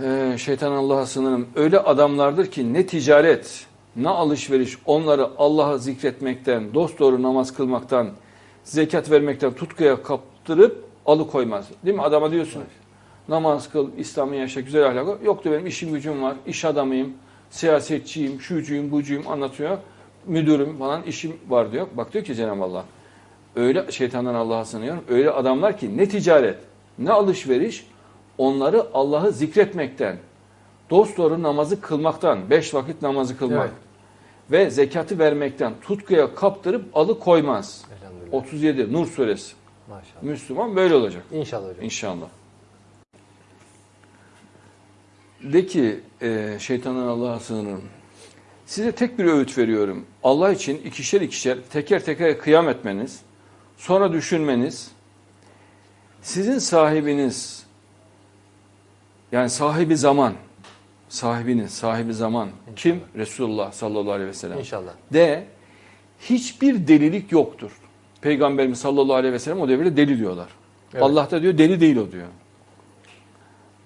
Ee, şeytan Allah'a sınırım. Öyle adamlardır ki ne ticaret, ne alışveriş onları Allah'a zikretmekten, dosdoğru namaz kılmaktan, zekat vermekten tutkuya kaptırıp alıkoymaz. Değil mi? Adama diyorsun namaz kıl, İslam'ı yaşa, güzel ahlakı. Yok diyor benim işim gücüm var, iş adamıyım, siyasetçiyim, şucuyum, bucuyum anlatıyor. Müdürüm falan işim var diyor. Bak diyor ki Cenab-ı Allah öyle şeytandan Allah'a sınıyorum. Öyle adamlar ki ne ticaret, ne alışveriş onları Allah'ı zikretmekten, dosdoğru namazı kılmaktan, beş vakit namazı kılmak Evet. ve zekatı vermekten tutkuya kaptırıp alıkoymaz. Elhamdülillah. 37 Nur suresi. Maşallah. Müslüman böyle olacak İnşallah hocam. inşallah. De ki e, şeytandan Allah'a sığınırım. Size tek bir öğüt veriyorum. Allah için ikişer ikişer teker teker kıyam etmeniz, sonra düşünmeniz, sizin sahibiniz, yani sahibi zaman, sahibiniz, sahibi zaman kim? Resulullah sallallahu aleyhi ve sellem. İnşallah. De hiçbir delilik yoktur. Peygamberimiz sallallahu aleyhi ve sellem o devirde deli diyorlar. Evet. Allah da diyor deli değil o diyor.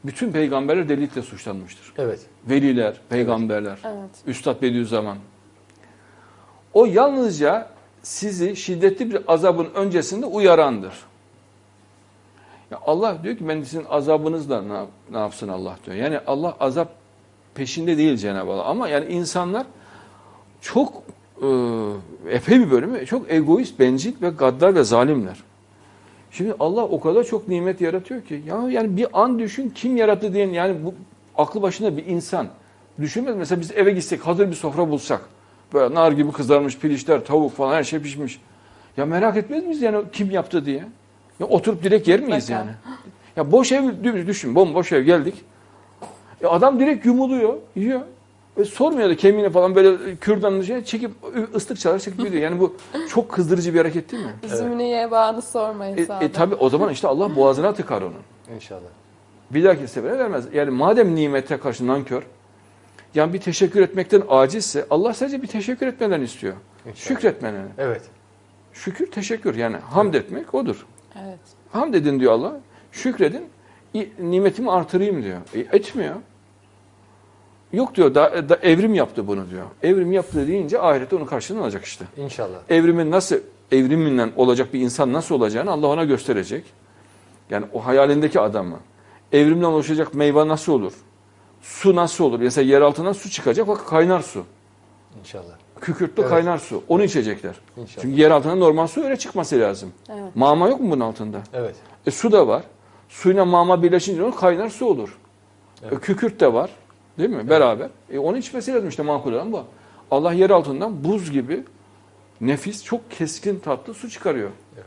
Bütün peygamberler delilikle suçlanmıştır. Evet. Veliler, peygamberler, Evet. Üstad Bediüzzaman. O yalnızca sizi şiddetli bir azabın öncesinde uyarandır. Ya Allah diyor ki ben sizin azabınızla ne, ne yapsın Allah diyor. Yani Allah azap peşinde değil Cenab-ı Allah. Ama yani insanlar çok e, epey bir bölümü çok egoist, bencil ve gaddar ve zalimler. Şimdi Allah o kadar çok nimet yaratıyor ki. Ya yani bir an düşün kim yarattı diyen yani bu aklı başında bir insan. Düşünmez mesela biz eve gitsek hazır bir sofra bulsak. Böyle nar gibi kızarmış pirinçler, tavuk falan her şey pişmiş. Ya merak etmez miyiz yani kim yaptı diye? Ya oturup direkt yer miyiz Mutlaka. yani? Ya boş ev düşün bomboş ev geldik. Ya adam direkt yumuluyor, yiyor. Ve sormuyor da kemiğine falan böyle kürdanını şey çekip ıslık çalar çekip gidiyor. Yani bu çok kızdırıcı bir hareket değil mi? Üzümünü ye bağını sormayın E, e tabi o zaman işte Allah boğazına tıkar onun. İnşallah. Bir dahaki sefere vermez. Yani madem nimete karşı nankör, yani bir teşekkür etmekten acizse Allah sadece bir teşekkür etmeden istiyor. İnşallah. Şükretmeni. Evet. Şükür teşekkür yani hamd etmek odur. Evet. Hamd edin diyor Allah. Şükredin. Nimetimi artırayım diyor. E, etmiyor. Yok diyor da, da evrim yaptı bunu diyor. Evrim yaptı deyince ahirette onun karşılığını alacak işte. İnşallah. evrimin nasıl evriminden olacak bir insan nasıl olacağını Allah ona gösterecek. Yani o hayalindeki adamı. Evrimden oluşacak meyve nasıl olur? Su nasıl olur? Mesela yer altından su çıkacak bak kaynar su. İnşallah. Kükürtlü Evet. kaynar su. Onu içecekler. İnşallah. Çünkü yer altından normal su öyle çıkması lazım. Evet. Mama yok mu bunun altında? Evet. E su da var. Suyla mama birleşince o kaynar su olur. E, Evet. kükürt de var. Değil mi? Beraber. E, onu içmesi lazım işte makul olan bu. Allah yer altından buz gibi nefis, çok keskin tatlı su çıkarıyor. Evet.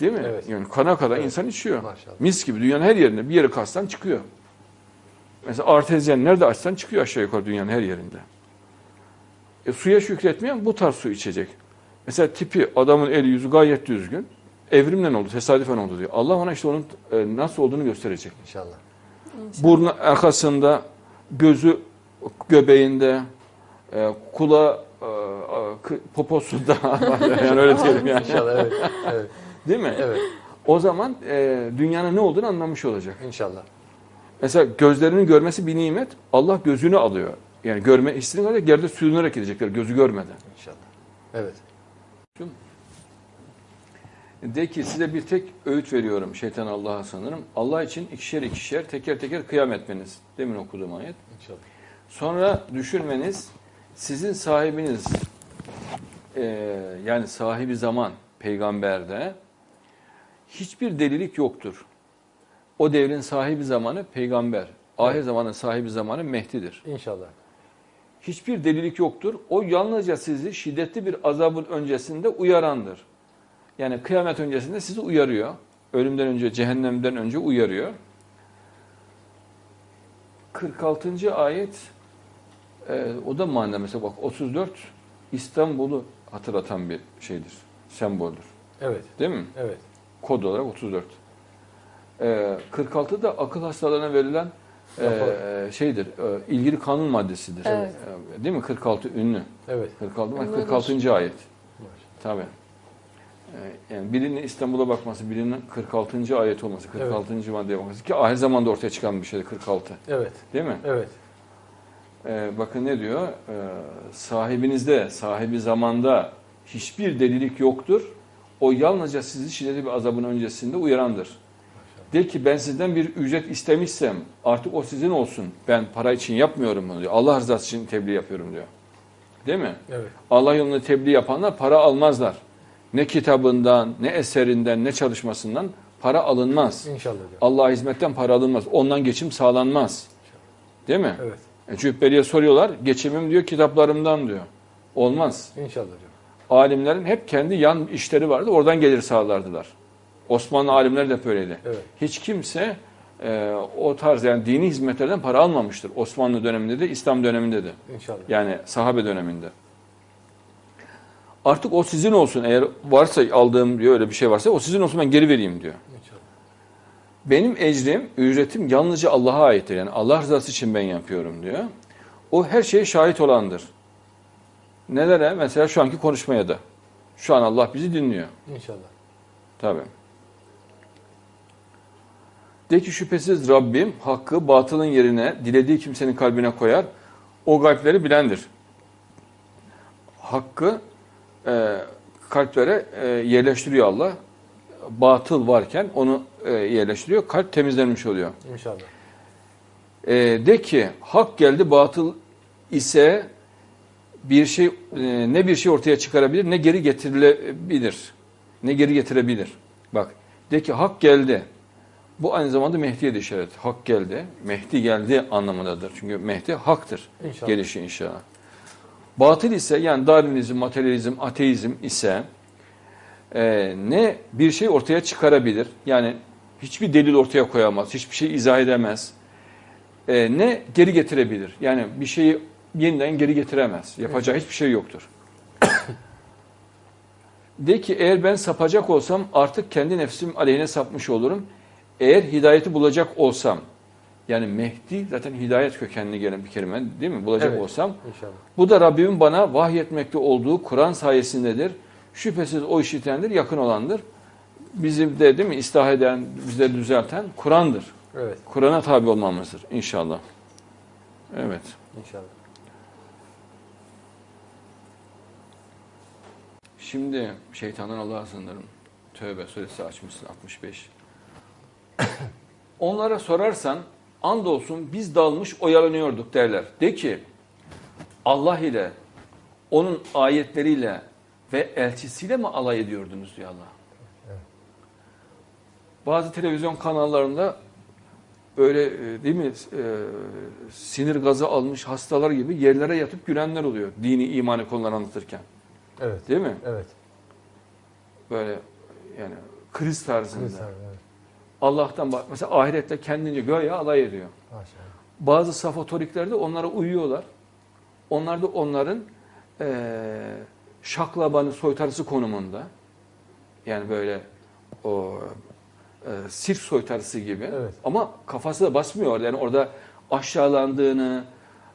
Değil mi? Evet. Yani kana kadar Evet. insan içiyor. Maşallah. Mis gibi dünyanın her yerinde bir yeri kastan çıkıyor. Mesela artezyen nerede açsan çıkıyor aşağı yukarı dünyanın her yerinde. E, suya şükretmeyen bu tarz su içecek. Mesela tipi adamın eli yüzü gayet düzgün. Evrimden oldu, tesadüfen oldu diyor. Allah ona işte onun e, nasıl olduğunu gösterecek. İnşallah. Burnu arkasında, gözü göbeğinde, e, kula e, poposunda yani öyle diyelim yani. İnşallah evet. Evet. Değil mi? Evet. O zaman e, dünyanın ne olduğunu anlamış olacak. İnşallah. Mesela gözlerinin görmesi bir nimet. Allah gözünü alıyor. Yani görme hissini alacak. Yerde sürünerek gidecekler gözü görmeden. İnşallah. Evet. De ki size bir tek öğüt veriyorum şeytan Allah'a sanırım. Allah için ikişer ikişer teker teker kıyam etmeniz. Demin okuduğum ayet. İnşallah. Sonra düşünmeniz sizin sahibiniz eee, yani sahibi zaman peygamberde hiçbir delilik yoktur. O devrin sahibi zamanı peygamber. Ahir Evet. zamanın sahibi zamanı Mehdi'dir. İnşallah. Hiçbir delilik yoktur. O yalnızca sizi şiddetli bir azabın öncesinde uyarandır. Yani kıyamet öncesinde sizi uyarıyor. Ölümden önce, cehennemden önce uyarıyor. 46. ayet e, o da mana mesela bak 34 İstanbul'u hatırlatan bir şeydir. Semboldür. Evet. Değil mi? Evet. Kod olarak 34. E, 46 da akıl hastalarına verilen e, şeydir. E, ilgili kanun maddesidir. Evet. E, değil mi? 46 ünlü. Evet. 46 bak Ünlüdür. 46. ayet. Tabii. Yani birinin İstanbul'a bakması, birinin 46. ayet olması, 46. maddeye bakması ki ahir zamanda ortaya çıkan bir şey 46. Evet. Değil mi? Evet. Ee, bakın ne diyor? Ee, sahibinizde, sahibi zamanda hiçbir delilik yoktur. O yalnızca sizi şiddetli bir azabın öncesinde uyarandır. De ki ben sizden bir ücret istemişsem artık o sizin olsun. Ben para için yapmıyorum bunu diyor. Allah rızası için tebliğ yapıyorum diyor. Değil mi? Evet. Allah yolunda tebliğ yapanlar para almazlar. Ne kitabından, ne eserinden, ne çalışmasından para alınmaz. İnşallah diyor. Allah'a hizmetten para alınmaz. Ondan geçim sağlanmaz. Değil mi? Evet. E, Cübbeli'ye soruyorlar. Geçimim diyor kitaplarımdan diyor. Olmaz. İnşallah diyor. Alimlerin hep kendi yan işleri vardı. Oradan gelir sağlardılar. Osmanlı alimleri de böyleydi. Evet. Hiç kimse e, o tarz yani dini hizmetlerden para almamıştır. Osmanlı döneminde de İslam döneminde de. İnşallah. Yani sahabe döneminde. Artık o sizin olsun. Eğer varsa aldığım diyor öyle bir şey varsa o sizin olsun ben geri vereyim diyor. İnşallah. Benim ecrim, ücretim yalnızca Allah'a aittir. Yani Allah rızası için ben yapıyorum diyor. O her şeye şahit olandır. Nelere? Mesela şu anki konuşmaya da. Şu an Allah bizi dinliyor. İnşallah. Tabii. De ki şüphesiz Rabbim hakkı batılın yerine dilediği kimsenin kalbine koyar. O kalpleri bilendir. Hakkı e, kalplere e, yerleştiriyor Allah. Batıl varken onu e, yerleştiriyor. Kalp temizlenmiş oluyor. İnşallah. E, de ki hak geldi batıl ise bir şey e, ne bir şey ortaya çıkarabilir ne geri getirilebilir. Ne geri getirebilir. Bak de ki hak geldi. Bu aynı zamanda Mehdi'ye de işaret. Hak geldi. Mehdi geldi anlamındadır. Çünkü Mehdi haktır. İnşallah. Gelişi inşallah. Batıl ise yani Darwinizm, materyalizm, ateizm ise e, ne bir şey ortaya çıkarabilir. Yani hiçbir delil ortaya koyamaz. Hiçbir şey izah edemez. E, ne geri getirebilir. Yani bir şeyi yeniden geri getiremez. Yapacağı hiçbir şey yoktur. De ki eğer ben sapacak olsam artık kendi nefsim aleyhine sapmış olurum. Eğer hidayeti bulacak olsam, yani Mehdi zaten hidayet kökenli gelen bir kelime değil mi? Bulacak Evet. olsam, İnşallah. bu da Rabbimin bana vahyetmekte olduğu Kur'an sayesindedir. Şüphesiz o işitendir, yakın olandır. Bizim de değil mi ıslah eden, bizleri düzelten Kur'an'dır. Evet. Kur'an'a tabi olmamızdır inşallah. Evet. İnşallah. Şimdi şeytandan Allah'a sığınırım. Tövbe suresi açmışsın 65. Onlara sorarsan andolsun biz dalmış oyalanıyorduk derler. De ki Allah ile onun ayetleriyle ve elçisiyle mi alay ediyordunuz diyor Allah. Evet. Bazı televizyon kanallarında böyle e, değil mi e, sinir gazı almış hastalar gibi yerlere yatıp gülenler oluyor. Dini imani konuları anlatırken. Evet. Değil mi? Evet. Böyle yani kriz tarzında. Abi, evet. Allah'tan bak mesela ahirette kendince göya alay ediyor. Maşallah. Bazı safatorikler de onlara uyuyorlar. Onlar da onların eee şaklabanı soytarısı konumunda. Yani böyle o e, sirk soytarısı gibi. Evet. Ama kafası da basmıyor. Yani orada aşağılandığını,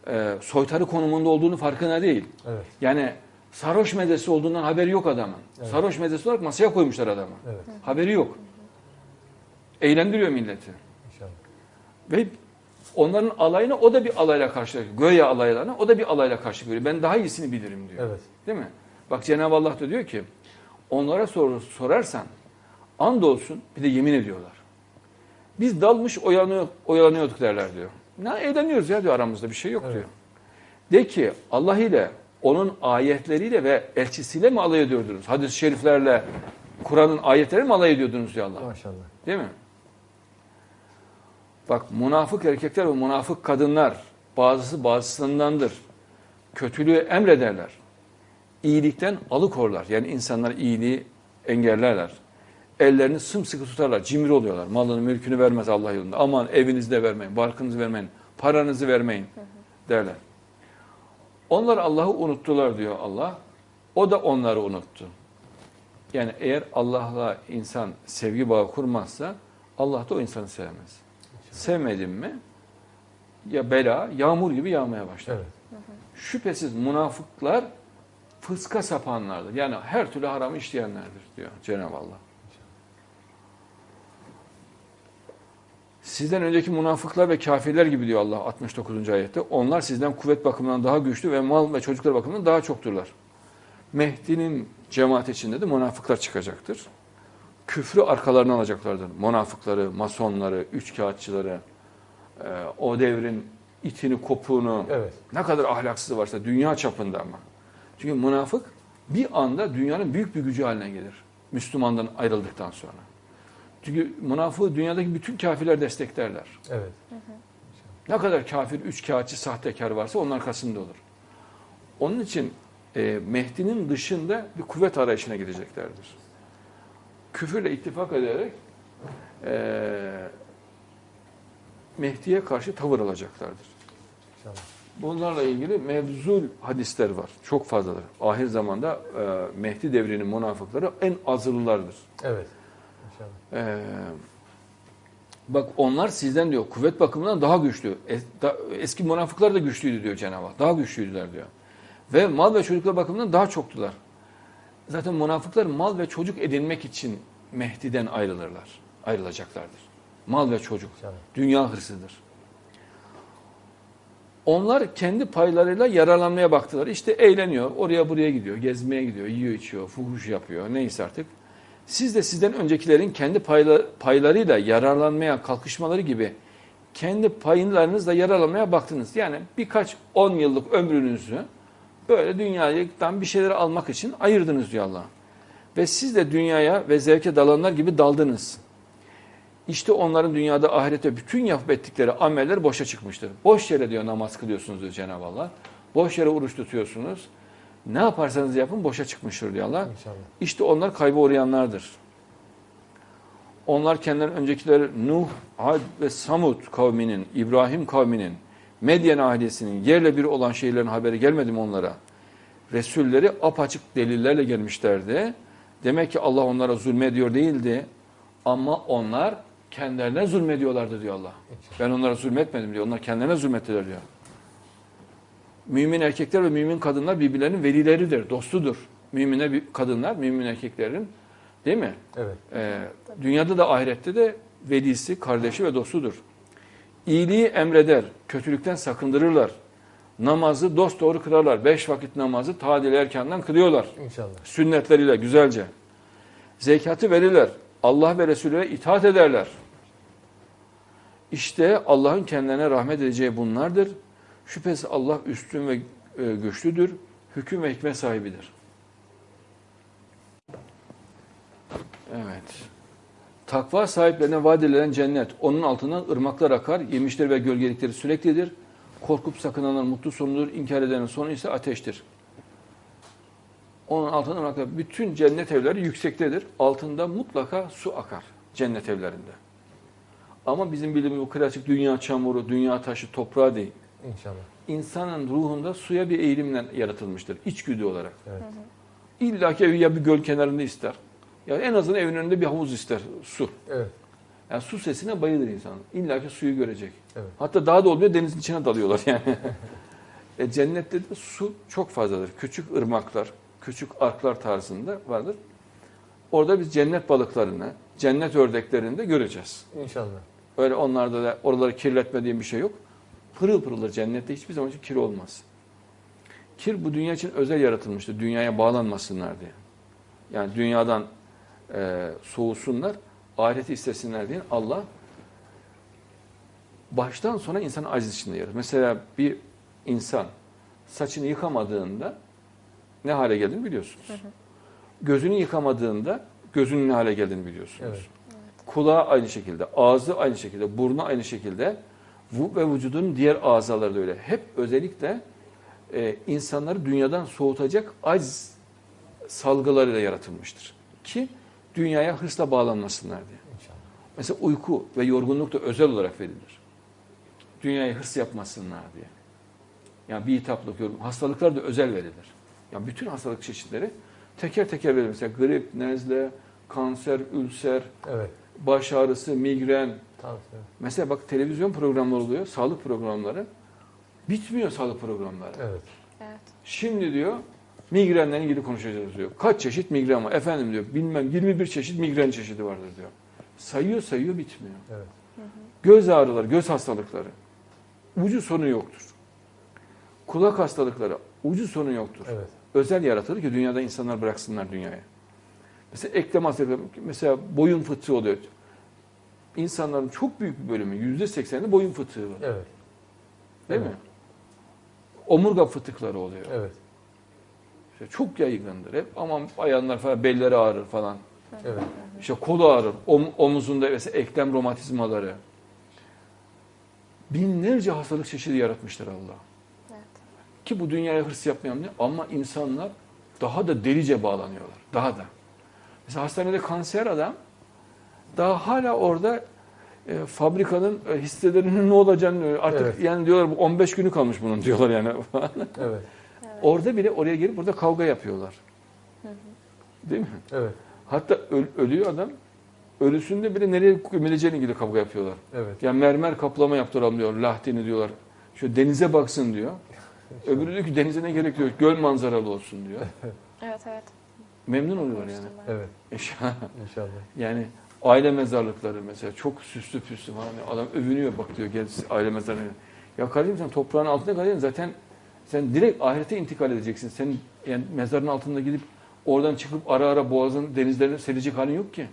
e, soytarı konumunda olduğunu farkına değil. Evet. Yani sarhoş medesi olduğundan haberi yok adamın. Evet. Sarhoş medesi olarak masaya koymuşlar adamı. Evet. Haberi yok. Eğlendiriyor milleti. İnşallah. Ve onların alayına o da bir alayla karşılaşıyor. Göya alaylarına o da bir alayla karşı görüyor. Ben daha iyisini bilirim diyor. Evet. Değil mi? Bak Cenab-ı Allah da diyor ki onlara sor, sorarsan andolsun bir de yemin ediyorlar. Biz dalmış oyalanıyor, oyalanıyorduk derler diyor. Ne eğleniyoruz ya diyor aramızda bir şey yok Evet. diyor. De ki Allah ile onun ayetleriyle ve elçisiyle mi alay ediyordunuz? Hadis-i şeriflerle Kur'an'ın ayetleri mi alay ediyordunuz diyor Allah. Maşallah. Değil mi? Bak münafık erkekler ve münafık kadınlar bazısı bazısındandır. Kötülüğü emrederler. İyilikten alıkorlar. Yani insanlar iyiliği engellerler. Ellerini sımsıkı tutarlar. Cimri oluyorlar. Malını mülkünü vermez Allah yolunda. Aman evinizi de vermeyin, barkınızı vermeyin, paranızı vermeyin derler. Onlar Allah'ı unuttular diyor Allah. O da onları unuttu. Yani eğer Allah'la insan sevgi bağı kurmazsa Allah da o insanı sevmez. Sevmedin mi ya bela yağmur gibi yağmaya başlar. Evet. Şüphesiz münafıklar fıska sapanlardır. Yani her türlü haramı işleyenlerdir diyor Cenab-ı Allah. Sizden önceki münafıklar ve kafirler gibi diyor Allah 69. ayette. Onlar sizden kuvvet bakımından daha güçlü ve mal ve çocuklar bakımından daha çokturlar. Mehdi'nin cemaat içinde de münafıklar çıkacaktır. Küfrü arkalarına alacaklardır. Münafıkları, masonları, üçkağıtçıları, e, o devrin itini, kopuğunu, Evet. ne kadar ahlaksız varsa dünya çapında ama. Çünkü münafık bir anda dünyanın büyük bir gücü haline gelir. Müslümandan ayrıldıktan sonra. Çünkü münafığı dünyadaki bütün kafirler desteklerler. Evet. Ne kadar kafir, üç kağıtçı, sahtekar varsa onun arkasında olur. Onun için e, Mehdi'nin dışında bir kuvvet arayışına gideceklerdir. Küfürle ittifak ederek e, Mehdi'ye karşı tavır alacaklardır. İnşallah. Bunlarla ilgili mevzul hadisler var. Çok fazladır. Ahir zamanda e, Mehdi devrinin münafıkları en azılılardır. Evet. İnşallah. Ee, bak onlar sizden diyor kuvvet bakımından daha güçlü. Es- da- eski münafıklar da güçlüydü diyor Cenab-ı Hak. Daha güçlüydüler diyor. Ve mal ve çocuklar bakımından daha çoktular. Zaten münafıklar mal ve çocuk edinmek için Mehdi'den ayrılırlar. Ayrılacaklardır. Mal ve çocuk. Dünya hırsıdır. Onlar kendi paylarıyla yararlanmaya baktılar. İşte eğleniyor, oraya buraya gidiyor, gezmeye gidiyor, yiyor içiyor, fuhuş yapıyor, neyse artık. Siz de sizden öncekilerin kendi payla- paylarıyla yararlanmaya kalkışmaları gibi kendi paylarınızla yararlanmaya baktınız. Yani birkaç on yıllık ömrünüzü böyle dünyadan bir şeyler almak için ayırdınız diyor Allah. Ve siz de dünyaya ve zevke dalanlar gibi daldınız. İşte onların dünyada ahirette bütün yapıp ettikleri ameller boşa çıkmıştır. Boş yere diyor namaz kılıyorsunuz diyor Cenab-ı Allah. Boş yere oruç tutuyorsunuz. Ne yaparsanız yapın boşa çıkmıştır diyor Allah. İnşallah. İşte onlar kayba uğrayanlardır. Onlar kendilerinin öncekileri Nuh, Ad ve Samud kavminin, İbrahim kavminin, Medyen ailesinin yerle bir olan şeylerin haberi gelmedi mi onlara? Resulleri apaçık delillerle gelmişlerdi. Demek ki Allah onlara zulmediyor değildi. Ama onlar kendilerine zulmediyorlardı diyor Allah. Ben onlara zulmetmedim diyor. Onlar kendilerine zulmettiler diyor. Mümin erkekler ve mümin kadınlar birbirlerinin velileridir, dostudur. Mümine kadınlar, mümin erkeklerin değil mi? Evet. Ee, dünyada da ahirette de velisi, kardeşi ve dostudur. İyiliği emreder, kötülükten sakındırırlar. Namazı dosdoğru kılarlar. Beş vakit namazı tadil erkandan kılıyorlar. İnşallah. Sünnetleriyle güzelce. Zekatı verirler. Allah ve Resulüne itaat ederler. İşte Allah'ın kendilerine rahmet edeceği bunlardır. Şüphesiz Allah üstün ve e, güçlüdür. Hüküm ve hikmet sahibidir. Evet. Takva sahiplerine vaat edilen cennet. Onun altından ırmaklar akar. Yemişleri ve gölgelikleri süreklidir. Korkup sakınanlar mutlu sonudur. İnkar edenin sonu ise ateştir. Onun altından ırmaklar. Bütün cennet evleri yüksektedir. Altında mutlaka su akar. Cennet evlerinde. Ama bizim bildiğimiz bu klasik dünya çamuru, dünya taşı, toprağı değil. İnşallah. İnsanın ruhunda suya bir eğilimle yaratılmıştır. İçgüdü olarak. Evet. İlla ki evi ya bir göl kenarında ister. Ya en azından evin önünde bir havuz ister. Su. Evet. Yani su sesine bayılır insan. İlla ki suyu görecek. Evet. Hatta daha da olmuyor denizin içine dalıyorlar yani. e, cennette de su çok fazladır. Küçük ırmaklar, küçük arklar tarzında vardır. Orada biz cennet balıklarını, cennet ördeklerini de göreceğiz. İnşallah. Öyle onlarda da oraları kirletmediğim bir şey yok. Pırıl pırıldır cennette hiçbir zaman için kir olmaz. Kir bu dünya için özel yaratılmıştır. Dünyaya bağlanmasınlar diye. Yani dünyadan e, soğusunlar, ahireti istesinler diye Allah baştan sona insanı aciz içinde yaratır. Mesela bir insan saçını yıkamadığında ne hale geldiğini biliyorsunuz. Gözünü yıkamadığında gözünün ne hale geldiğini biliyorsunuz. Evet. Kulağı aynı şekilde, ağzı aynı şekilde, burnu aynı şekilde ve vücudun diğer azaları da öyle. Hep özellikle e, insanları dünyadan soğutacak aciz salgılarıyla yaratılmıştır. Ki dünyaya hırsla bağlanmasınlar diye. İnşallah. Mesela uyku ve yorgunluk da özel olarak verilir. Dünyaya hırs yapmasınlar diye. Yani bir hitaplık, yorgun, hastalıklar da özel verilir. Yani bütün hastalık çeşitleri teker teker verilir. Mesela grip, nezle, kanser, ülser, Evet. baş ağrısı, migren. Tavsiye. Mesela bak televizyon programları oluyor, sağlık programları. Bitmiyor sağlık programları. Evet. Evet. Şimdi diyor Migrenle ilgili konuşacağız diyor. Kaç çeşit migren var? Efendim diyor bilmem 21 çeşit migren çeşidi vardır diyor. Sayıyor sayıyor bitmiyor. Evet. Göz ağrıları, göz hastalıkları. Ucu sonu yoktur. Kulak hastalıkları ucu sonu yoktur. Evet. Özel yaratılır ki dünyada insanlar bıraksınlar dünyaya. Mesela eklem hastalıkları, mesela boyun fıtığı oluyor. İnsanların çok büyük bir bölümü, yüzde sekseni boyun fıtığı var. Evet. Değil Evet. mi? Omurga fıtıkları oluyor. Evet. İşte çok yaygındır. Hep aman bayanlar falan belleri ağrır falan. Evet. İşte kolu ağrır, om- omuzunda mesela eklem romatizmaları. Binlerce hastalık çeşidi yaratmıştır Allah. Evet. Ki bu dünyaya hırs yapmayan ne? Ama insanlar daha da delice bağlanıyorlar. Daha da. Mesela hastanede kanser adam daha hala orada e, fabrikanın e, hisselerinin ne olacağını e, artık Evet. yani diyorlar bu 15 günü kalmış bunun diyorlar yani. Evet. Orada bile oraya gelip burada kavga yapıyorlar. Değil mi? Evet. Hatta öl- ölüyor adam. Ölüsünde bile nereye gömüleceğine ilgili kavga yapıyorlar. Evet. Ya mermer kaplama yaptıralım diyor. Lahdini diyorlar. Şu denize baksın diyor. Öbürü diyor ki denize ne gerek yok. Göl manzaralı olsun diyor. Evet evet. Memnun oluyorlar yani. Evet. Eşya- İnşallah. yani aile mezarlıkları mesela çok süslü püslü falan. Adam övünüyor bak diyor gel aile mezarlığı. Ya kardeşim sen toprağın altında kalacaksın zaten sen direkt ahirete intikal edeceksin. Senin yani mezarın altında gidip oradan çıkıp ara ara boğazın denizlerine serecek halin yok ki.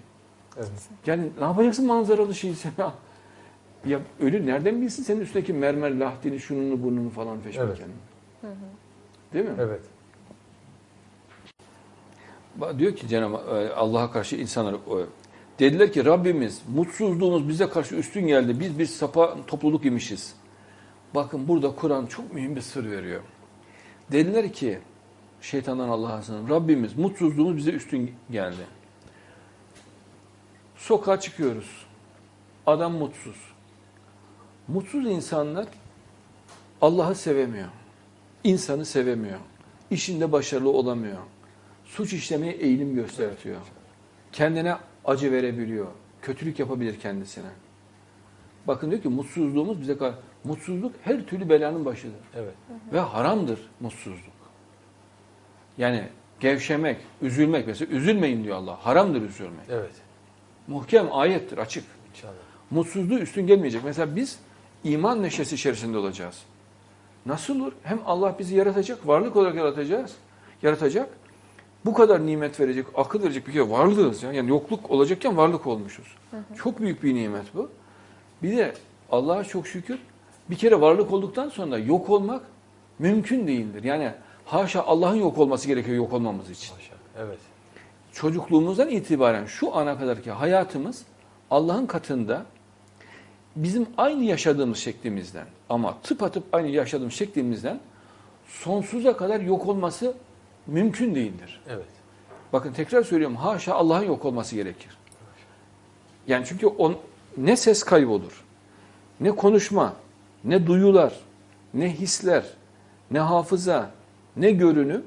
Evet. Yani ne yapacaksın manzaralı şeyi sen? Ya ölü nereden bilsin senin üstündeki mermer lahdini, şununu, burnunu falan peşmeken. Evet. Hı hı. Değil mi? Evet. Bak Diyor ki Cenab-ı e, Allah'a karşı insanlar e, dediler ki Rabbimiz mutsuzluğumuz bize karşı üstün geldi. Biz bir sapa topluluk imişiz. Bakın burada Kur'an çok mühim bir sır veriyor. Dediler ki şeytandan Allah'a sığınırım. Rabbimiz mutsuzluğumuz bize üstün geldi. Sokağa çıkıyoruz. Adam mutsuz. Mutsuz insanlar Allah'ı sevemiyor. İnsanı sevemiyor. İşinde başarılı olamıyor. Suç işlemeye eğilim gösteriyor. Kendine acı verebiliyor. Kötülük yapabilir kendisine. Bakın diyor ki mutsuzluğumuz bize kar- mutsuzluk her türlü belanın başıdır. Evet. Ve haramdır mutsuzluk. Yani gevşemek, üzülmek mesela üzülmeyin diyor Allah. Haramdır üzülmek. Evet. Muhkem ayettir açık. İnşallah. Mutsuzluğu üstün gelmeyecek. Mesela biz iman neşesi içerisinde olacağız. Nasıl olur? Hem Allah bizi yaratacak, varlık olarak yaratacağız. Yaratacak. Bu kadar nimet verecek, akıl verecek bir kere varlığız. Ya. Yani yokluk olacakken varlık olmuşuz. Çok büyük bir nimet bu. Bir de Allah'a çok şükür bir kere varlık olduktan sonra yok olmak mümkün değildir. Yani haşa Allah'ın yok olması gerekiyor yok olmamız için Maşallah. Evet. çocukluğumuzdan itibaren şu ana kadarki hayatımız Allah'ın katında bizim aynı yaşadığımız şeklimizden ama tıpatıp aynı yaşadığımız şeklimizden sonsuza kadar yok olması mümkün değildir. Evet. Bakın tekrar söylüyorum haşa Allah'ın yok olması gerekir. Yani çünkü on, ne ses kaybolur, ne konuşma, ne duyular, ne hisler, ne hafıza, ne görünüm,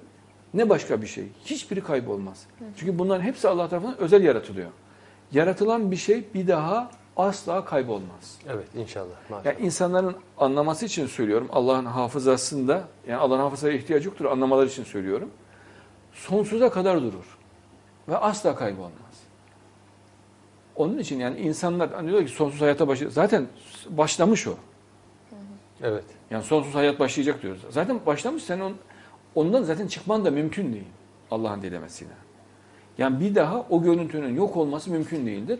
ne başka bir şey. Hiçbiri kaybolmaz. Çünkü bunların hepsi Allah tarafından özel yaratılıyor. Yaratılan bir şey bir daha asla kaybolmaz. Evet. İnşallah. Maşallah. Yani insanların anlaması için söylüyorum. Allah'ın hafızasında, yani Allah'ın hafızaya ihtiyacı yoktur anlamaları için söylüyorum. Sonsuza kadar durur. Ve asla kaybolmaz. Onun için yani insanlar hani diyor ki sonsuz hayata başlayacak. Zaten başlamış o. Evet. Yani sonsuz hayat başlayacak diyoruz. Zaten başlamış sen on, ondan zaten çıkman da mümkün değil. Allah'ın dilemesiyle. Yani bir daha o görüntünün yok olması mümkün değildir.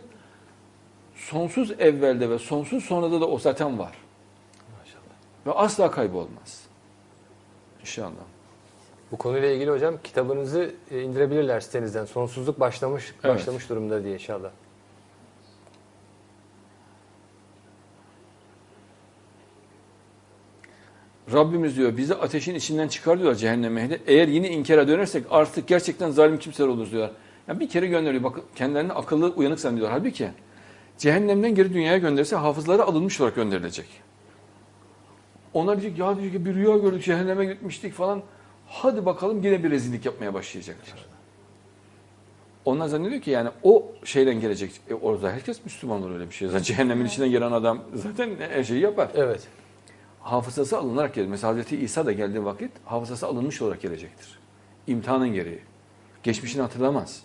Sonsuz evvelde ve sonsuz sonrada da o zaten var. Maşallah. Ve asla kaybolmaz. İnşallah. Bu konuyla ilgili hocam kitabınızı e, indirebilirler sitenizden. Sonsuzluk başlamış Evet. başlamış durumda diye inşallah. Rabbimiz diyor bizi ateşin içinden çıkar diyorlar cehennem ehli. Eğer yine inkara dönersek artık gerçekten zalim kimseler oluruz diyorlar. Yani bir kere gönderiyor. Bak kendilerini akıllı uyanık zannediyorlar. Halbuki cehennemden geri dünyaya gönderirse hafızları alınmış olarak gönderilecek. Onlar diyecek ya diyecek ki bir rüya gördük cehenneme gitmiştik falan. Hadi bakalım yine bir rezillik yapmaya başlayacaklar. Onlar zannediyor ki yani o şeyden gelecek. E orada herkes Müslüman olur öyle bir şey. Zaten cehennemin içinden gelen adam zaten her şeyi yapar Evet. Hafızası alınarak gelir. Mesela Hazreti İsa da geldiği vakit hafızası alınmış olarak gelecektir. İmtihanın gereği. Geçmişini hatırlamaz.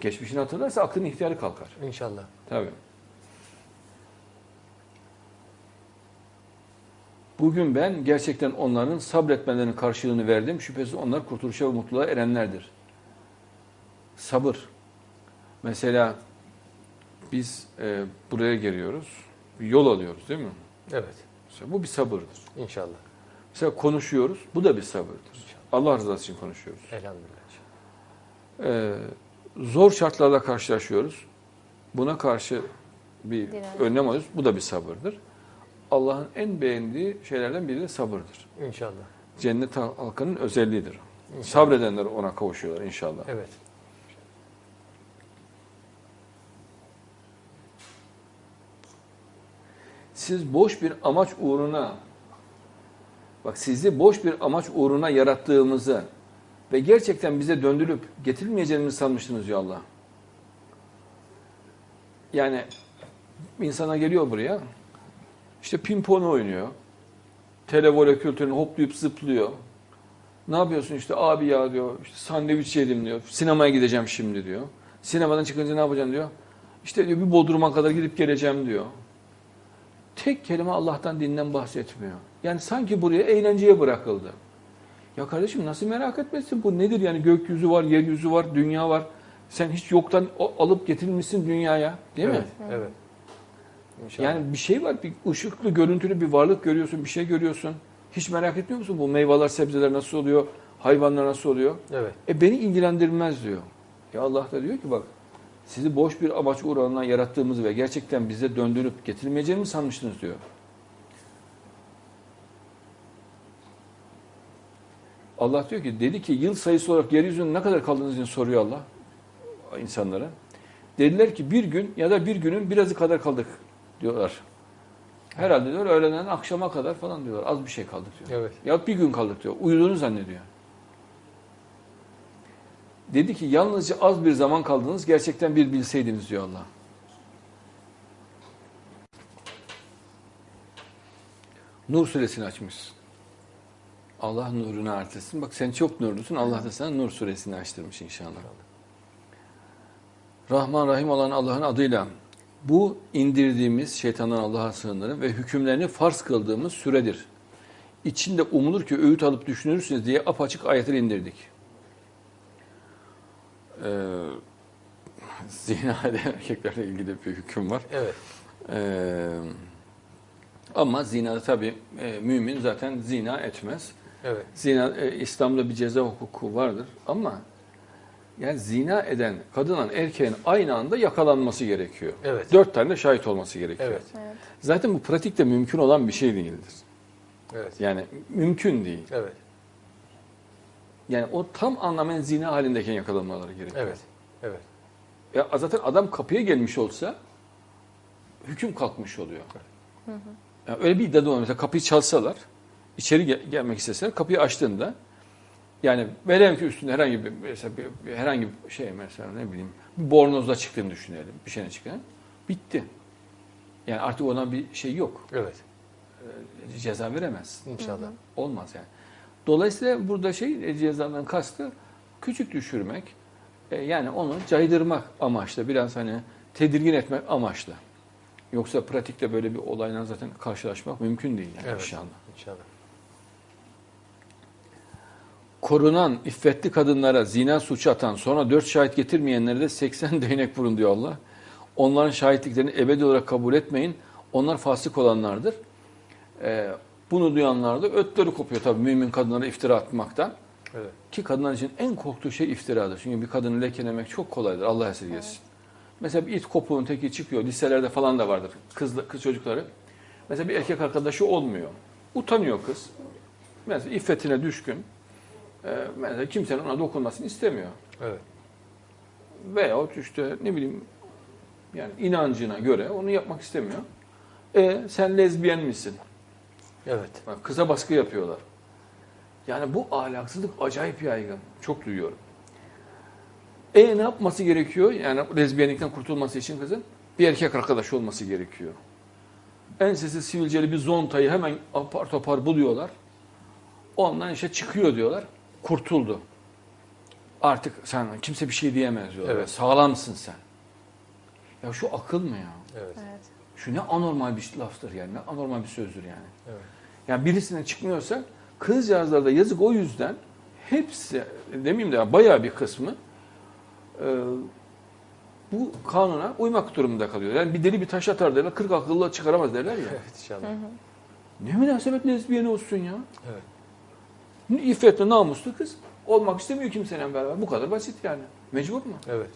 Geçmişini hatırlarsa aklın ihtiyarı kalkar. İnşallah. Tabii. Bugün ben gerçekten onların sabretmelerinin karşılığını verdim. Şüphesiz onlar kurtuluşa ve mutluluğa erenlerdir. Sabır. Mesela biz e, buraya geliyoruz. Yol alıyoruz değil mi? Evet. Mesela bu bir sabırdır. İnşallah. Mesela konuşuyoruz. Bu da bir sabırdır. Allah rızası için konuşuyoruz. Elhamdülillah. Ee, zor şartlarla karşılaşıyoruz. Buna karşı bir Direnç. önlem alıyoruz. Bu da bir sabırdır. Allah'ın en beğendiği şeylerden biri de sabırdır. İnşallah. Cennet halkının özelliğidir. İnşallah. Sabredenler ona kavuşuyorlar inşallah. Evet. Siz boş bir amaç uğruna bak sizi boş bir amaç uğruna yarattığımızı ve gerçekten bize döndürüp getirilmeyeceğimizi sanmıştınız ya Allah. Yani insana geliyor buraya işte pimpon oynuyor. Televole kültürünü hoplayıp zıplıyor. Ne yapıyorsun işte abi ya diyor. işte sandviç yedim diyor. Sinemaya gideceğim şimdi diyor. Sinemadan çıkınca ne yapacaksın diyor. İşte diyor bir Bodrum'a kadar gidip geleceğim diyor. Tek kelime Allah'tan dinden bahsetmiyor. Yani sanki buraya eğlenceye bırakıldı. Ya kardeşim nasıl merak etmesin bu nedir yani gökyüzü var, yeryüzü var, dünya var. Sen hiç yoktan alıp getirilmişsin dünyaya değil mi? evet. Evet. İnşallah. Yani bir şey var, bir ışıklı, görüntülü bir varlık görüyorsun, bir şey görüyorsun. Hiç merak etmiyor musun bu meyveler, sebzeler nasıl oluyor, hayvanlar nasıl oluyor? evet. E beni ilgilendirmez diyor. Ya Allah da diyor ki bak sizi boş bir amaç uğruna yarattığımızı ve gerçekten bize döndürüp getirmeyeceğini mi sanmıştınız diyor. Allah diyor ki dedi ki yıl sayısı olarak yeryüzünde ne kadar kaldığınız için soruyor Allah insanlara. Dediler ki bir gün ya da bir günün birazı kadar kaldık diyorlar. Herhalde diyor öğleden akşama kadar falan diyorlar. Az bir şey kaldık diyor. Evet. Ya bir gün kaldık diyor. Uyuduğunu zannediyor. Dedi ki yalnızca az bir zaman kaldınız gerçekten bir bilseydiniz diyor Allah. Nur suresini açmışsın. Allah nurunu artırsın. Bak sen çok nurlusun. Allah da sana Nur suresini açtırmış inşallah. Rahman Rahim olan Allah'ın adıyla bu indirdiğimiz şeytandan Allah'a sığınırım ve hükümlerini farz kıldığımız süredir. İçinde umulur ki öğüt alıp düşünürsünüz diye apaçık ayetleri indirdik. Ee, zina eden erkeklerle ilgili bir hüküm var. Evet. Ee, ama zinada tabii e, mümin zaten zina etmez. Evet. Zina e, İslam'da bir ceza hukuku vardır ama yani zina eden kadınla erkeğin aynı anda yakalanması gerekiyor. Evet. Dört tane de şahit olması gerekiyor. Evet. Evet. Zaten bu pratikte mümkün olan bir şey değildir. Evet. Yani mümkün değil. Evet. Yani o tam anlamıyla zina halindeyken yakalanmaları gerekiyor. Evet. Evet. Ya zaten adam kapıya gelmiş olsa hüküm kalkmış oluyor. Yani öyle bir iddia da olmuyor. Mesela kapıyı çalsalar, içeri gel- gelmek isteseler kapıyı açtığında yani velev ki üstünde herhangi bir mesela bir, herhangi bir şey mesela ne bileyim bir bornozla çıktığını düşünelim. Bir şeyine çıktığını. Bitti. Yani artık ona bir şey yok. Evet. Ceza veremez. İnşallah. Olmaz yani. Dolayısıyla burada şey e, cezadan kastı küçük düşürmek. e, yani onu caydırmak amaçlı. Biraz hani tedirgin etmek amaçlı. Yoksa pratikte böyle bir olayla zaten karşılaşmak mümkün değil yani Evet. inşallah. İnşallah. Korunan iffetli kadınlara zina suçu atan sonra dört şahit getirmeyenlere de 80 değnek vurun diyor Allah. Onların şahitliklerini ebedi olarak kabul etmeyin. Onlar fasık olanlardır. Ee, bunu duyanlar da ötleri kopuyor tabii mümin kadınlara iftira atmaktan. Evet. Ki kadınlar için en korktuğu şey iftiradır. Çünkü bir kadını lekelemek çok kolaydır. Allah esirgesin. Mesela bir it kopuğun teki çıkıyor. Liselerde falan da vardır. Kız, kız çocukları. Mesela bir erkek arkadaşı olmuyor. Utanıyor kız. Mesela iffetine düşkün. Ee, mesela kimsenin ona dokunmasını istemiyor. Evet. Veyahut işte ne bileyim yani inancına göre onu yapmak istemiyor. E sen lezbiyen misin? Evet. Bak, kıza baskı yapıyorlar. Yani bu ahlaksızlık acayip yaygın. Çok duyuyorum. E ne yapması gerekiyor? Yani lezbiyenlikten kurtulması için kızın bir erkek arkadaşı olması gerekiyor. Ensesi sivilceli bir zontayı hemen apar topar buluyorlar. Ondan işte çıkıyor diyorlar. Kurtuldu. Artık sen kimse bir şey diyemez diyorlar. Evet. Sağlamsın sen. Ya şu akıl mı ya? Evet. Evet. Şu ne anormal bir laftır yani. Ne anormal bir sözdür yani. Evet. Yani birisine çıkmıyorsa kızcağızlarda yazık o yüzden hepsi demeyeyim de ya, bayağı bir kısmı e, bu kanuna uymak durumunda kalıyor. Yani bir deli bir taş atar derler, 40 akıllı çıkaramaz derler ya. Evet inşallah. Ne münasebet lezbiyen olsun ya. Evet. İffetli, namuslu kız. Olmak istemiyor kimseyle beraber. Bu kadar basit yani. Mecbur mu? Evet.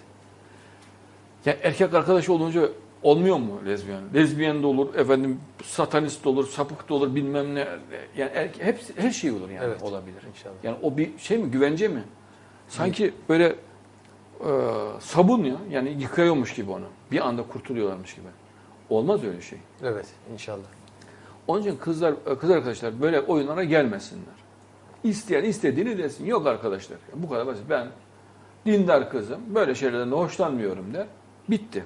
Ya erkek arkadaş olunca olmuyor mu lezbiyen? Lezbiyen de olur, efendim satanist de olur, sapık da olur, bilmem ne. Yani hepsi, her şey olur yani Evet. olabilir. İnşallah. Yani o bir şey mi, güvence mi? Sanki böyle e, sabun ya, yani yıkıyormuş gibi onu. Bir anda kurtuluyorlarmış gibi. Olmaz öyle şey. Evet inşallah. Onun için kızlar, kız arkadaşlar böyle oyunlara gelmesinler. İsteyen istediğini desin. Yok arkadaşlar. Bu kadar basit. Ben dindar kızım. Böyle şeylerden de hoşlanmıyorum der. Bitti.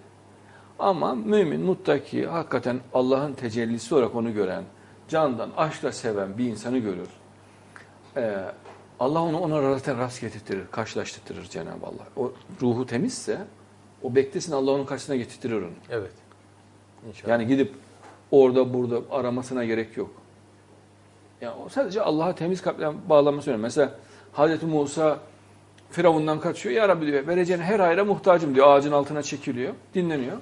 Ama mümin, muttaki, hakikaten Allah'ın tecellisi olarak onu gören, candan, aşkla seven bir insanı görür. Ee, Allah onu ona zaten rast getirtirir, karşılaştırır Cenab-ı Allah. O ruhu temizse, o beklesin Allah onun karşısına getirtirir onu. Evet. İnşallah. Yani gidip orada burada aramasına gerek yok. Yani o sadece Allah'a temiz kalple bağlanması önemli. Mesela Hazreti Musa Firavundan kaçıyor. Ya Rabbi diyor vereceğin her hayra muhtacım diyor. Ağacın altına çekiliyor. Dinleniyor.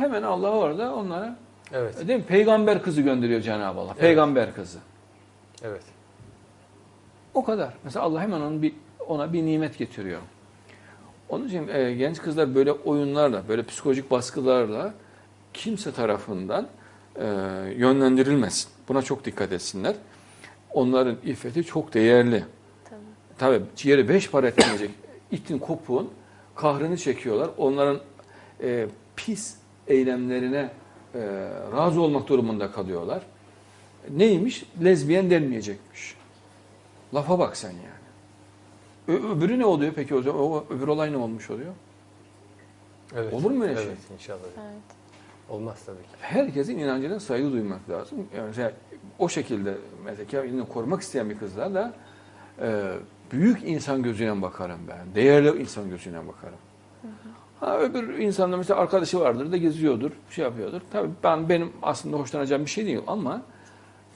Hemen Allah orada onlara evet. değil mi? peygamber kızı gönderiyor Cenab-ı Allah. Peygamber kızı. Evet. O kadar. Mesela Allah hemen onun bir, ona bir nimet getiriyor. Onun için e, genç kızlar böyle oyunlarla, böyle psikolojik baskılarla kimse tarafından e, yönlendirilmesin. Buna çok dikkat etsinler. Onların iffeti çok değerli. Tabii. Tabii ciğeri beş para etmeyecek. İtin kopuğun kahrını çekiyorlar. Onların e, pis eylemlerine e, razı olmak durumunda kalıyorlar. Neymiş? Lezbiyen denmeyecekmiş. Lafa bak sen yani. Ö- öbürü ne oluyor peki o zaman? O, öbür olay ne olmuş oluyor? Evet. Olur mu öyle şey? Evet inşallah. Evet. Olmaz tabii ki. Herkesin inancına saygı duymak lazım. Yani mesela o şekilde mesela kendini korumak isteyen bir kızlar da e, büyük insan gözüyle bakarım ben. Değerli insan gözüyle bakarım. Ha, öbür insanda mesela arkadaşı vardır da geziyordur, şey yapıyordur. Tabii ben benim aslında hoşlanacağım bir şey değil ama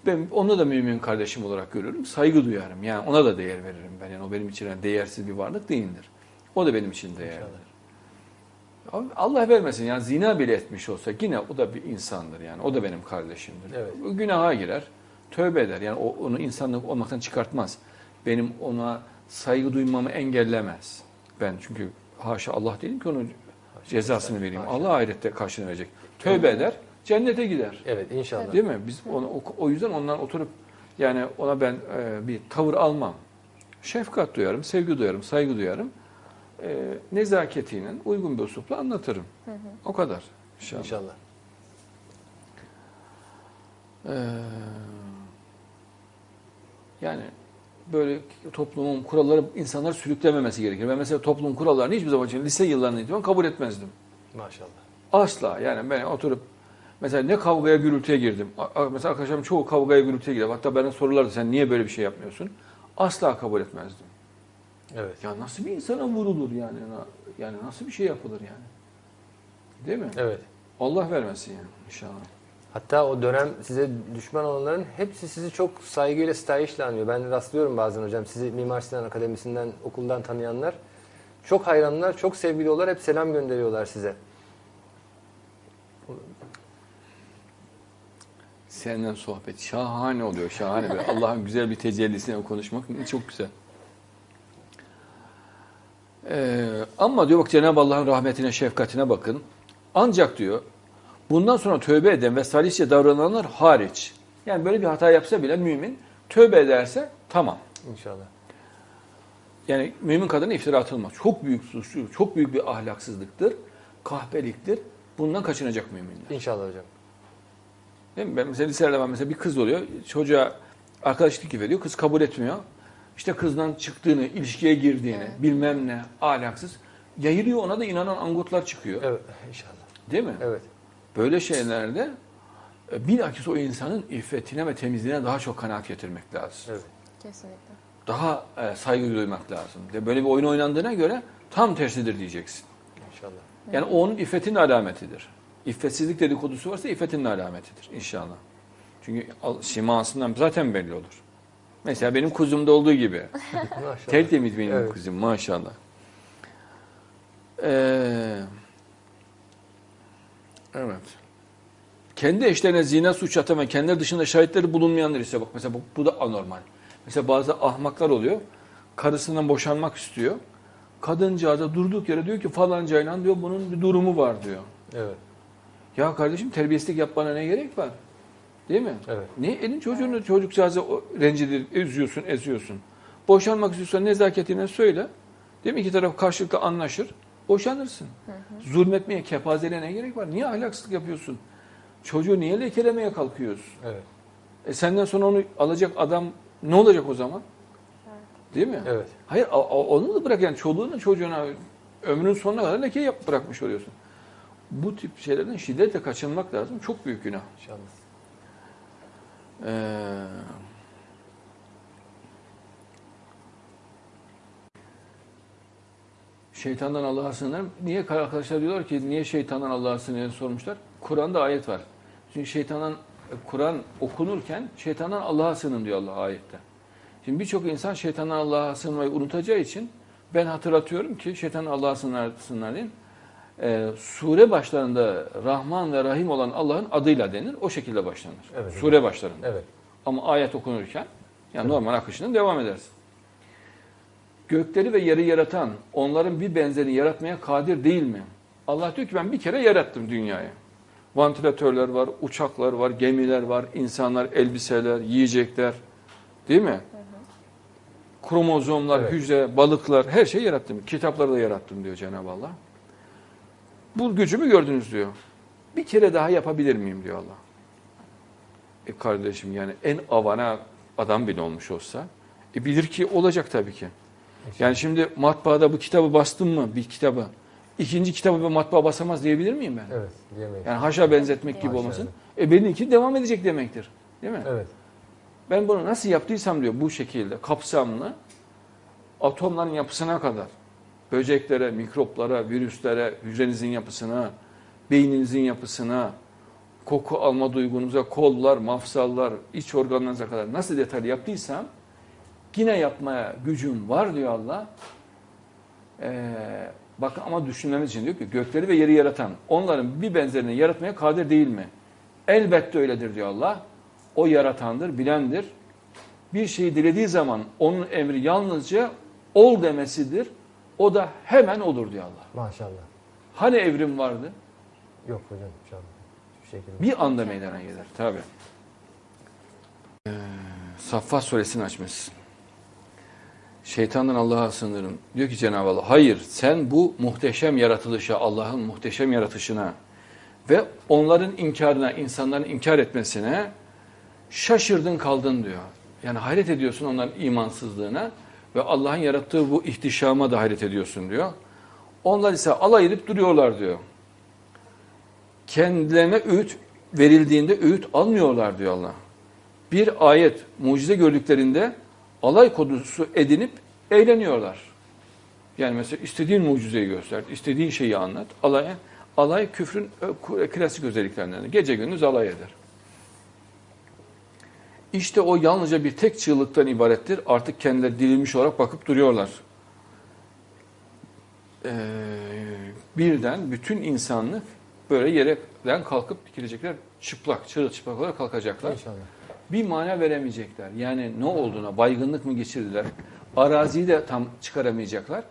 ben onu da mümin kardeşim olarak görürüm. Saygı duyarım. Yani ona da değer veririm ben. Yani o benim için yani değersiz bir varlık değildir. O da benim için değerli. İnşallah. Abi Allah vermesin yani zina bile etmiş olsa yine o da bir insandır yani. O da benim kardeşimdir. Evet. Günaha girer, tövbe eder. Yani o, onu insanlık olmaktan çıkartmaz. Benim ona saygı duymamı engellemez. Ben çünkü haşa Allah değilim ki onun cezasını vereyim. Haşa. Allah ahirette karşılığını verecek. Tövbe eder, cennete gider. Evet inşallah. Değil mi? Biz onu, o, o yüzden ondan oturup yani ona ben e, bir tavır almam. Şefkat duyarım, sevgi duyarım, saygı duyarım. E, nezaketiyle, uygun bir uslupla anlatırım. O kadar. İnşallah. İnşallah. Ee, yani böyle toplumun kuralları insanları sürüklememesi gerekir. Ben mesela toplumun kurallarını hiçbir zaman için lise yıllarından itibaren kabul etmezdim. Maşallah. Asla yani ben oturup mesela ne kavgaya gürültüye girdim. Mesela arkadaşlarım çoğu kavgaya gürültüye girer. Hatta bana sorulardı sen niye böyle bir şey yapmıyorsun? Asla kabul etmezdim. Evet. Ya nasıl bir insana vurulur yani? Yani nasıl bir şey yapılır yani? Değil mi? Evet. Allah vermesin yani inşallah. Hatta o dönem size düşman olanların hepsi sizi çok saygıyla sitayişle anıyor. Ben rastlıyorum bazen hocam. Sizi Mimar Sinan Akademisi'nden, okuldan tanıyanlar. Çok hayranlar, çok sevgiliyorlar. Hep selam gönderiyorlar size. Senden sohbet şahane oluyor, şahane böyle. Allah'ın güzel bir tecellisine konuşmak çok güzel. Ee, ama diyor bak Cenab-ı Allah'ın rahmetine, şefkatine bakın. Ancak diyor bundan sonra tövbe eden ve salihçe davrananlar hariç. Yani böyle bir hata yapsa bile mümin tövbe ederse tamam. İnşallah. Yani mümin kadına iftira atılmaz. Çok büyük suçlu, çok büyük bir ahlaksızlıktır, kahpeliktir. Bundan kaçınacak müminler. İnşallah hocam. Değil mi? Ben mesela liselerde var mesela bir kız oluyor. Çocuğa arkadaşlık veriyor. Kız kabul etmiyor. İşte kızdan çıktığını, ilişkiye girdiğini, bilmem ne, ahlaksız. Yayılıyor ona da inanan angutlar çıkıyor. Evet. İnşallah. Değil mi? Evet. Böyle şeylerde e, bilakis o insanın iffetine ve temizliğine daha çok kanaat getirmek lazım. Evet. Kesinlikle. daha e, saygı duymak lazım. De böyle bir oyun oynandığına göre tam tersidir diyeceksin. İnşallah. Yani o onun iffetin alametidir. İffetsizlik dedikodusu varsa iffetin alametidir inşallah. Çünkü simasından zaten belli olur. Mesela benim kuzumda olduğu gibi. Tertemiz benim Evet. kuzum maşallah. Ee, evet. Kendi eşlerine zina suç atan ve kendileri dışında şahitleri bulunmayanlar ise bak mesela bu, bu da anormal. Mesela bazı ahmaklar oluyor. Karısından boşanmak istiyor. Kadıncağıza durduk yere diyor ki falancayla diyor bunun bir durumu var diyor. Evet. Ya kardeşim terbiyesizlik yapmana ne gerek var? Değil mi? Evet. Ne elin çocuğunu çocukcağızı rencide eziyorsun, eziyorsun. Boşanmak istiyorsan nezaketiyle söyle. Değil mi? İki taraf karşılıklı anlaşır. Boşanırsın. Zulmetmeye, kepazeliğe ne gerek var? Niye ahlaksızlık yapıyorsun? Çocuğu niye lekelemeye kalkıyorsun? Evet. E senden sonra onu alacak adam ne olacak o zaman? Değil mi? Evet. Hayır onu da bırak yani çoluğuna çocuğuna ömrünün sonuna kadar leke yap bırakmış oluyorsun. Bu tip şeylerden şiddetle kaçınmak lazım. Çok büyük günah. İnşallah. Ee, şeytandan Allah'a sığınırım. Niye arkadaşlar diyorlar ki niye şeytandan Allah'a sığınırım sormuşlar. Kur'an'da ayet var. Çünkü şeytandan Kur'an okunurken şeytandan Allah'a sığının diyor Allah ayette. Şimdi birçok insan şeytandan Allah'a sığınmayı unutacağı için ben hatırlatıyorum ki şeytandan Allah'a sığınır, sığınır deyin. Ee, sure başlarında Rahman ve Rahim olan Allah'ın adıyla denir. O şekilde başlanır. Evet. Sure başlarında. Evet. Ama ayet okunurken yani normal akışının devam edersin. Gökleri ve yeri yaratan onların bir benzerini yaratmaya kadir değil mi? Allah diyor ki ben bir kere yarattım dünyayı. Vantilatörler var, uçaklar var, gemiler var, insanlar, elbiseler, yiyecekler. Değil mi? Kromozomlar, Evet. hücre, balıklar her şeyi yarattım. Kitapları da yarattım diyor Cenab-ı Allah. Bu gücümü gördünüz diyor. Bir kere daha yapabilir miyim diyor Allah. E kardeşim yani en avana adam bile olmuş olsa e bilir ki olacak tabii ki. Yani şimdi matbaada bu kitabı bastım mı bir kitabı ikinci kitabı bir matbaa basamaz diyebilir miyim ben? Evet. Diyemeyiz. Yani haşa benzetmek gibi Haşa, olmasın. E benimki devam edecek demektir. Değil mi? Evet. Ben bunu nasıl yaptıysam diyor bu şekilde kapsamlı atomların yapısına kadar böceklere, mikroplara, virüslere, hücrenizin yapısına, beyninizin yapısına, koku alma duygunuza, kollar, mafsallar, iç organlarınıza kadar nasıl detaylı yaptıysam yine yapmaya gücüm var diyor Allah. Ee, bakın ama düşünmemiz için diyor ki gökleri ve yeri yaratan onların bir benzerini yaratmaya kadir değil mi? Elbette öyledir diyor Allah. O yaratandır, bilendir. Bir şeyi dilediği zaman onun emri yalnızca ol demesidir. O da hemen olur diyor Allah. Maşallah. Hani evrim vardı? Yok hocam inşallah. Hiçbir şekilde. Bir anda meydana gelir tabi. Ee, Saffat suresini açmışsın. Şeytandan Allah'a sığınırım. Diyor ki Cenab-ı Allah, hayır sen bu muhteşem yaratılışa, Allah'ın muhteşem yaratışına ve onların inkarına, insanların inkar etmesine şaşırdın kaldın diyor. Yani hayret ediyorsun onların imansızlığına ve Allah'ın yarattığı bu ihtişama da hayret ediyorsun diyor. Onlar ise alay edip duruyorlar diyor kendilerine öğüt verildiğinde öğüt almıyorlar diyor Allah. Bir ayet, mucize gördüklerinde alay konusu edinip eğleniyorlar. Yani mesela istediğin mucizeyi göster, istediğin şeyi anlat. Alay, alay küfrün ö- klasik özelliklerinden. Gece gündüz alay eder. İşte o yalnızca bir tek çığlıktan ibarettir. Artık kendileri dirilmiş olarak bakıp duruyorlar. Ee, birden bütün insanlık böyle yerden kalkıp dikilecekler. Çıplak, çırılçıplak olarak kalkacaklar. İnşallah. Bir mana veremeyecekler. Yani ne olduğuna, baygınlık mı geçirdiler? Araziyi de tam çıkaramayacaklar.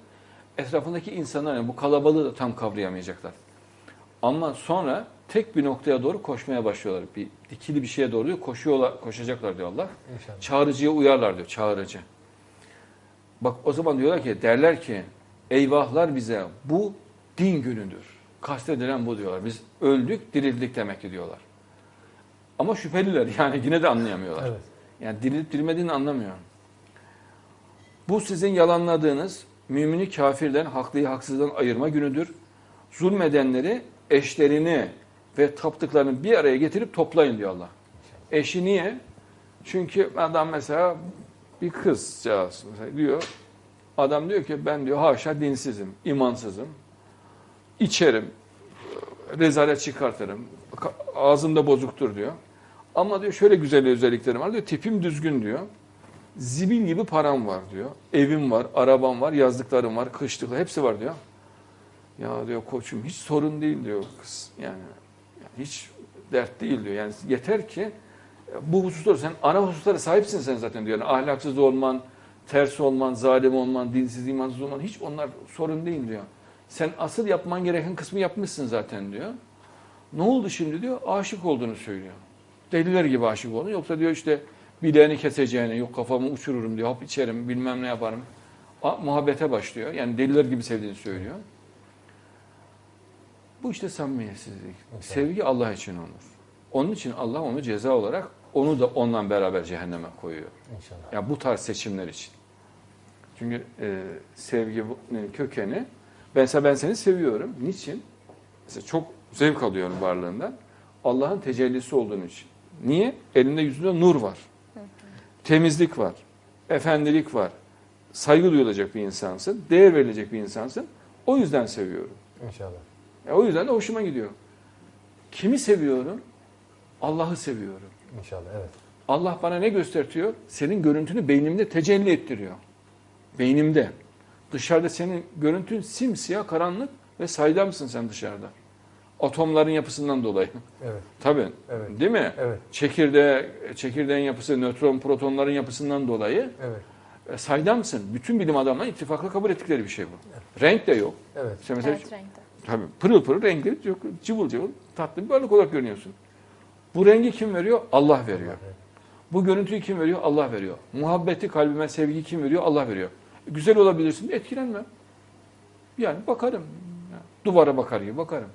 Etrafındaki insanlar, yani bu kalabalığı da tam kavrayamayacaklar. Ama sonra tek bir noktaya doğru koşmaya başlıyorlar. Bir dikili bir şeye doğru diyor, koşuyorlar, koşacaklar diyor Allah. İnşallah. Çağrıcıya uyarlar diyor, çağrıcı. Bak o zaman diyorlar ki, derler ki, eyvahlar bize bu din günüdür. Kastedilen bu diyorlar. Biz öldük, dirildik demek ki diyorlar. Ama şüpheliler yani yine de anlayamıyorlar. Evet. Yani dirilip dirilmediğini anlamıyor. Bu sizin yalanladığınız mümini kafirden, haklıyı haksızdan ayırma günüdür. Zulmedenleri, eşlerini ve taptıklarını bir araya getirip toplayın diyor Allah. Eşi niye? Çünkü adam mesela bir kızcağız mesela diyor. Adam diyor ki ben diyor haşa dinsizim, imansızım. içerim, rezalet çıkartırım, ka- ağzımda bozuktur diyor. Ama diyor şöyle güzel özelliklerim var diyor. Tipim düzgün diyor. Zibil gibi param var diyor. Evim var, arabam var, yazlıklarım var, kışlıklar hepsi var diyor. Ya diyor koçum hiç sorun değil diyor kız. Yani, yani hiç dert değil diyor. Yani yeter ki bu hususları sen ana hususlara sahipsin sen zaten diyor. Yani ahlaksız olman, ters olman, zalim olman, dinsiz, imansız olman hiç onlar sorun değil diyor. Sen asıl yapman gereken kısmı yapmışsın zaten diyor. Ne oldu şimdi diyor? Aşık olduğunu söylüyor. Deliler gibi aşık oldu. Yoksa diyor işte bileğini keseceğini, yok kafamı uçururum diyor, hap içerim, bilmem ne yaparım. A, muhabbete başlıyor. Yani deliler gibi sevdiğini söylüyor. Bu işte samimiyetsizlik. Sevgi Allah için olur. Onun için Allah onu ceza olarak onu da ondan beraber cehenneme koyuyor. İnşallah. Ya bu tarz seçimler için. Çünkü e, sevgi kökeni ben ben seni seviyorum. Niçin? Mesela çok zevk alıyorum varlığından. Allah'ın tecellisi olduğun için. Niye? Elinde yüzünde nur var. Temizlik var. Efendilik var. Saygı duyulacak bir insansın. Değer verilecek bir insansın. O yüzden seviyorum. İnşallah. E, o yüzden de hoşuma gidiyor. Kimi seviyorum? Allah'ı seviyorum. İnşallah evet. Allah bana ne göstertiyor? Senin görüntünü beynimde tecelli ettiriyor. Beynimde. Dışarıda senin görüntün simsiyah, karanlık ve saydamsın sen dışarıda. Atomların yapısından dolayı. Evet. Tabii. Evet. Değil mi? Evet. Çekirdeğe, çekirdeğin yapısı, nötron, protonların yapısından dolayı Evet. e, saydamsın. Bütün bilim adamları ittifakla kabul ettikleri bir şey bu. Renk de yok. Evet. İşte mesela Evet renkte. Tabii pırıl pırıl renkli, çok cıvıl cıvıl tatlı bir varlık olarak görünüyorsun. Bu rengi kim veriyor? Allah veriyor. Bu görüntüyü kim veriyor? Allah veriyor. Muhabbeti kalbime, sevgi kim veriyor? Allah veriyor. Güzel olabilirsin, etkilenmem. Yani bakarım. Duvara bakar gibi bakarım.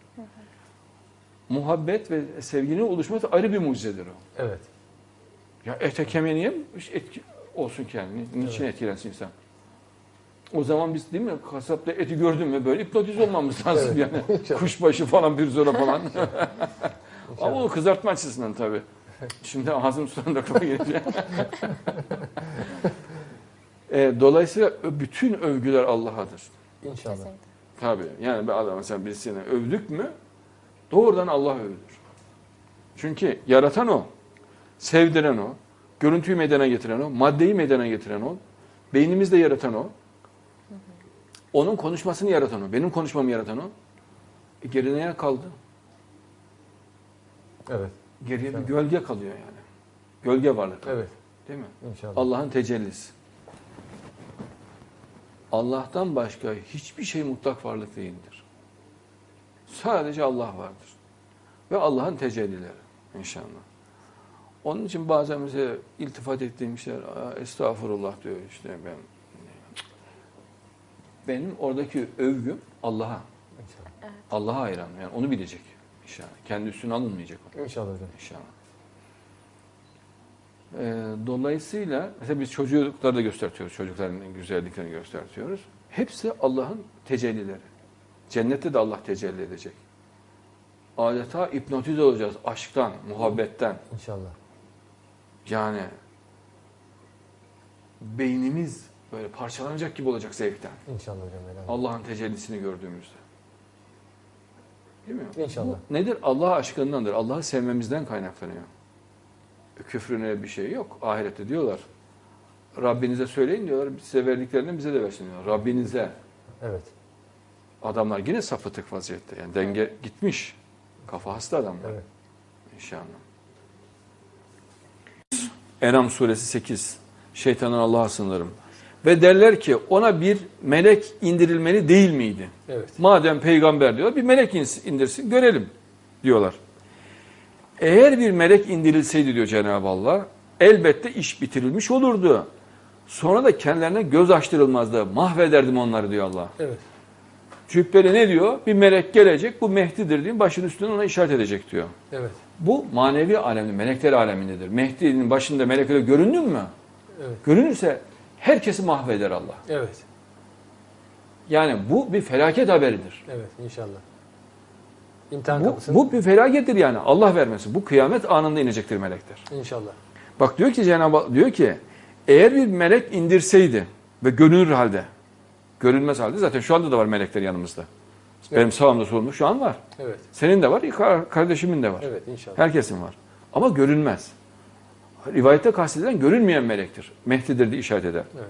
Muhabbet ve sevginin oluşması ayrı bir mucizedir o. Evet. Ya ete kemiğe niye etki olsun ki yani? Ni- Niçin etkilensin insan? O zaman biz değil mi kasapta eti gördün mü böyle hipnotiz olmamız lazım Evet. yani. Kuşbaşı falan bir zola falan. Ama o kızartma açısından tabii. Şimdi ağzım sulandı aklıma gelecek. e, dolayısıyla bütün övgüler Allah'adır. İnşallah. Tabii. Yani bir adam mesela birisine övdük mü doğrudan Allah övülür. Çünkü yaratan o. Sevdiren o. Görüntüyü meydana getiren o. Maddeyi meydana getiren o. Beynimizde yaratan o. Onun konuşmasını yaratan o. Benim konuşmamı yaratan o. E, geride ne kaldı? Evet. Geriye bir gölge kalıyor yani. Gölge varlık. Evet. Değil mi? İnşallah. Allah'ın tecellisi. Allah'tan başka hiçbir şey mutlak varlık değildir. Sadece Allah vardır. Ve Allah'ın tecellileri inşallah. Onun için bazen mesela iltifat ettiğim şeyler, "Aa, estağfurullah diyor işte ben. Benim oradaki övgüm Allah'a. İnşallah. Allah'a hayran. Yani onu bilecek inşallah. Kendi üstüne alınmayacak o. İnşallah hocam. İnşallah. Ee, dolayısıyla mesela biz çocukları da göstertiyoruz. Çocukların güzelliklerini göstertiyoruz. Hepsi Allah'ın tecellileri. Cennette de Allah tecelli edecek. Adeta hipnotize olacağız aşktan, muhabbetten. İnşallah. Yani beynimiz böyle parçalanacak gibi olacak zevkten. İnşallah hocam. Allah'ın tecellisini gördüğümüzde. Değil mi? İnşallah. Bu nedir? Allah aşkındandır. Allah'ı sevmemizden kaynaklanıyor. Küfrüne bir şey yok. Ahirette diyorlar. Rabbinize söyleyin diyorlar. Size verdiklerinden bize de versin diyorlar. Rabbinize. Evet. Adamlar yine sapıtık vaziyette. Yani denge gitmiş. Kafa hasta adamlar. Evet. İnşallah. Enam suresi 8. Şeytandan Allah'a sığınırım. Ve derler ki ona bir melek indirilmeli değil miydi? Evet. Madem peygamber diyor bir melek indirsin görelim diyorlar. Eğer bir melek indirilseydi diyor Cenab-ı Allah elbette iş bitirilmiş olurdu. Sonra da kendilerine göz açtırılmazdı. Mahvederdim onları diyor Allah. Evet. Cübbeli ne diyor? Bir melek gelecek bu Mehdi'dir diyor. Başın üstüne ona işaret edecek diyor. Evet. Bu manevi alemde, melekler alemindedir. Mehdi'nin başında melekler göründün mü? Evet. Görünürse herkesi mahveder Allah. Evet. Yani bu bir felaket haberidir. Evet. İnşallah. İmtihan Bu, kapısını. bu bir felakettir yani. Allah vermesin. Bu kıyamet anında inecektir melekler. İnşallah. Bak diyor ki Cenab-ı diyor ki Eğer bir melek indirseydi ve görünür halde, görünmez halde zaten şu anda da var melekler yanımızda. Benim sağımda solumda şu an var. Evet. Senin de var, kar- kardeşimin de var. Evet inşallah. Herkesin var. Ama görünmez. Rivayette kastedilen görünmeyen melektir. Mehdi'dir diye işaret eder. Evet.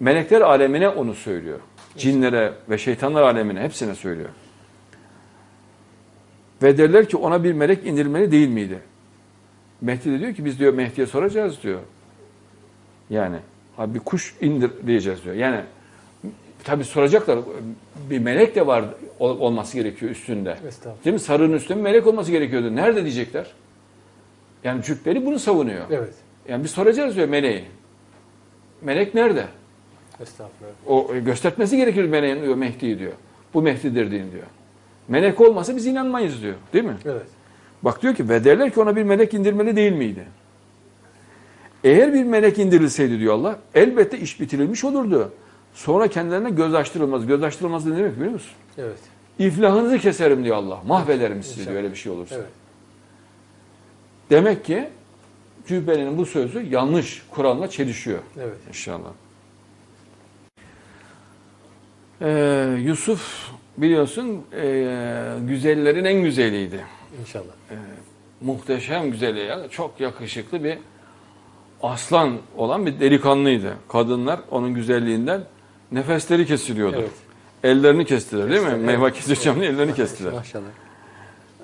Melekler alemine onu söylüyor. Cinlere ve şeytanlar alemine hepsine söylüyor. Ve derler ki ona bir melek indirilmeli değil miydi? Mehdi de diyor ki biz diyor Mehdi'ye soracağız diyor. Yani abi bir kuş indir diyeceğiz diyor. Yani tabi soracaklar bir melek de var ol- olması gerekiyor üstünde. Değil mi? Sarığın üstünde melek olması gerekiyordu. Nerede diyecekler? Yani cübbeli bunu savunuyor. Evet. Yani biz soracağız diyor meleği. Melek nerede? Estağfurullah. O e, göstermesi gerekir meleğin diyor Mehdi'yi diyor. Bu Mehdi'dir din diyor. Melek olmasa biz inanmayız diyor. Değil mi? Evet. Bak diyor ki ve derler ki ona bir melek indirmeli değil miydi? Eğer bir melek indirilseydi diyor Allah elbette iş bitirilmiş olurdu. Sonra kendilerine göz açtırılmaz. Göz açtırılmaz ne demek biliyor musun? Evet. İflahınızı keserim diyor Allah. Mahvederim sizi İnşallah. diyor öyle bir şey olursa. Evet. Demek ki Cübbeli'nin bu sözü yanlış. Kur'an'la çelişiyor. Evet. İnşallah. Ee, Yusuf biliyorsun e, güzellerin en güzeliydi. İnşallah. Muhteşem güzeli ya. Çok yakışıklı bir aslan olan bir delikanlıydı. Kadınlar onun güzelliğinden nefesleri kesiliyordu. Evet. Ellerini kestiler değil mi? Evet. Meyve keseceğim diye ellerini kestiler. Maşallah.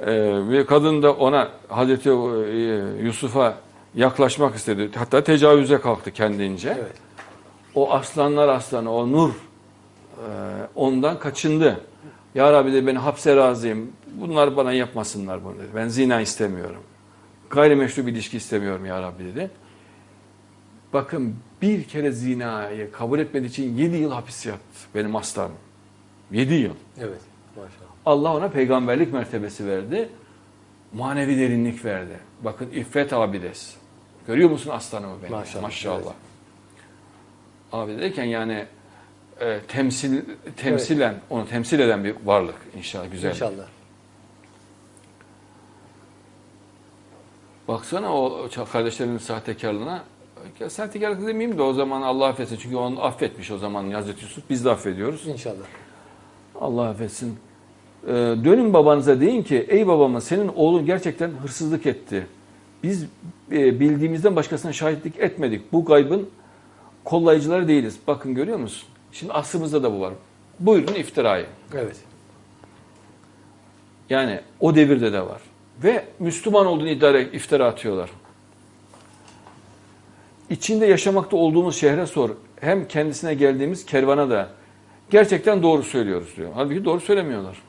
Ee, bir kadın da ona Hazreti e, Yusuf'a yaklaşmak istedi. Hatta tecavüze kalktı kendince. Evet. O aslanlar aslanı, o nur e, ondan kaçındı. Ya Rabbi de beni hapse razıyım. Bunlar bana yapmasınlar bunu dedi. Ben zina istemiyorum. Gayrimeşru bir ilişki istemiyorum ya Rabbi dedi. Bakın bir kere zinayı kabul etmediği için 7 yıl hapis yattı benim aslanım. 7 yıl. Evet. Maşallah. Allah ona peygamberlik mertebesi verdi. Manevi derinlik verdi. Bakın iffet abides. Görüyor musun aslanımı benim? Maşallah, Maşallah. evet. Abide derken yani e, temsil temsilen onu temsil eden bir varlık inşallah güzel. İnşallah. Baksana o kardeşlerinin sahtekarlığına. Ya Sahtekarlık demeyeyim de o zaman Allah affetsin. Çünkü onu affetmiş o zaman Hazreti Yusuf. Biz de affediyoruz. İnşallah. Allah affetsin. Ee, dönün babanıza deyin ki ey babamız senin oğlun gerçekten hırsızlık etti. Biz e, bildiğimizden başkasına şahitlik etmedik. Bu gaybın kollayıcıları değiliz. Bakın görüyor musun? Şimdi aslımızda da bu var. Buyurun iftirayı. Evet. Yani o devirde de var. Ve Müslüman olduğunu iddia ederek iftira atıyorlar. İçinde yaşamakta olduğumuz şehre sor. Hem kendisine geldiğimiz kervana da gerçekten doğru söylüyoruz diyor. Halbuki doğru söylemiyorlar.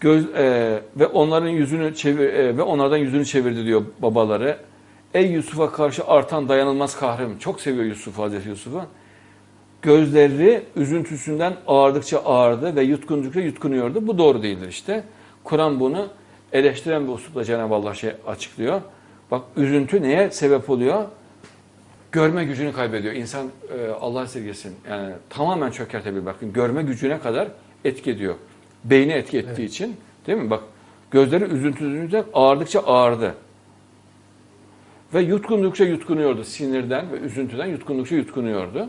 Göz, e, ve onların yüzünü çevir e, ve onlardan yüzünü çevirdi diyor babaları. Ey Yusuf'a karşı artan dayanılmaz kahrım. Çok seviyor Yusuf Hazreti Yusuf'u. Gözleri üzüntüsünden ağardıkça ağardı ve yutkundukça yutkunuyordu. Bu doğru değildir işte. Kur'an bunu eleştiren bir uslupla Cenab-ı Allah şey açıklıyor. Bak üzüntü neye sebep oluyor? Görme gücünü kaybediyor. İnsan e, Allah esirgesin yani tamamen çökertebilir. Bakın görme gücüne kadar etki ediyor. Beyni etki ettiği için değil mi? Bak gözleri üzüntüsünden ağardıkça ağardı. Ve yutkundukça yutkunuyordu. Sinirden ve üzüntüden yutkundukça yutkunuyordu.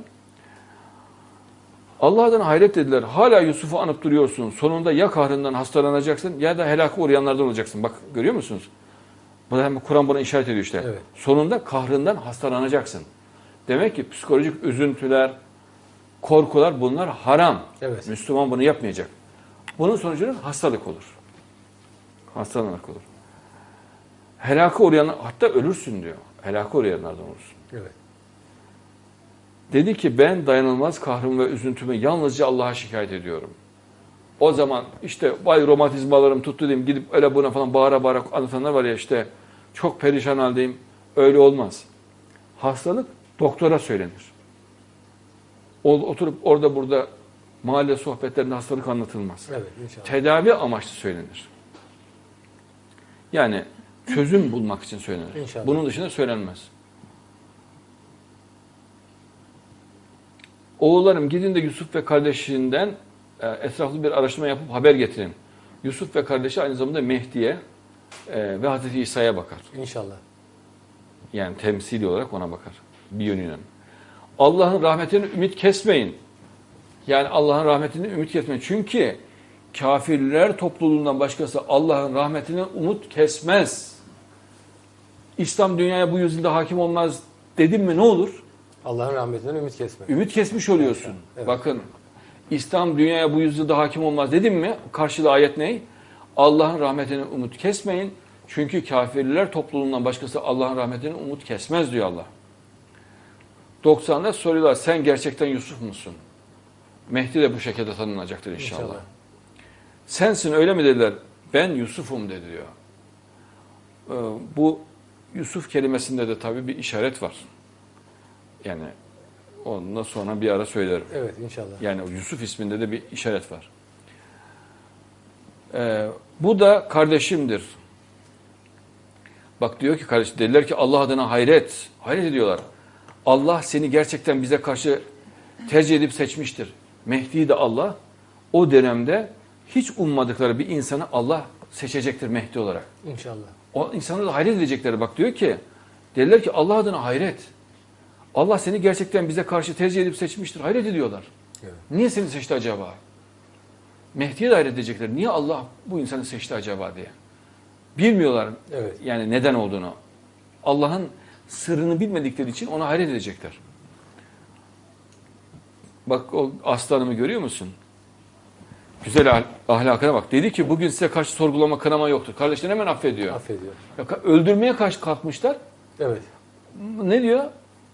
Allah'tan hayret dediler. Hala Yusuf'u anıp duruyorsun. Sonunda ya kahrından hastalanacaksın ya da helaka uğrayanlardan olacaksın. Bak görüyor musunuz? Bu da hem Kur'an buna işaret ediyor işte. Evet. Sonunda kahrından hastalanacaksın. Demek ki psikolojik üzüntüler, korkular bunlar haram. Evet. Müslüman bunu yapmayacak. Bunun sonucunda hastalık olur. Hastalık olur. Helaka uğrayan, hatta ölürsün diyor. Helaka uğrayanlardan olursun. Evet. Dedi ki ben dayanılmaz kahrım ve üzüntümü yalnızca Allah'a şikayet ediyorum. O zaman işte vay romatizmalarım tuttu diyeyim gidip öyle buna falan bağıra bağıra anlatanlar var ya işte çok perişan haldeyim. Öyle olmaz. Hastalık doktora söylenir. Oturup orada burada mahalle sohbetlerinde hastalık anlatılmaz. Evet inşallah. Tedavi amaçlı söylenir. Yani çözüm bulmak için söylenir. İnşallah. Bunun dışında söylenmez. Oğullarım gidin de Yusuf ve kardeşinden e, etraflı bir araştırma yapıp haber getirin. Yusuf ve kardeşi aynı zamanda Mehdi'ye e, ve Hazreti İsa'ya bakar. İnşallah. Yani temsili olarak ona bakar. bir yönüyle. Allah'ın rahmetini ümit kesmeyin. Yani Allah'ın rahmetini ümit kesmeyin. Çünkü kafirler topluluğundan başkası Allah'ın rahmetini umut kesmez. İslam dünyaya bu yüzyılda hakim olmaz dedim mi ne olur? Allah'ın rahmetinden ümit kesme. Ümit kesmiş oluyorsun. Evet. Bakın İslam dünyaya bu yüzyılda hakim olmaz dedim mi? Karşılığı ayet ne? Allah'ın rahmetini umut kesmeyin. Çünkü kafirler topluluğundan başkası Allah'ın rahmetini umut kesmez diyor Allah. 90'da soruyorlar sen gerçekten Yusuf musun? Mehdi de bu şekilde tanınacaktır inşallah. İnşallah. Sensin öyle mi dediler? Ben Yusuf'um dedi diyor. Ee, bu Yusuf kelimesinde de tabii bir işaret var. Yani ondan sonra bir ara söylerim. Evet inşallah. Yani Yusuf isminde de bir işaret var. Ee, bu da kardeşimdir. Bak diyor ki kardeş dediler ki Allah adına hayret. Hayret ediyorlar. Allah seni gerçekten bize karşı tercih edip seçmiştir. Mehdi de Allah o dönemde hiç ummadıkları bir insanı Allah seçecektir Mehdi olarak. İnşallah. O insanlar da hayret edecekleri bak diyor ki dediler ki Allah adına hayret. Allah seni gerçekten bize karşı tercih edip seçmiştir. Hayret ediyorlar. Evet. Niye seni seçti acaba? Mehdi'ye de hayret edecekler. Niye Allah bu insanı seçti acaba diye. Bilmiyorlar Evet. yani neden olduğunu. Allah'ın sırrını bilmedikleri için ona hayret edecekler. Bak o aslanımı görüyor musun? Güzel ahl- ahlakına bak. Dedi ki bugün size karşı sorgulama kınama yoktur. Kardeşler hemen affediyor. Affediyor. Ya öldürmeye karşı kalkmışlar. Evet. Ne diyor?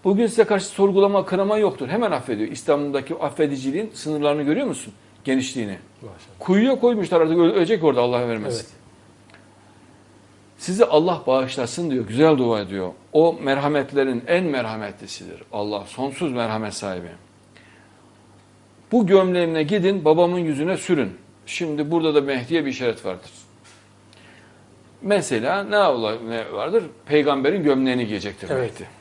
Bugün size karşı sorgulama, kınama yoktur. Hemen affediyor. İslam'daki affediciliğin sınırlarını görüyor musun? Genişliğini. Maşallah. Kuyuya koymuşlar artık öle- ölecek orada Allah vermesin. Evet. Sizi Allah bağışlasın diyor. Güzel dua ediyor. O merhametlerin en merhametlisidir. Allah sonsuz merhamet sahibi. Bu gömleğine gidin babamın yüzüne sürün. Şimdi burada da Mehdi'ye bir işaret vardır. Mesela ne vardır? Peygamberin gömleğini giyecektir Evet. Mehdi.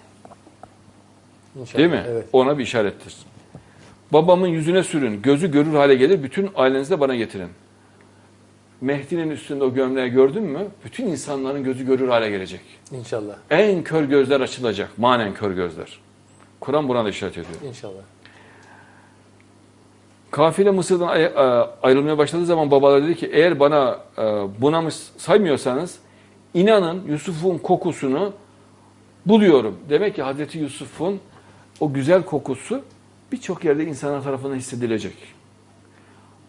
İnşallah. Değil mi? Evet. Ona bir işarettir. Babamın yüzüne sürün, gözü görür hale gelir, bütün ailenizi de bana getirin. Mehdi'nin üstünde o gömleği gördün mü, bütün insanların gözü görür hale gelecek. İnşallah. En kör gözler açılacak, manen kör gözler. Kur'an buna da işaret ediyor. İnşallah. Kafile Mısır'dan e, ayrılmaya başladığı zaman babalar dedi ki eğer bana e, bunamış saymıyorsanız inanın Yusuf'un kokusunu buluyorum. Demek ki Hazreti Yusuf'un o güzel kokusu birçok yerde insanlar tarafından hissedilecek.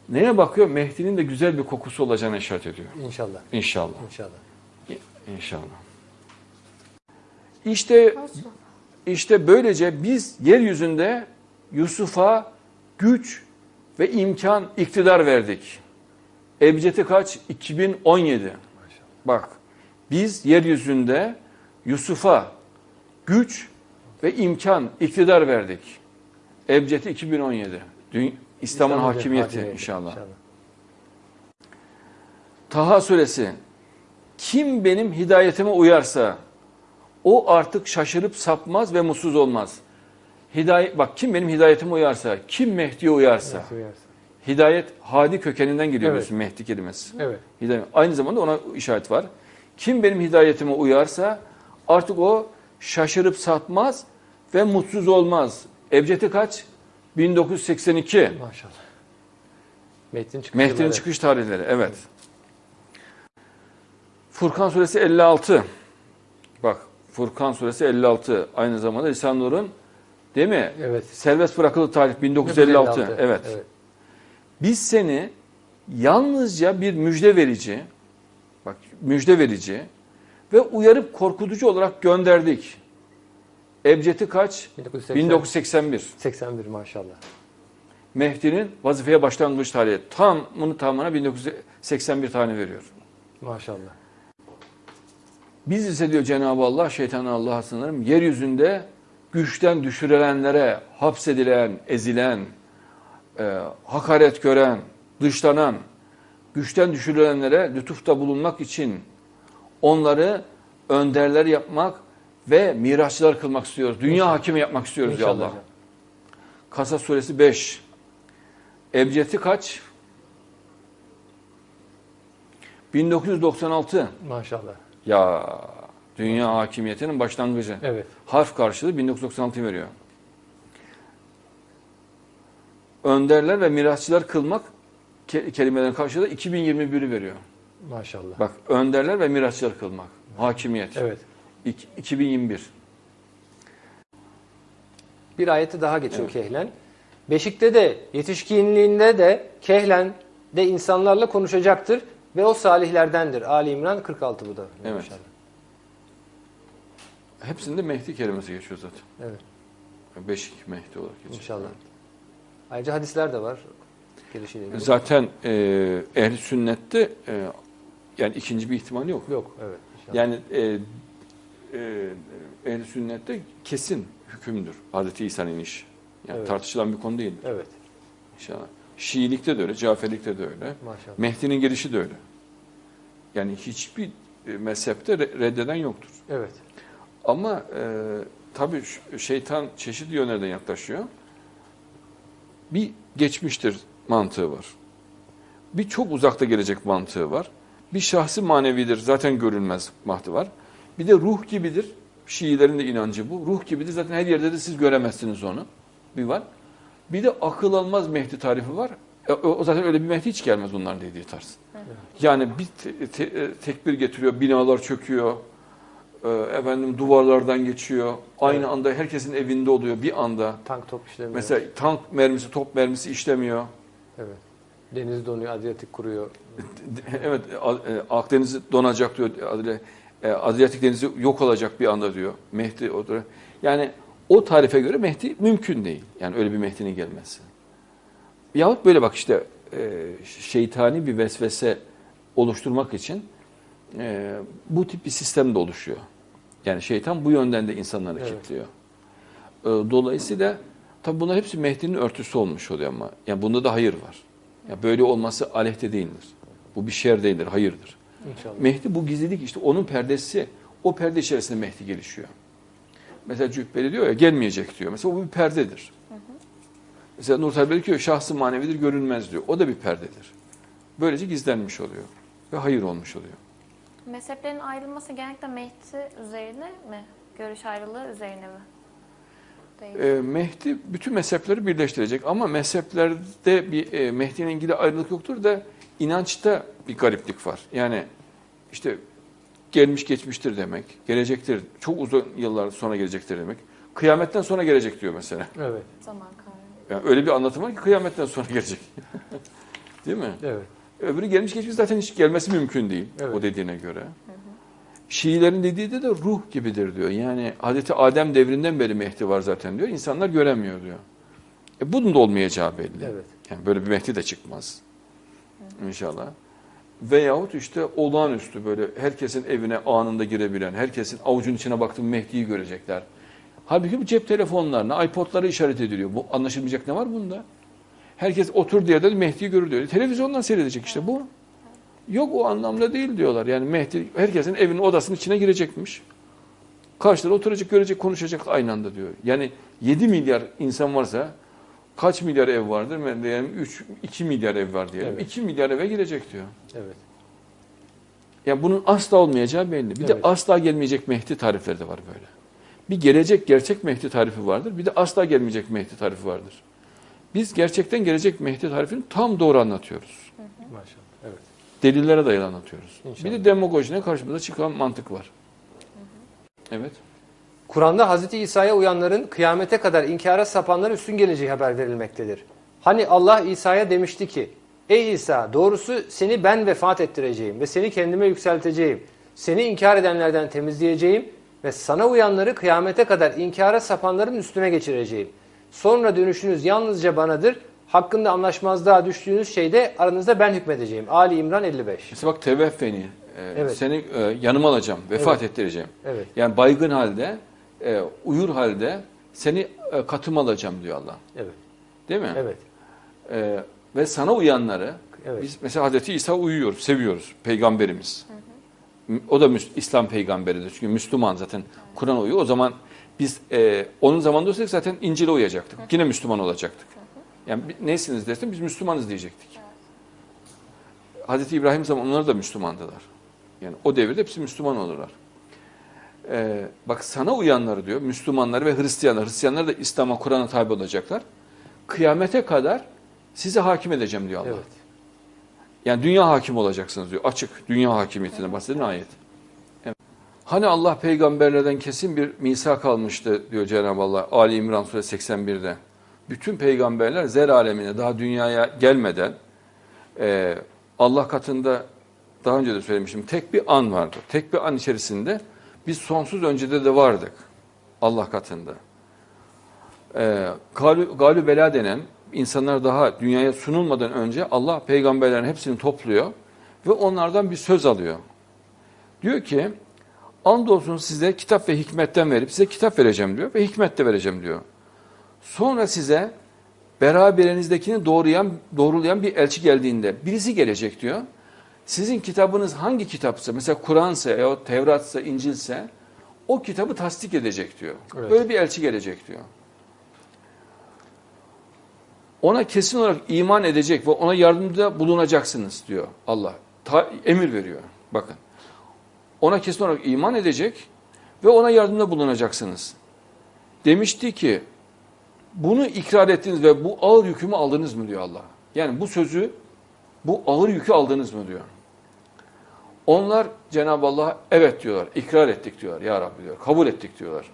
Neye bakıyor? Mehdi'nin de güzel bir kokusu olacağına işaret ediyor. İnşallah. İnşallah. İnşallah. İnşallah. İşte işte böylece biz yeryüzünde Yusuf'a güç ve imkan, iktidar verdik. Ebcedi kaç? 2017. Bak biz yeryüzünde Yusuf'a güç ve imkan, iktidar verdik. Ebcedi 2017. Dün, İslam'ın hakimiyeti inşallah. İnşallah. Taha suresi kim benim hidayetime uyarsa o artık şaşırıp sapmaz ve mutsuz olmaz. Hidayet bak kim benim hidayetime uyarsa, kim Mehdi'ye uyarsa. Uyarsa. Hidayet hadi kökeninden geliyor Evet. Mehdi kelimesi. Evet. Hidayet. Aynı zamanda ona işaret var. Kim benim hidayetime uyarsa artık o şaşırıp sapmaz ve mutsuz olmaz. Ebcedi kaç? 1982. Maşallah. Mehdi'nin çıkış Mehdi'nin yılları. çıkış tarihleri evet. Furkan suresi 56. Bak Furkan suresi 56 aynı zamanda İsa Nur'un değil mi? Evet. Serbest bırakıldığı tarih 1956. Evet. evet. Biz seni yalnızca bir müjde verici bak müjde verici ve uyarıp korkutucu olarak gönderdik. Ebcedi kaç? 1980, 1981. 81 maşallah. Mehdi'nin vazifeye başlangıç tarihi. Tam bunu tamamına 1981 tane veriyor. Maşallah. Biz ise diyor Cenab-ı Allah, şeytanı Allah'a sınırım, yeryüzünde güçten düşürülenlere, hapsedilen, ezilen, e, hakaret gören, dışlanan, güçten düşürülenlere lütufta bulunmak için onları önderler yapmak ve miraçlar kılmak istiyoruz. Dünya hakimi yapmak istiyoruz İnşallah Allah. hocam. Kasas suresi 5. Ebcedi kaç? 1996. Maşallah. Ya Dünya hakimiyetinin başlangıcı. Evet. Harf karşılığı 1996 veriyor. Önderler ve mirasçılar kılmak ke- kelimelerin karşılığı 2021'i veriyor. Maşallah. Bak önderler ve mirasçılar kılmak. Hakimiyet. Evet. İk- 2021. Bir ayeti daha geçiyor Evet. Kehlen. Beşikte de yetişkinliğinde de Kehlen de insanlarla konuşacaktır ve o salihlerdendir. Ali İmran 46 bu da. Evet. Maşallah. Hepsinde Mehdi kelimesi geçiyor zaten. Evet. Beşik Mehdi olarak geçiyor. İnşallah. Ayrıca hadisler de var. İlgili. Zaten e, ehl sünnette e, yani ikinci bir ihtimal yok. Yok. Evet. inşallah. Yani e, e, ehl sünnette kesin hükümdür. Hazreti İsa'nın iniş. Yani Evet. tartışılan bir konu değil Evet. inşallah. Şiilikte de öyle, Caferlikte de öyle. Maşallah. Mehdi'nin gelişi de öyle. Yani hiçbir e, mezhepte re- reddeden yoktur. Evet. Ama e, tabii şeytan çeşitli yönlerden yaklaşıyor. Bir geçmiştir mantığı var. Bir çok uzakta gelecek mantığı var. Bir şahsi manevidir zaten görünmez mantığı var. Bir de ruh gibidir. Şiilerin de inancı bu. Ruh gibidir zaten her yerde de siz göremezsiniz onu. Bir var. Bir de akıl almaz Mehdi tarifi var. E, o o zaten öyle bir Mehdi hiç gelmez onların dediği tarz. Yani bir te- te- e, tekbir getiriyor, binalar çöküyor, e, efendim duvarlardan geçiyor. Aynı Evet. anda herkesin evinde oluyor bir anda. Tank top işlemiyor. Mesela tank mermisi, top mermisi işlemiyor. Evet. Deniz donuyor, Adriyatik kuruyor. Evet, A- e, Akdeniz'i donacak diyor. Adile- e, Adriyatik Denizi yok olacak bir anda diyor. Mehdi odur. Yani o tarife göre Mehdi mümkün değil. Yani öyle bir Mehdi'nin gelmesi. Yahut böyle bak işte e, şeytani bir vesvese oluşturmak için e, bu tip bir sistem de oluşuyor. Yani şeytan bu yönden de insanları Evet. kilitliyor. E, Dolayısıyla tabi bunlar hepsi Mehdi'nin örtüsü olmuş oluyor ama. Yani bunda da hayır var. Ya böyle olması aleyhte değildir. Bu bir şer değildir, hayırdır. İnşallah. Mehdi bu gizlilik işte onun perdesi. O perde içerisinde Mehdi gelişiyor. Mesela Cübbeli diyor ya gelmeyecek diyor. Mesela o bir perdedir. Mesela Nur Talibeli diyor şahsı manevidir görünmez diyor. O da bir perdedir. Böylece gizlenmiş oluyor. Ve hayır olmuş oluyor. Mezheplerin ayrılması genellikle Mehdi üzerine mi? Görüş ayrılığı üzerine mi? Değil. Ee, Mehdi bütün mezhepleri birleştirecek ama mezheplerde bir e, Mehdi'nin ilgili ayrılık yoktur da inançta bir gariplik var. Yani işte gelmiş geçmiştir demek, gelecektir, çok uzun yıllar sonra gelecektir demek. Kıyametten sonra gelecek diyor mesela. Evet. Zaman. Yani öyle bir anlatım var ki kıyametten sonra gelecek. Değil mi? Evet. Öbürü gelmiş geçmiş zaten hiç gelmesi mümkün değil Evet. o dediğine göre. Şiilerin dediği de, de ruh gibidir diyor. Yani Hazreti Adem devrinden beri Mehdi var zaten diyor. İnsanlar göremiyor diyor. E bunun da olmayacağı belli. Evet. Yani böyle bir Mehdi de çıkmaz. İnşallah. Veyahut işte olağanüstü böyle herkesin evine anında girebilen, herkesin avucun içine baktığım Mehdi'yi görecekler. Halbuki bu cep telefonlarına, iPod'lara işaret ediliyor. Bu anlaşılmayacak ne var bunda? Herkes oturduğu yerde Mehdi'yi görür diyor. Televizyondan seyredecek işte bu. Yok o anlamda değil diyorlar. Yani Mehdi herkesin evinin odasının içine girecekmiş. Karşıda oturacak, görecek, konuşacak aynı anda diyor. Yani 7 milyar insan varsa kaç milyar ev vardır? Ben diyelim 3 2 milyar ev var diyelim. Evet. 2 milyar eve girecek diyor. Evet. Yani bunun asla olmayacağı belli. Bir de Evet. asla gelmeyecek Mehdi tarifleri de var böyle. Bir gelecek gerçek Mehdi tarifi vardır. Bir de asla gelmeyecek Mehdi tarifi vardır. Biz gerçekten gelecek Mehdi tarifini tam doğru anlatıyoruz. Maşallah. Evet. Delillere dayalı anlatıyoruz. İnşallah. Bir de demagojine karşımıza çıkan mantık var. Evet. Kur'an'da Hazreti İsa'ya uyanların kıyamete kadar inkara sapanların üstün geleceği haber verilmektedir. Hani Allah İsa'ya demişti ki, Ey İsa doğrusu seni ben vefat ettireceğim ve seni kendime yükselteceğim. Seni inkar edenlerden temizleyeceğim ve sana uyanları kıyamete kadar inkara sapanların üstüne geçireceğim. Sonra dönüşünüz yalnızca banadır. Hakkında anlaşmazlığa düştüğünüz şeyde aranızda ben hükmedeceğim. Ali İmran 55. Mesela bak teveffeni. e, Evet. Seni e, yanıma alacağım. Vefat ettireceğim. Evet. Yani baygın halde, e, uyur halde seni e, katıma alacağım diyor Allah. Evet. Değil mi? Evet. E, ve sana uyanları Evet. biz mesela Hazreti İsa uyuyor, seviyoruz peygamberimiz. O da Müs- İslam peygamberidir. Çünkü Müslüman zaten Kur'an uyuyor. O zaman biz e, onun zamanında olsaydık zaten İncil'e uyacaktık. Yine Müslüman olacaktık. Yani neysiniz dersen biz Müslümanız diyecektik. Hazreti İbrahim zamanı onlar da Müslümandılar. Yani o devirde hepsi Müslüman olurlar. E, bak sana uyanları diyor, Müslümanları ve Hristiyanlar, Hristiyanlar da İslam'a, Kur'an'a tabi olacaklar. Kıyamete kadar size hakim edeceğim diyor Allah. Evet. Yani dünya hakim olacaksınız diyor. Açık dünya hakimiyetine bahseden ayet. Evet. Hani Allah peygamberlerden kesin bir misak almıştı diyor Cenab-ı Allah Ali İmran suresi 81'de. Bütün peygamberler zer alemine daha dünyaya gelmeden e, Allah katında daha önce de söylemiştim tek bir an vardı. Tek bir an içerisinde biz sonsuz öncede de vardık Allah katında. E, galü, bela denen insanlar daha dünyaya sunulmadan önce Allah peygamberlerin hepsini topluyor ve onlardan bir söz alıyor. Diyor ki andolsun size kitap ve hikmetten verip size kitap vereceğim diyor ve hikmet de vereceğim diyor. Sonra size beraberinizdekini doğruyan, doğrulayan bir elçi geldiğinde birisi gelecek diyor. Sizin kitabınız hangi kitapsa mesela Kur'ansa ya Tevratsa İncilse o kitabı tasdik edecek diyor. Evet. Böyle bir elçi gelecek diyor. Ona kesin olarak iman edecek ve ona yardımda bulunacaksınız diyor Allah. Ta, emir veriyor. Bakın. Ona kesin olarak iman edecek ve ona yardımda bulunacaksınız. Demişti ki bunu ikrar ettiniz ve bu ağır yükümü aldınız mı diyor Allah. Yani bu sözü, bu ağır yükü aldınız mı diyor. Onlar Cenab-ı Allah'a evet diyorlar, ikrar ettik diyorlar ya Rabbi diyor, kabul ettik diyorlar.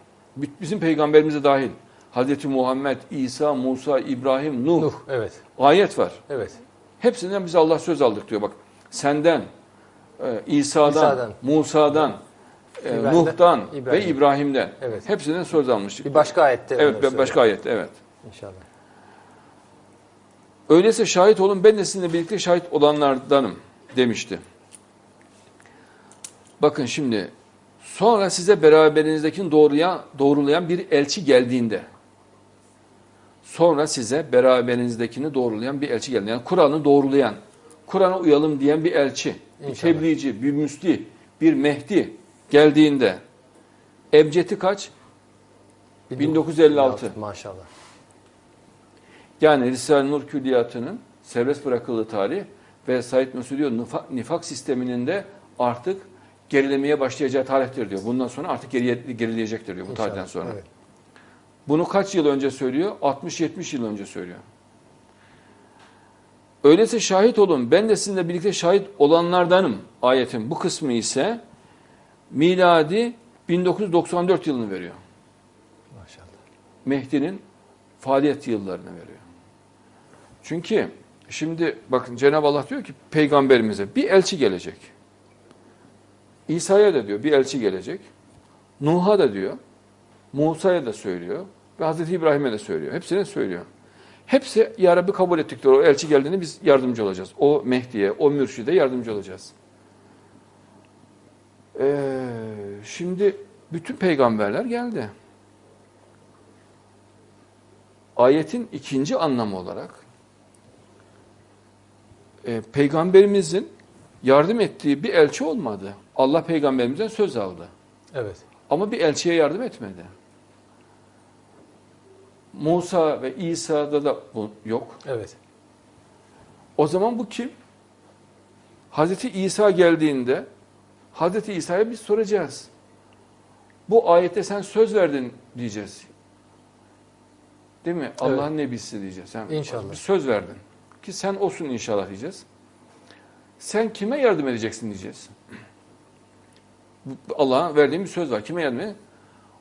Bizim peygamberimize dahil. Hazreti Muhammed, İsa, Musa, İbrahim, Nuh, Nuh. Evet. ayet var. Evet. Hepsinden biz Allah söz aldık diyor bak. Senden, e, İsa'dan, İsa'dan, Musa'dan, e, Nuh'tan ve İbrahim. İbrahim'den. Evet. Hepsinden söz almıştık. Bir başka ayette. Evet, ben başka ayette evet. İnşallah. Öyleyse şahit olun ben de sizinle birlikte şahit olanlardanım demişti. Bakın şimdi sonra size beraberinizdekini doğruya, doğrulayan bir elçi geldiğinde sonra size beraberinizdekini doğrulayan bir elçi geldiğinde yani Kur'an'ı doğrulayan Kur'an'a uyalım diyen bir elçi, bir İnşallah. tebliğci, bir müsli, bir mehdi geldiğinde ebcedi kaç? 1956. Maşallah. Yani Risale-i Nur Külliyatı'nın serbest bırakıldığı tarih ve Said Nursi diyor nifak, nifak sisteminin de artık gerilemeye başlayacağı tarihtir diyor. Bundan sonra artık geriye, gerileyecektir diyor bu tarihten sonra. Evet. Bunu kaç yıl önce söylüyor? 60-70 yıl önce söylüyor. Öyleyse şahit olun. Ben de sizinle birlikte şahit olanlardanım. Ayetin bu kısmı ise miladi 1994 yılını veriyor. Maşallah. Mehdi'nin faaliyet yıllarını veriyor. Çünkü şimdi bakın Cenab-ı Allah diyor ki peygamberimize bir elçi gelecek. İsa'ya da diyor bir elçi gelecek. Nuh'a da diyor. Musa'ya da söylüyor. Ve Hazreti İbrahim'e de söylüyor. Hepsine söylüyor. Hepsi ya Rabbi kabul ettik diyor. O elçi geldiğinde biz yardımcı olacağız. O Mehdi'ye, o mürşide yardımcı olacağız. Ee, şimdi bütün peygamberler geldi. Ayetin ikinci anlamı olarak e, peygamberimizin yardım ettiği bir elçi olmadı. Allah peygamberimizden söz aldı. Evet. Ama bir elçiye yardım etmedi. Musa ve İsa'da da bu yok. Evet. O zaman bu kim? Hazreti İsa geldiğinde Hazreti İsa'ya biz soracağız. Bu ayette sen söz verdin diyeceğiz. Değil mi? Allah'ın nebisi diyeceğiz. Sen İnşallah. bir söz verdin. Ki sen olsun inşallah diyeceğiz. Sen kime yardım edeceksin diyeceğiz. Allah'a verdiğim bir söz var. Kime yardım edeceksin?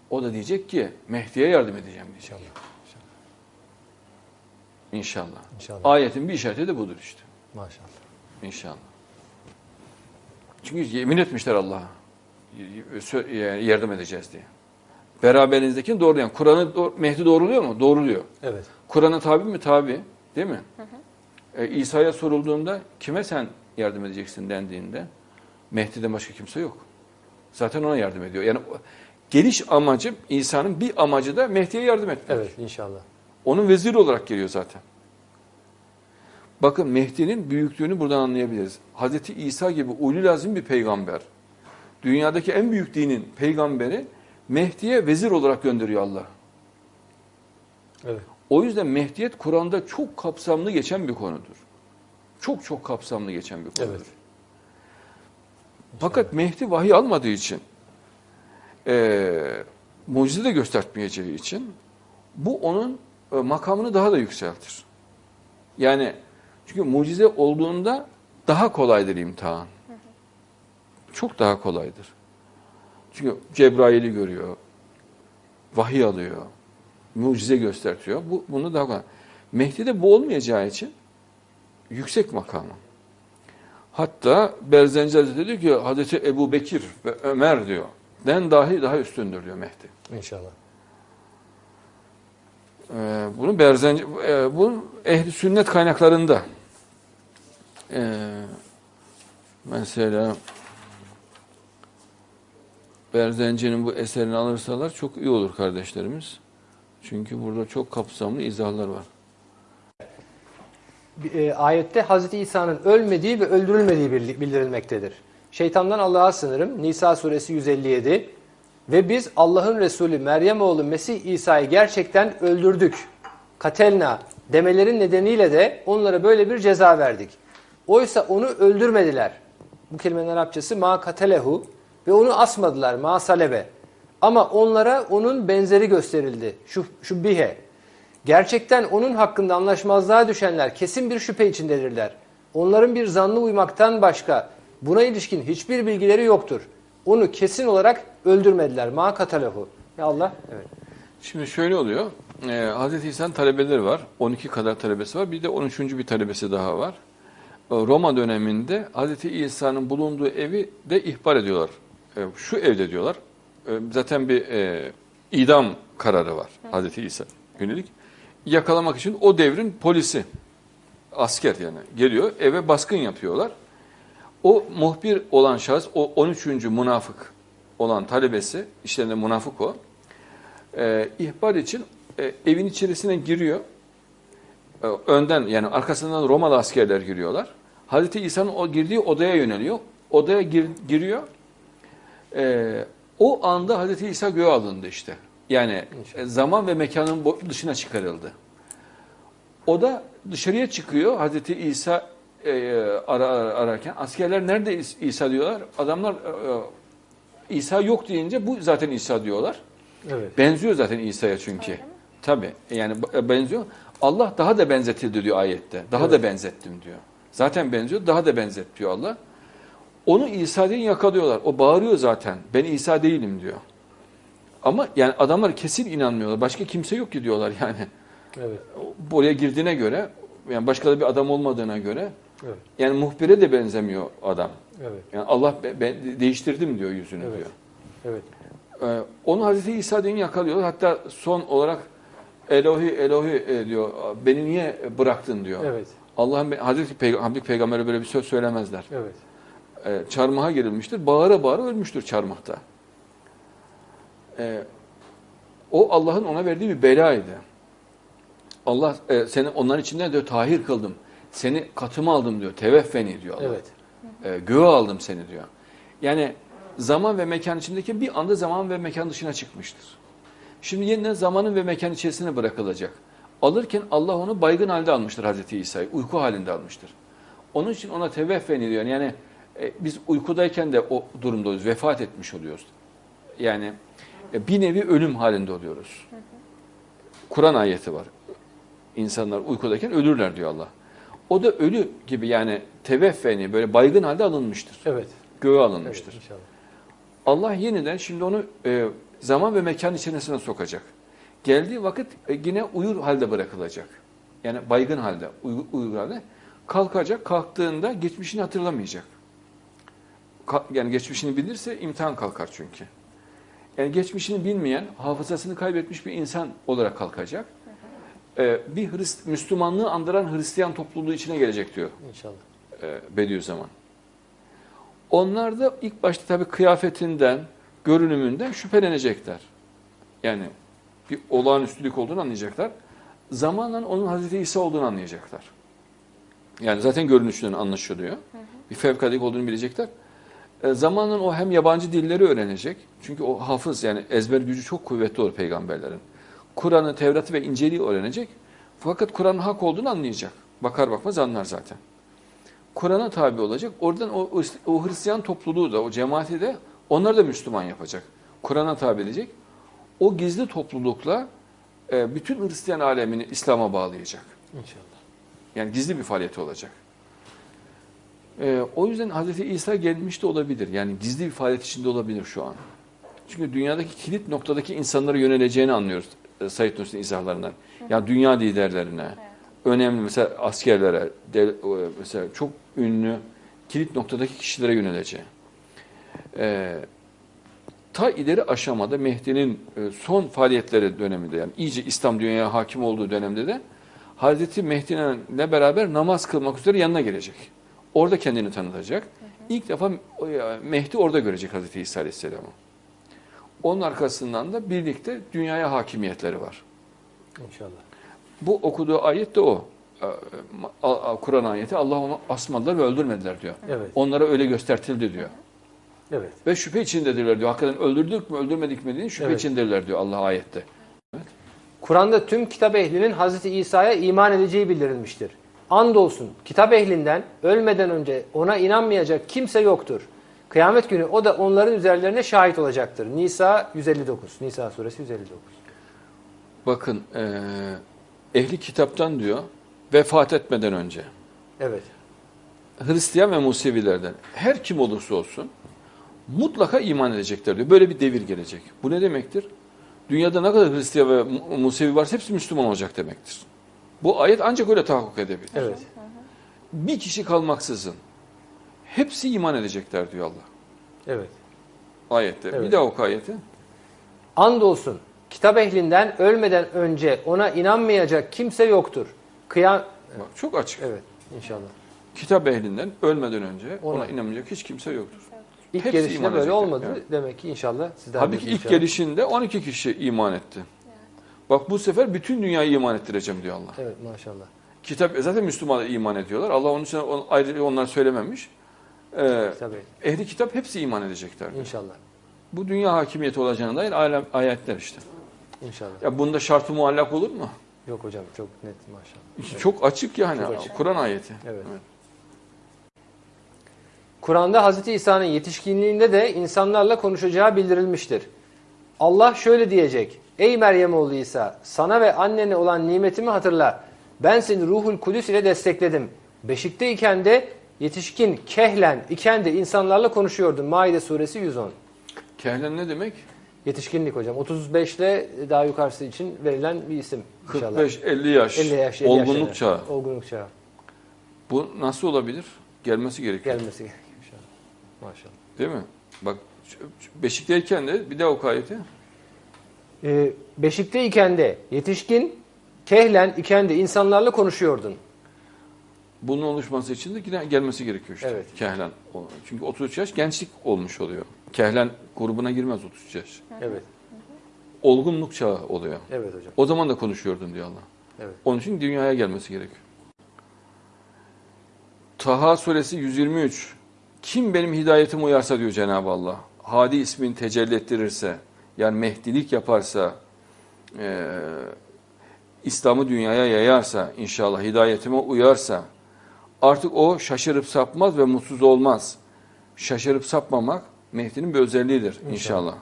O da diyecek ki Mehdi'ye yardım edeceğim diyecek. İnşallah. İnşallah. İnşallah. Ayetin bir işareti de budur işte. Maşallah. İnşallah. Çünkü yemin etmişler Allah'a. Yardım edeceğiz diye. Beraberinizdekini doğrulayan. Kur'an'ı Mehdi doğruluyor mu? Doğruluyor. Evet. Kur'an'a tabi mi? Tabi. Değil mi? E, İsa'ya sorulduğunda kime sen yardım edeceksin dendiğinde Mehdi'den başka kimse yok. Zaten ona yardım ediyor. Yani geliş amacı İsa'nın bir amacı da Mehdi'ye yardım etmek. Evet inşallah. Onun veziri olarak geliyor zaten. Bakın Mehdi'nin büyüklüğünü buradan anlayabiliriz. Hazreti İsa gibi ulul lazım bir peygamber. Dünyadaki en büyük dinin peygamberi Mehdi'ye vezir olarak gönderiyor Allah. Evet. O yüzden Mehdiyet Kur'an'da çok kapsamlı geçen bir konudur. Çok çok kapsamlı geçen bir konudur. Evet. Fakat Mehdi vahiy almadığı için e, mucize de göstermeyeceği için bu onun e, makamını daha da yükseltir. Yani çünkü mucize olduğunda daha kolaydır imtihan. Çok daha kolaydır. Çünkü Cebrail'i görüyor, vahiy alıyor, mucize göstertiyor. Bu bunu daha kolay. Mehdi'de bu olmayacağı için yüksek makamı. Hatta Berzenci Hazretleri diyor ki Hazreti Ebu Bekir ve Ömer diyor. Den dahi daha üstündür diyor Mehdi. İnşallah. Ee, bunu Berzenci, e, bu ehli sünnet kaynaklarında. Ee, mesela Berzenci'nin bu eserini alırsalar çok iyi olur kardeşlerimiz. Çünkü burada çok kapsamlı izahlar var. E, ayette Hazreti İsa'nın ölmediği ve öldürülmediği bildi- bildirilmektedir. Şeytandan Allah'a sınırım. Nisa suresi 157. Ve biz Allah'ın Resulü Meryem oğlu Mesih İsa'yı gerçekten öldürdük. Katelna demelerin nedeniyle de onlara böyle bir ceza verdik. Oysa onu öldürmediler. Bu kelimenin Arapçası ma katelehu ve onu asmadılar ma salebe. Ama onlara onun benzeri gösterildi. Şu, şu bihe. Gerçekten onun hakkında anlaşmazlığa düşenler kesin bir şüphe içindedirler. Onların bir zannı uymaktan başka buna ilişkin hiçbir bilgileri yoktur. Onu kesin olarak öldürmediler. Ma katalehu. Ya Allah. Evet. Şimdi şöyle oluyor. Ee, Hazreti İsa'nın talebeleri var. 12 kadar talebesi var. Bir de 13. bir talebesi daha var. Ee, Roma döneminde Hazreti İsa'nın bulunduğu evi de ihbar ediyorlar. Ee, şu evde diyorlar. Ee, zaten bir e, idam kararı var Hazreti İsa yönelik. Yakalamak için o devrin polisi, asker yani geliyor eve baskın yapıyorlar. O muhbir olan şahıs, o 13. münafık olan talebesi, işlerinde münafık o e, ihbar için e, evin içerisine giriyor. E, önden yani arkasından Romalı askerler giriyorlar. Hazreti İsa'nın o girdiği odaya yöneliyor. Odaya gir- giriyor. E, o anda Hazreti İsa göğe alındı işte. Yani e, zaman ve mekanın dışına çıkarıldı. O da dışarıya çıkıyor Hazreti İsa e, ara, ara- ararken. Askerler nerede İs- İsa diyorlar. Adamlar e, e, İsa yok deyince bu zaten İsa diyorlar. Evet. Benziyor zaten İsa'ya çünkü. Tabi yani benziyor. Allah daha da benzetildi diyor ayette. Daha Evet. da benzettim diyor. Zaten benziyor, daha da benzet diyor Allah. Onu İsa diye yakalıyorlar. O bağırıyor zaten. Ben İsa değilim diyor. Ama yani adamlar kesin inanmıyorlar. Başka kimse yok ki diyorlar yani. Evet. Buraya girdiğine göre yani başka da bir adam olmadığına göre Evet. yani muhbire de benzemiyor adam. Evet. Yani Allah be- ben değiştirdim diyor yüzünü Evet. diyor. Evet. Ee, onu Hazreti İsa diye yakalıyorlar. Hatta son olarak Elohi Elohi e, diyor. Beni niye bıraktın diyor. Evet. Allah'ın Hazreti Peyg Habib Peygamber'e böyle bir söz söylemezler. Evet. Ee, çarmıha gerilmiştir. Bağıra bağıra ölmüştür çarmıhta. Ee, o Allah'ın ona verdiği bir belaydı. Allah e, seni onların içinden diyor tahir kıldım. Seni katıma aldım diyor. Teveffeni diyor Allah. Evet. E, göğe aldım seni diyor. Yani zaman ve mekan içindeki bir anda zaman ve mekan dışına çıkmıştır. Şimdi yeniden zamanın ve mekan içerisine bırakılacak. Alırken Allah onu baygın halde almıştır Hazreti İsa'yı. Uyku halinde almıştır. Onun için ona teveffeni diyor. Yani e, biz uykudayken de o durumdayız. Vefat etmiş oluyoruz. Yani e, bir nevi ölüm halinde oluyoruz. Kur'an ayeti var. İnsanlar uykudayken ölürler diyor Allah. O da ölü gibi yani teveffeni böyle baygın halde alınmıştır. Evet. Göğe Evet. alınmıştır. İnşallah. Allah yeniden şimdi onu e, zaman ve mekan içerisine sokacak. Geldiği vakit e, yine uyur halde bırakılacak. Yani baygın halde, uy- uyur halde. Kalkacak, kalktığında geçmişini hatırlamayacak. Ka- yani geçmişini bilirse imtihan kalkar çünkü. Yani geçmişini bilmeyen, hafızasını kaybetmiş bir insan olarak kalkacak. E, bir Hrist Müslümanlığı andıran Hristiyan topluluğu içine gelecek diyor İnşallah. e, Bediüzzaman. Onlar da ilk başta tabii kıyafetinden, görünümünden şüphelenecekler. Yani bir olağanüstülük olduğunu anlayacaklar. Zamanla onun Hazreti İsa olduğunu anlayacaklar. Yani zaten görünüşünden anlaşılıyor. Bir fevkaladelik olduğunu bilecekler. E, zamanla o hem yabancı dilleri öğrenecek. Çünkü o hafız yani ezber gücü çok kuvvetli olur peygamberlerin. Kur'an'ı, Tevrat'ı ve İncil'i öğrenecek. Fakat Kur'an'ın hak olduğunu anlayacak. Bakar bakmaz anlar zaten. Kur'an'a tabi olacak. Oradan o, o Hristiyan topluluğu da, o cemaati de onlar da Müslüman yapacak. Kur'an'a tabi edecek. O gizli toplulukla e, bütün Hristiyan alemini İslam'a bağlayacak. İnşallah. Yani gizli bir faaliyeti olacak. E, o yüzden Hz. İsa gelmiş de olabilir. Yani gizli bir faaliyet içinde olabilir şu an. Çünkü dünyadaki kilit noktadaki insanlara yöneleceğini anlıyoruz e, Said Nursi'nin izahlarından. Ya dünya liderlerine, önemli mesela askerlere, de, mesela çok ünlü kilit noktadaki kişilere yöneleceği. E, ta ileri aşamada Mehdi'nin e, son faaliyetleri döneminde yani iyice İslam dünyaya hakim olduğu dönemde de Hazreti Mehdi'yle beraber namaz kılmak üzere yanına gelecek. Orada kendini tanıtacak. İlk defa ya, Mehdi orada görecek Hazreti İsa Aleyhisselam'ı. Onun arkasından da birlikte dünyaya hakimiyetleri var. İnşallah. Bu okuduğu ayet de o. A- Kur'an ayeti Allah onu asmadılar ve öldürmediler diyor. Evet. Onlara öyle göstertildi diyor. Evet. Ve şüphe içindedirler diyor. Hakikaten öldürdük mü öldürmedik mi diye şüphe Evet. içindedirler diyor Allah ayette. Kur'an'da tüm kitap ehlinin Hazreti İsa'ya iman edeceği bildirilmiştir. Andolsun kitap ehlinden ölmeden önce ona inanmayacak kimse yoktur. Kıyamet günü o da onların üzerlerine şahit olacaktır. Nisa 159. Nisa suresi 159. Bakın eee, ehli kitaptan diyor vefat etmeden önce Evet. Hristiyan ve Musevilerden her kim olursa olsun mutlaka iman edecekler diyor. Böyle bir devir gelecek. Bu ne demektir? Dünyada ne kadar Hristiyan ve Mu- Musevi varsa hepsi Müslüman olacak demektir. Bu ayet ancak öyle tahakkuk edebilir. Evet. Bir kişi kalmaksızın hepsi iman edecekler diyor Allah. Evet. Ayette. Bir Evet. daha oku ayeti. Andolsun kitap ehlinden ölmeden önce ona inanmayacak kimse yoktur. Kıyam Bak, çok açık. Evet inşallah. Kitap ehlinden ölmeden önce ona, Ona. inanmayacak hiç kimse yoktur. İlk Hepsi gelişinde böyle olmadı. evet. Demek ki inşallah sizden Tabii ki ilk inşallah. gelişinde 12 kişi iman etti. Bak bu sefer bütün dünyayı iman ettireceğim diyor Allah. Evet maşallah. Kitap zaten Müslümanlar iman ediyorlar. Allah onun için on- ayrı onlar söylememiş. Ee, Kitap ehli. kitap hepsi iman edecekler. diyor. İnşallah. Bu dünya hakimiyeti olacağına dair alem- ayetler işte. İnşallah. Ya bunda şartı muallak olur mu? Yok hocam çok net maşallah. Evet. Çok açık yani. Kur'an ayeti. Evet. Kur'an'da Hz. İsa'nın yetişkinliğinde de insanlarla konuşacağı bildirilmiştir. Allah şöyle diyecek. Ey Meryem oğlu İsa sana ve annene olan nimetimi hatırla. Ben seni ruhul kudüs ile destekledim. Beşikteyken de yetişkin kehlen iken de insanlarla konuşuyordun. Maide suresi 110. Kehlen ne demek? Yetişkinlik hocam. 35 ile daha yukarısı için verilen bir isim. inşallah. 45-50 yaş. 50 yaş, 50 olgunluk yaşlarında. çağı. Olgunluk çağı. Bu nasıl olabilir? Gelmesi gerekiyor. Gelmesi gerekiyor inşallah. Maşallah. Değil mi? Bak Beşikteyken de bir daha oku ayeti. Ee, Beşikteyken de yetişkin, kehlen iken de insanlarla konuşuyordun. Bunun oluşması için de gelmesi gerekiyor işte. Evet. Kehlen. Çünkü 33 yaş gençlik olmuş oluyor. Kehlen grubuna girmez 33 yaş. Evet, Olgunluk çağı oluyor. evet hocam. O zaman da konuşuyordun diyor Allah. Evet. Onun için dünyaya gelmesi gerekiyor. Taha suresi 123. Kim benim hidayetime uyarsa diyor Cenab-ı Allah. Hadi ismini tecelli ettirirse, yani mehdilik yaparsa, eee, İslam'ı dünyaya yayarsa, inşallah hidayetime uyarsa, artık o şaşırıp sapmaz ve mutsuz olmaz. Şaşırıp sapmamak Mehdi'nin bir özelliğidir inşallah. İnşallah.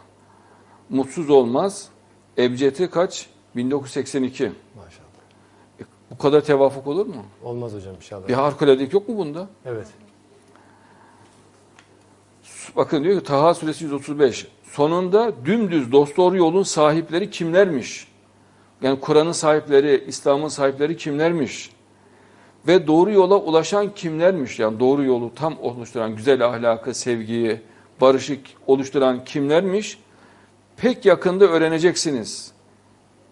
Mutsuz olmaz. Ebcedi kaç? 1982. Maşallah. E, Bu kadar tevafuk olur mu? Olmaz hocam inşallah. Bir harikuladelik yok mu bunda? Evet. Bakın diyor ki Taha suresi 135. Sonunda dümdüz dosdoğru yolun sahipleri kimlermiş? Yani Kur'an'ın sahipleri, İslam'ın sahipleri kimlermiş? Ve doğru yola ulaşan kimlermiş? Yani doğru yolu tam oluşturan, güzel ahlakı, sevgiyi, barışı oluşturan kimlermiş? Pek yakında öğreneceksiniz.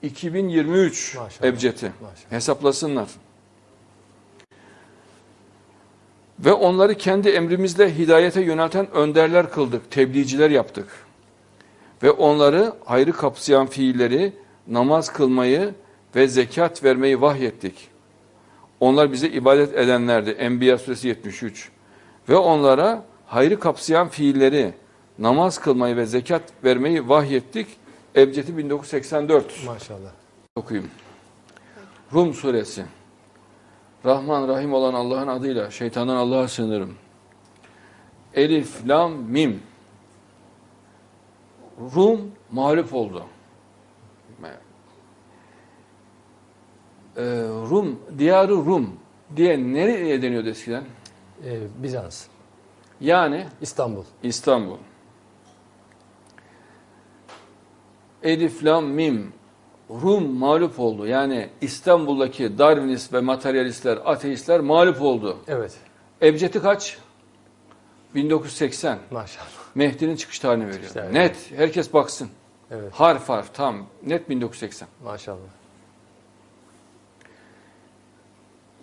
2023 Maşallah. Ebced'i. Maşallah. Hesaplasınlar. Ve onları kendi emrimizle hidayete yönelten önderler kıldık, tebliğciler yaptık. Ve onları hayrı kapsayan fiilleri, namaz kılmayı ve zekat vermeyi vahyettik. Onlar bize ibadet edenlerdi. Enbiya suresi 73. Ve onlara hayrı kapsayan fiilleri, namaz kılmayı ve zekat vermeyi vahyettik. Ebcedi 1984 Maşallah. okuyayım. Rum suresi. Rahman Rahim olan Allah'ın adıyla şeytandan Allah'a sığınırım. Elif, Lam, Mim. Rum mağlup oldu. Ee, Rum, diyarı Rum diye nereye deniyordu eskiden? Ee, Bizans, Yani İstanbul. İstanbul. Elif, Lam, Mim. Rum mağlup oldu. Yani İstanbul'daki Darwinist ve materyalistler, ateistler mağlup oldu. Evet. Ebcedi kaç? 1980. Maşallah. Mehdi'nin çıkış tarihini veriyor. tarihini. Net. Herkes baksın. Evet. Harf harf tam. Net 1980. Maşallah.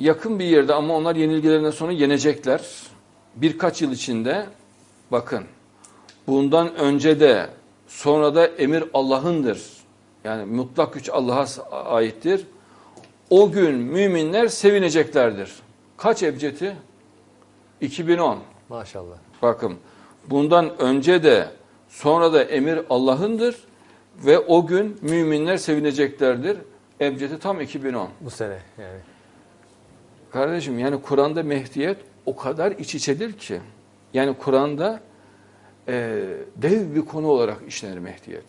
Yakın bir yerde ama onlar yenilgilerinden sonra yenecekler. Birkaç yıl içinde bakın bundan önce de sonra da emir Allah'ındır. Yani mutlak güç Allah'a aittir. O gün müminler sevineceklerdir. Kaç ebcedi? 2010. Maşallah. Bakın bundan önce de sonra da emir Allah'ındır ve o gün müminler sevineceklerdir. Ebcedi tam 2010. Bu sene yani. Kardeşim yani Kur'an'da Mehdiyet o kadar iç içedir ki. Yani Kur'an'da e, dev bir konu olarak işlenir Mehdiyet.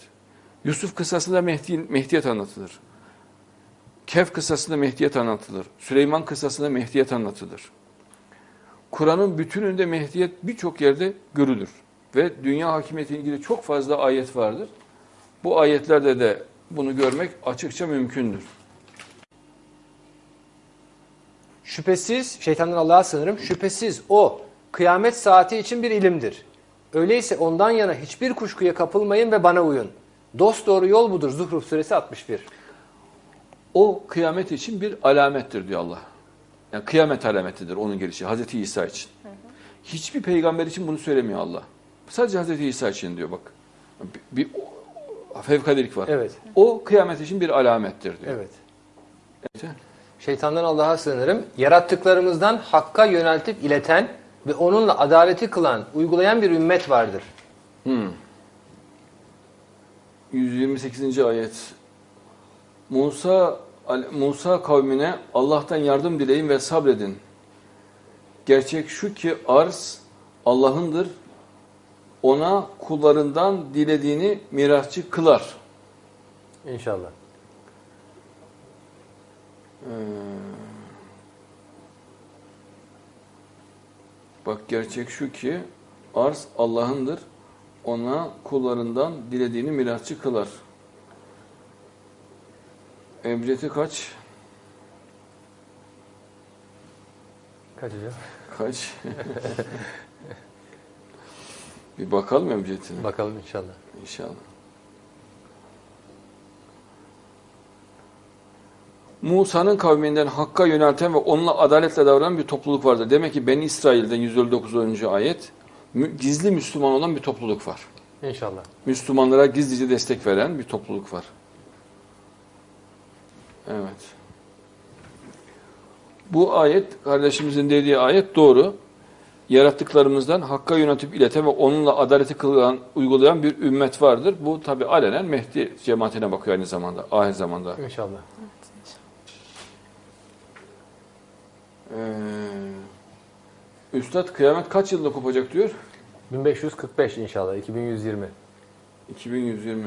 Yusuf kıssasında Mehdi, Mehdiyet anlatılır. Kehf kıssasında Mehdiyet anlatılır. Süleyman kıssasında Mehdiyet anlatılır. Kur'an'ın bütününde Mehdiyet birçok yerde görülür. Ve dünya hakimiyetiyle ilgili çok fazla ayet vardır. Bu ayetlerde de bunu görmek açıkça mümkündür. Şüphesiz, şeytandan Allah'a sığınırım, şüphesiz o kıyamet saati için bir ilimdir. Öyleyse ondan yana hiçbir kuşkuya kapılmayın ve bana uyun. Dost doğru yol budur. Zuhruf suresi 61. O kıyamet için bir alamettir diyor Allah. Yani kıyamet alametidir onun gelişi Hazreti İsa için. Hiçbir peygamber için bunu söylemiyor Allah. Sadece Hazreti İsa için diyor bak. Bir, bir fevkalelik var. Evet. O kıyamet için bir alamettir diyor. Evet. Evet. Şeytandan Allah'a sığınırım. Yarattıklarımızdan hakka yöneltip ileten ve onunla adaleti kılan, uygulayan bir ümmet vardır. Hmm. 128. ayet. Musa Musa kavmine Allah'tan yardım dileyin ve sabredin. Gerçek şu ki arz Allah'ındır. Ona kullarından dilediğini mirasçı kılar. İnşallah. Ee, bak gerçek şu ki arz Allah'ındır. Ona kullarından dilediğini mirasçı kılar. Ebcedi kaç? Kaç hocam? Kaç? Bir bakalım ebcedine. Bakalım inşallah. İnşallah. Musa'nın kavminden Hakk'a yönelten ve onunla adaletle davranan bir topluluk vardır. Demek ki Beni İsrail'den 159. ayet gizli Müslüman olan bir topluluk var. İnşallah. Müslümanlara gizlice destek veren bir topluluk var. Evet. Bu ayet, kardeşimizin dediği ayet doğru. Yarattıklarımızdan Hakk'a yönetip ileten ve onunla adaleti kılan, uygulayan bir ümmet vardır. Bu tabi alenen Mehdi cemaatine bakıyor aynı zamanda, ahir zamanda. İnşallah. Ee, Üstad kıyamet kaç yılda kopacak diyor? 1545 inşallah. 2120. 2120.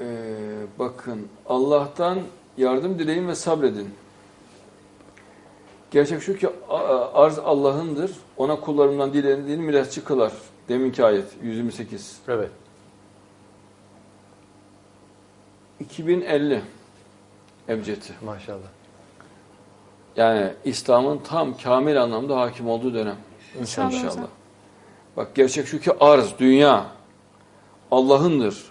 Ee, bakın Allah'tan yardım dileyin ve sabredin. Gerçek şu ki arz Allah'ındır. Ona kullarından dilediğini mirasçı kılar. Deminki ayet 128. Evet. 2050 Ebcedi. Maşallah. Yani İslam'ın tam kamil anlamda hakim olduğu dönem. İnşallah hocam. Bak gerçek şu ki arz, dünya Allah'ındır.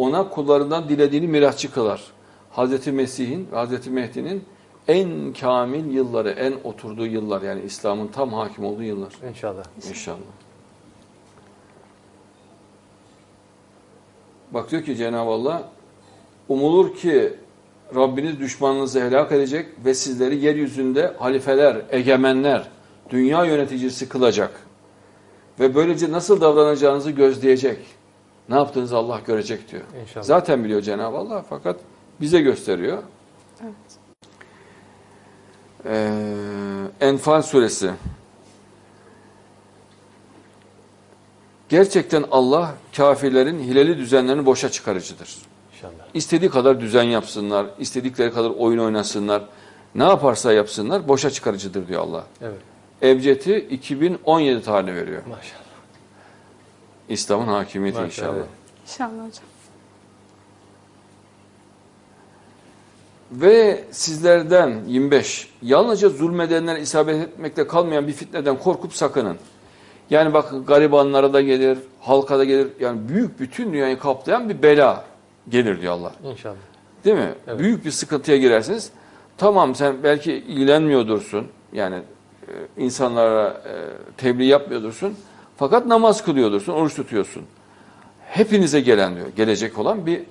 Ona kullarından dilediğini mirasçı kılar. Hazreti Mesih'in, Hazreti Mehdi'nin en kamil yılları, en oturduğu yıllar yani İslam'ın tam hakim olduğu yıllar İnşallah. inşallah. Bak diyor ki Cenab-ı Allah umulur ki Rabbiniz düşmanınızı helak edecek ve sizleri yeryüzünde halifeler, egemenler, dünya yöneticisi kılacak. Ve böylece nasıl davranacağınızı gözleyecek. Ne yaptığınızı Allah görecek diyor. İnşallah. Zaten biliyor Cenab-ı Allah fakat bize gösteriyor. Evet. Ee, Enfal suresi Gerçekten Allah kafirlerin hileli düzenlerini boşa çıkarıcıdır. İnşallah. İstediği kadar düzen yapsınlar, istedikleri kadar oyun oynasınlar. Ne yaparsa yapsınlar boşa çıkarıcıdır diyor Allah. Evet. Ebced'i 2017 tarihine veriyor. Maşallah. İslam'ın hakimiyeti Maşallah, inşallah. evet. İnşallah hocam. Ve sizlerden 25 yalnızca zulmedenlere isabet etmekle kalmayan bir fitneden korkup sakının. Yani bakın garibanlara da gelir, halka da gelir. Yani büyük bütün dünyayı kaplayan bir bela gelir diyor Allah. İnşallah. Değil mi? Evet. Büyük bir sıkıntıya girersiniz. Tamam sen belki ilgilenmiyordursun. Yani e, insanlara e, tebliğ yapmıyordursun. Fakat namaz kılıyordursun, oruç tutuyorsun. Hepinize gelen diyor. Gelecek olan bir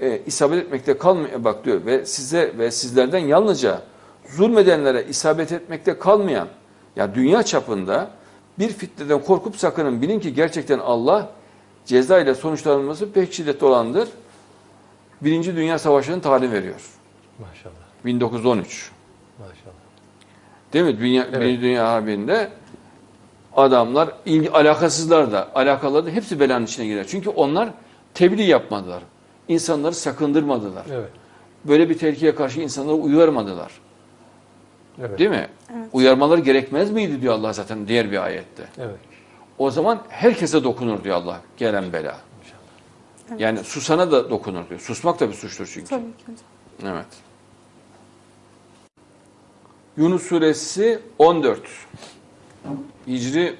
e, isabet etmekte kalmıyor bak diyor ve size ve sizlerden yalnızca zulmedenlere isabet etmekte kalmayan ya dünya çapında bir fitneden korkup sakının bilin ki gerçekten Allah ceza ile sonuçlanması pek şiddetli olandır. Birinci Dünya Savaşı'nın talim veriyor. Maşallah. 1913. Maşallah. Değil mi? Dünya, Evet. Birinci Dünya Harbi'nde adamlar ilgi, alakasızlar da alakalı da hepsi belanın içine girer. Çünkü onlar tebliğ yapmadılar. İnsanları sakındırmadılar. Evet. Böyle bir tehlikeye karşı insanları uyarmadılar. Evet. Değil mi? Evet. Uyarmaları gerekmez miydi diyor Allah zaten diğer bir ayette. Evet. O zaman herkese dokunur diyor Allah gelen bela. İnşallah. Yani susana da dokunur diyor. Susmak da bir suçtur çünkü. Tabii ki hocam. Evet. Yunus suresi 14. Hicri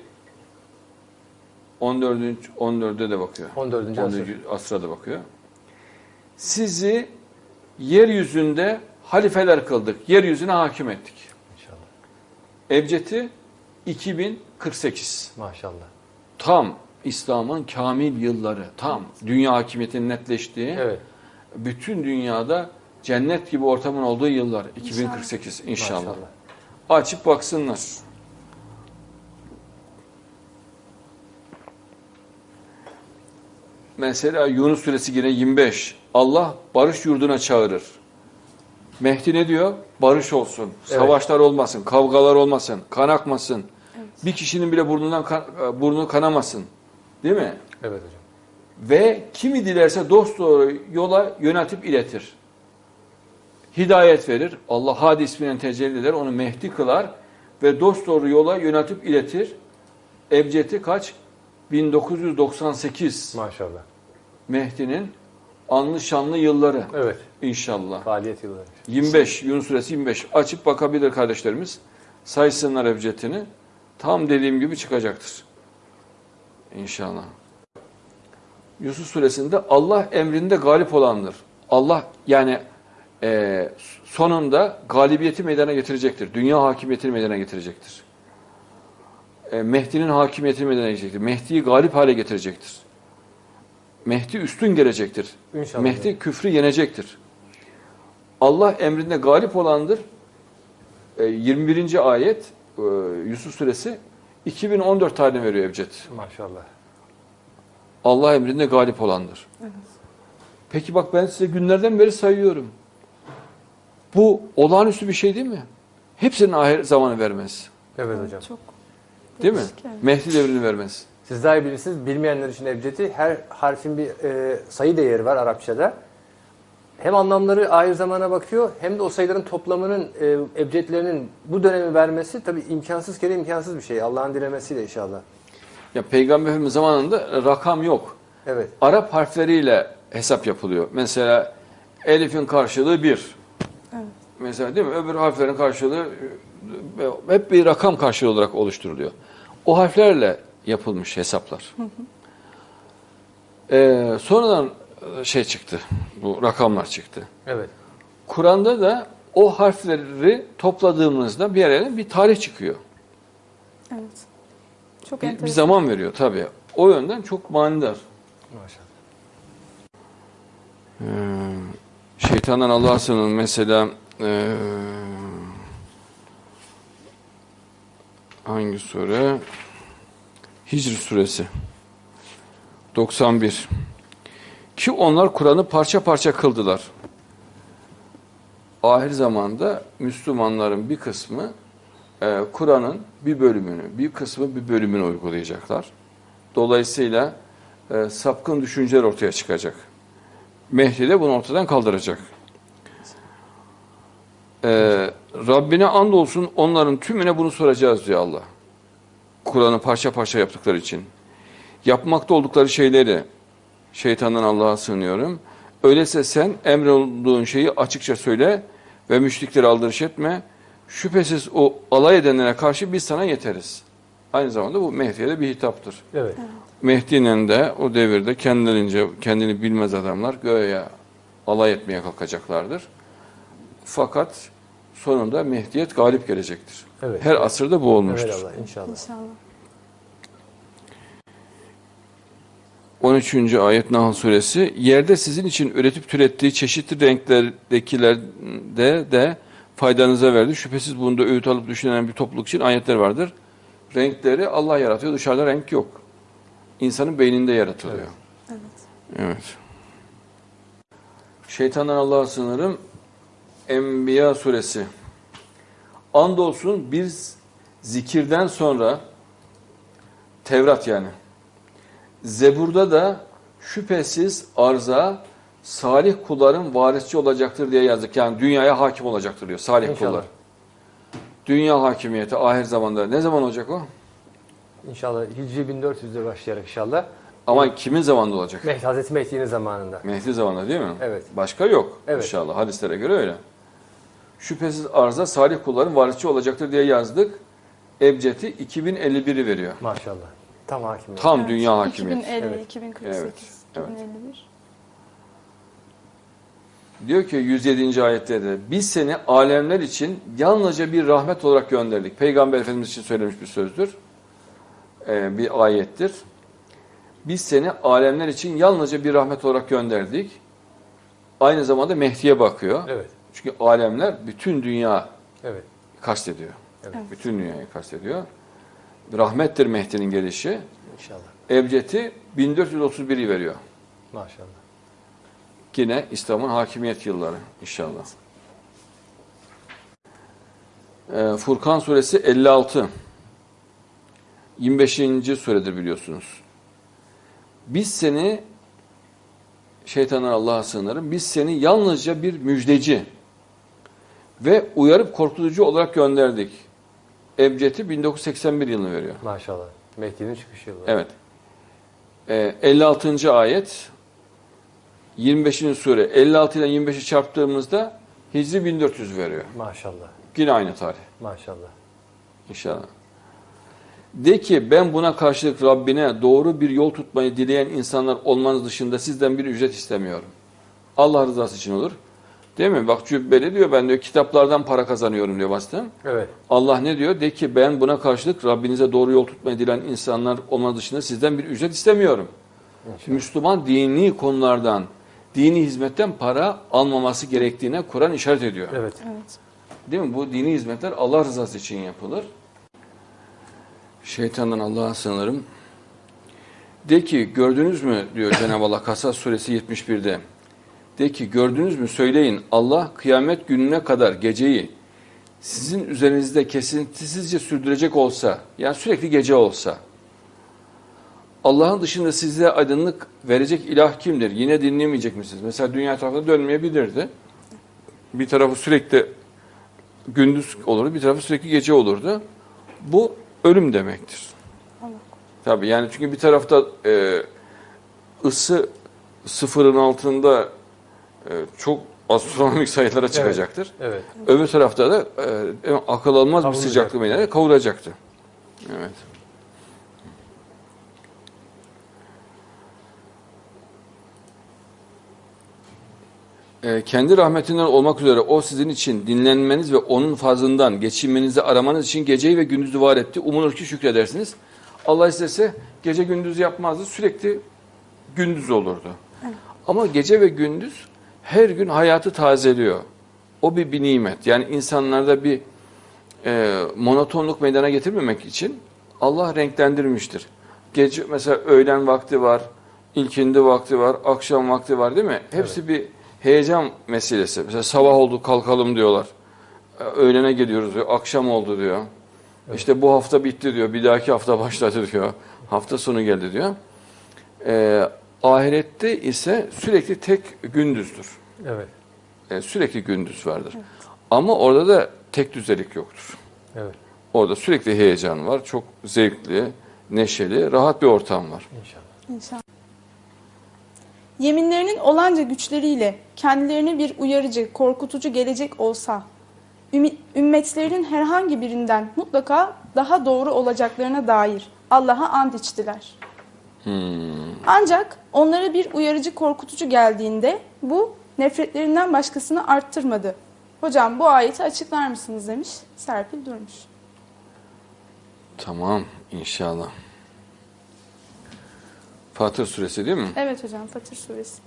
14. 14'e de bakıyor. 14. asır. 14. asra da bakıyor. Sizi yeryüzünde halifeler kıldık. Yeryüzüne hakim ettik. İnşallah. Ebced'i 2048. Maşallah. Tam İslam'ın kamil yılları. Tam dünya hakimiyetinin netleştiği. Evet. bütün dünyada cennet gibi ortamın olduğu yıllar 2048 inşallah. Maşallah. Açıp baksınlar. Mesela Yunus suresi yine 25. Allah barış yurduna çağırır. Mehdi ne diyor? Barış olsun, Evet. savaşlar olmasın, kavgalar olmasın, kan akmasın. Bir kişinin bile burnundan kan, burnu kanamasın. Değil mi? Evet hocam. ve kimi dilerse dost doğru yola yöneltip iletir. Hidayet verir. Allah Hadi isminin tecelli eder. Onu Mehdi kılar ve dost doğru yola yöneltip iletir. Ebced'i kaç? 1998. Maşallah. Mehdi'nin anlı şanlı yılları Evet. inşallah. Faaliyet yılları. 25, Yunus suresi 25. Açıp bakabilir kardeşlerimiz. Saysınlar Ebced'ini. Tam dediğim gibi çıkacaktır. İnşallah. Yusuf suresinde Allah emrinde galip olandır. Allah yani e, sonunda galibiyeti meydana getirecektir. Dünya hakimiyetini meydana getirecektir. E, Mehdi'nin hakimiyetini meydana getirecektir. Mehdi'yi galip hale getirecektir. Mehdi üstün gelecektir. İnşallah. Mehdi küfrü yenecektir. Allah emrinde galip olandır. E, 21. ayet e, Yusuf suresi 2014 tarihini veriyor Ebced. Maşallah. Allah emrinde galip olandır. Peki bak ben size günlerden beri sayıyorum. Bu olağanüstü bir şey değil mi? Hepsinin ahir zamanı vermez. Evet hocam. Çok Değil mi? yani. Mehdi devrini vermez. Siz daha iyi bilirsiniz. Bilmeyenler için Ebced'i her harfin bir e, sayı değeri var Arapçada. Hem anlamları ahir zamana bakıyor hem de o sayıların toplamının e, ebcedlerinin bu dönemi vermesi tabii imkansız kere imkansız bir şey. Allah'ın dilemesiyle inşallah. Ya Peygamber Efendimiz zamanında rakam yok. Evet. Arap harfleriyle hesap yapılıyor. Mesela elifin karşılığı bir. Evet. Mesela değil mi? Öbür harflerin karşılığı e, hep bir rakam karşılığı olarak oluşturuluyor. O harflerle yapılmış hesaplar. Ee, sonradan e, şey çıktı. Bu rakamlar çıktı. Evet. Kur'an'da da o harfleri topladığımızda bir yere bir tarih çıkıyor. Evet. Çok Bir, bir zaman veriyor tabii. O yönden çok manidar. Maşallah. Ee, şeytandan Allah'a sığının mesela ee, hangi sure? Hicr suresi 91 ki onlar Kur'an'ı parça parça kıldılar. Ahir zamanda Müslümanların bir kısmı e, Kur'an'ın bir bölümünü, bir kısmı bir bölümünü uygulayacaklar. Dolayısıyla e, sapkın düşünceler ortaya çıkacak. Mehdi de bunu ortadan kaldıracak. Ee, Rabbine andolsun onların tümüne bunu soracağız diyor Allah. Kur'an'ı parça parça yaptıkları için. Yapmakta oldukları şeyleri şeytandan Allah'a sığınıyorum. Öyleyse sen emrolunduğun şeyi açıkça söyle ve müşrikleri aldırış etme. Şüphesiz o alay edenlere karşı biz sana yeteriz. Aynı zamanda bu Mehdi'ye de bir hitaptır. Evet. Mehdi'yle de o devirde kendilerince kendini bilmez adamlar göğe alay etmeye kalkacaklardır. Fakat sonunda Mehdiyet galip gelecektir. Evet. Her asırda bu olmuştur. Evet Allah inşallah. İnşallah. 13. ayet Nahl suresi yerde sizin için üretip türettiği çeşitli renklerdekilerde de faydanıza verdi. Şüphesiz bunda öğüt alıp düşünen bir topluluk için ayetler vardır. Renkleri Allah yaratıyor. Dışarıda renk yok. İnsanın beyninde yaratılıyor. Evet. Evet. Şeytandan Allah'a sığınırım. Enbiya suresi. Andolsun biz zikirden sonra Tevrat yani. Zebur'da da şüphesiz arza salih kulların varisçi olacaktır diye yazdık. Yani dünyaya hakim olacaktır diyor salih İnşallah. kullar. Dünya hakimiyeti ahir zamanda. Ne zaman olacak o? İnşallah Hicri 1400'de başlayarak inşallah. Ama kimin zamanında olacak? Mehdi, Hazreti Mehdi'nin zamanında. Mehdi zamanında değil mi? Evet. Başka yok Evet. inşallah. Hadislere göre öyle. Şüphesiz arza salih kulların varisçi olacaktır diye yazdık. Ebced'i 2051'i veriyor. Maşallah. Tam hakim. Tam Evet. dünya hakimiyeti. 2050, Evet. 2048, Evet, evet. 2051. Diyor ki 107. ayette de biz seni alemler için yalnızca bir rahmet olarak gönderdik. Peygamber Efendimiz için söylemiş bir sözdür. Ee, bir ayettir. Biz seni alemler için yalnızca bir rahmet olarak gönderdik. Aynı zamanda Mehdi'ye bakıyor. Evet. Çünkü alemler bütün dünya Evet. kastediyor. Evet. Bütün dünyayı kastediyor. Rahmettir Mehdi'nin gelişi. İnşallah. Ebced'i 1431'i veriyor. Maşallah. Yine İslam'ın hakimiyet yılları inşallah. Ee, Furkan suresi 56. 25. suredir biliyorsunuz. Biz seni şeytanlar Allah'a sığınırım. Biz seni yalnızca bir müjdeci ve uyarıp korkutucu olarak gönderdik. Ebced'i 1981 yılını veriyor. Maşallah. Mehdi'nin çıkış yılı. Evet. Ee, 56. ayet 25. sure 56 ile 25'i çarptığımızda Hicri 1400 veriyor. Maşallah. Yine aynı tarih Maşallah. inşallah. De ki ben buna karşılık Rabbine doğru bir yol tutmayı dileyen insanlar olmanız dışında sizden bir ücret istemiyorum. Allah rızası için olur. Değil mi? Bak cübbeli diyor ben diyor kitaplardan para kazanıyorum diyor bastım. Evet. Allah ne diyor? De ki ben buna karşılık Rabbinize doğru yol tutmayı dileyen insanlar olmanız dışında sizden bir ücret istemiyorum. Müslüman dini konulardan, dini hizmetten para almaması gerektiğine Kur'an işaret ediyor. Evet. Evet. Değil mi? Bu dini hizmetler Allah rızası için yapılır. Şeytandan Allah'a sığınırım. De ki gördünüz mü diyor Cenab-ı Allah Kasas suresi 71'de. De ki gördünüz mü söyleyin Allah kıyamet gününe kadar geceyi sizin üzerinizde kesintisizce sürdürecek olsa yani sürekli gece olsa Allah'ın dışında size aydınlık verecek ilah kimdir? Yine dinlemeyecek misiniz? Mesela dünya tarafına dönmeyebilirdi. Bir tarafı sürekli gündüz olurdu, bir tarafı sürekli gece olurdu. Bu ölüm demektir. Allah Tabii yani çünkü bir tarafta e, ısı sıfırın altında çok astronomik sayılara çıkacaktır. Evet. Öbür tarafta da e, akıl almaz bir sıcaklık meydana kavuracaktı. Evet. E, kendi rahmetinden olmak üzere o sizin için dinlenmeniz ve onun fazlından geçinmenizi aramanız için geceyi ve gündüzü var etti. Umulur ki şükredersiniz. Allah istese gece gündüz yapmazdı. Sürekli gündüz olurdu. Ama gece ve gündüz her gün hayatı tazeliyor. O bir, bir nimet. Yani insanlarda bir e, monotonluk meydana getirmemek için Allah renklendirmiştir. Gece mesela öğlen vakti var, ilkindi vakti var, akşam vakti var değil mi? Hepsi bir heyecan meselesi. Mesela sabah oldu kalkalım diyorlar. E, Öğlene geliyoruz diyor, akşam oldu diyor. İşte bu hafta bitti diyor, bir dahaki hafta başladı diyor. Hafta sonu geldi diyor. Ee, ahirette ise sürekli tek gündüzdür. Evet. Ee, sürekli gündüz vardır. Ama orada da tek düzelik yoktur. Evet. Orada sürekli heyecan var. Çok zevkli, neşeli, rahat bir ortam var. İnşallah. İnşallah. Yeminlerinin olanca güçleriyle kendilerine bir uyarıcı, korkutucu gelecek olsa, ümmetlerinin herhangi birinden mutlaka daha doğru olacaklarına dair Allah'a and içtiler. Ancak onlara bir uyarıcı, korkutucu geldiğinde bu nefretlerinden başkasını arttırmadı. Hocam bu ayeti açıklar mısınız demiş Serpil Durmuş. Tamam inşallah. Fatır suresi değil mi? Evet hocam Fatır suresi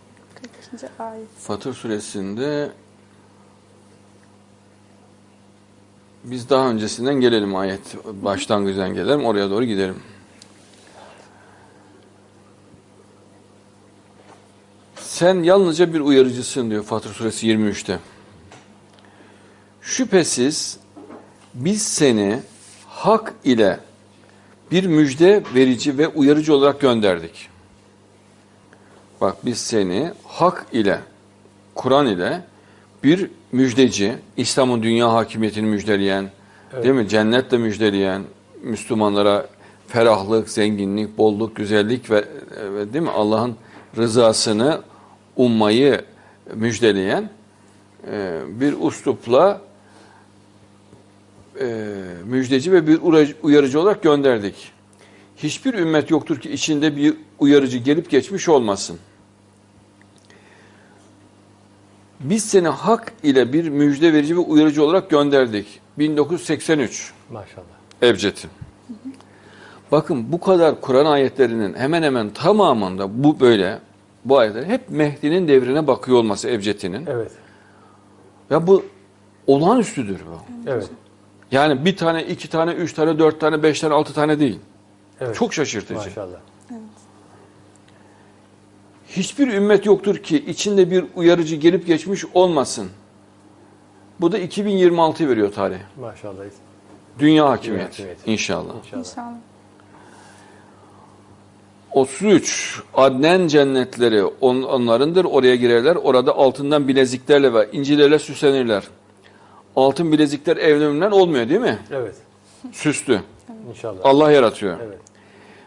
42. ayet. Fatır suresinde biz daha öncesinden gelelim ayet başlangıcından gelelim oraya doğru gidelim. Sen yalnızca bir uyarıcısın diyor Fatır suresi 23'te. Şüphesiz biz seni hak ile bir müjde verici ve uyarıcı olarak gönderdik. Bak biz seni hak ile, Kur'an ile bir müjdeci, İslam'ın dünya hakimiyetini müjdeleyen, değil mi? Cennetle müjdeleyen, Müslümanlara ferahlık, zenginlik, bolluk, güzellik ve, ve değil mi? Allah'ın rızasını ummayı müjdeleyen e, bir uslupla e, müjdeci ve bir uyarıcı- olarak gönderdik. Hiçbir ümmet yoktur ki içinde bir uyarıcı gelip geçmiş olmasın. Biz seni hak ile bir müjde verici ve uyarıcı olarak gönderdik. 1983 Maşallah. Ebced'i. Bakın bu kadar Kur'an ayetlerinin hemen hemen tamamında bu böyle bu ayetler hep Mehdi'nin devrine bakıyor olması Ebced'inin. Evet. Ya bu olağanüstüdür bu. Evet. Yani bir tane, iki tane, üç tane, dört tane, beş tane, altı tane değil. Evet. Çok şaşırtıcı. Maşallah. Hiçbir ümmet yoktur ki içinde bir uyarıcı gelip geçmiş olmasın. Bu da 2026 veriyor tarih. Maşallah. Dünya hakimiyeti hakimiyeti. inşallah. İnşallah. İnşallah. 33 Adnen cennetleri on, onlarındır. Oraya girerler. Orada altından bileziklerle ve incilerle süslenirler. Altın bilezikler evlerinden olmuyor değil mi? Evet. Süslü. İnşallah. Allah yaratıyor. Evet.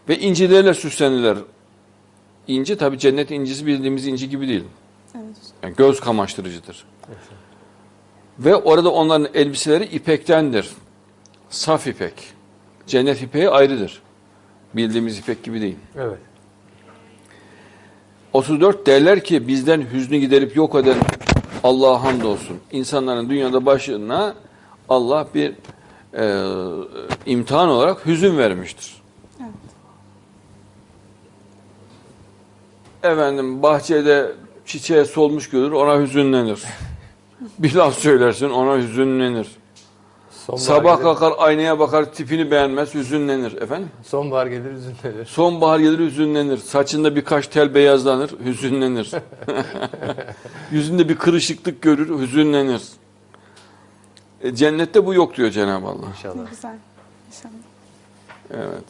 Ve incilerle süslenirler. İnci tabi cennet incisi bildiğimiz inci gibi değil. Evet. Yani göz kamaştırıcıdır. Ve orada onların elbiseleri ipektendir. Saf ipek. Cennet ipeği ayrıdır. Bildiğimiz ipek gibi değil. Evet. 34 derler ki bizden hüznü giderip yok eden Allah'a hamdolsun. İnsanların dünyada başına Allah bir e, imtihan olarak hüzün vermiştir. Evet. Efendim bahçede çiçeğe solmuş görür ona hüzünlenir. Bir laf söylersin ona hüzünlenir. Sonbahar Sabah gelir, kalkar aynaya bakar tipini beğenmez hüzünlenir. Efendim? Sonbahar gelir üzünlenir. Sonbahar gelir hüzünlenir. Saçında birkaç tel beyazlanır, hüzünlenir. Yüzünde bir kırışıklık görür, hüzünlenir. E, cennette bu yok diyor Cenab-ı Allah. Ne İnşallah. güzel. İnşallah. Evet.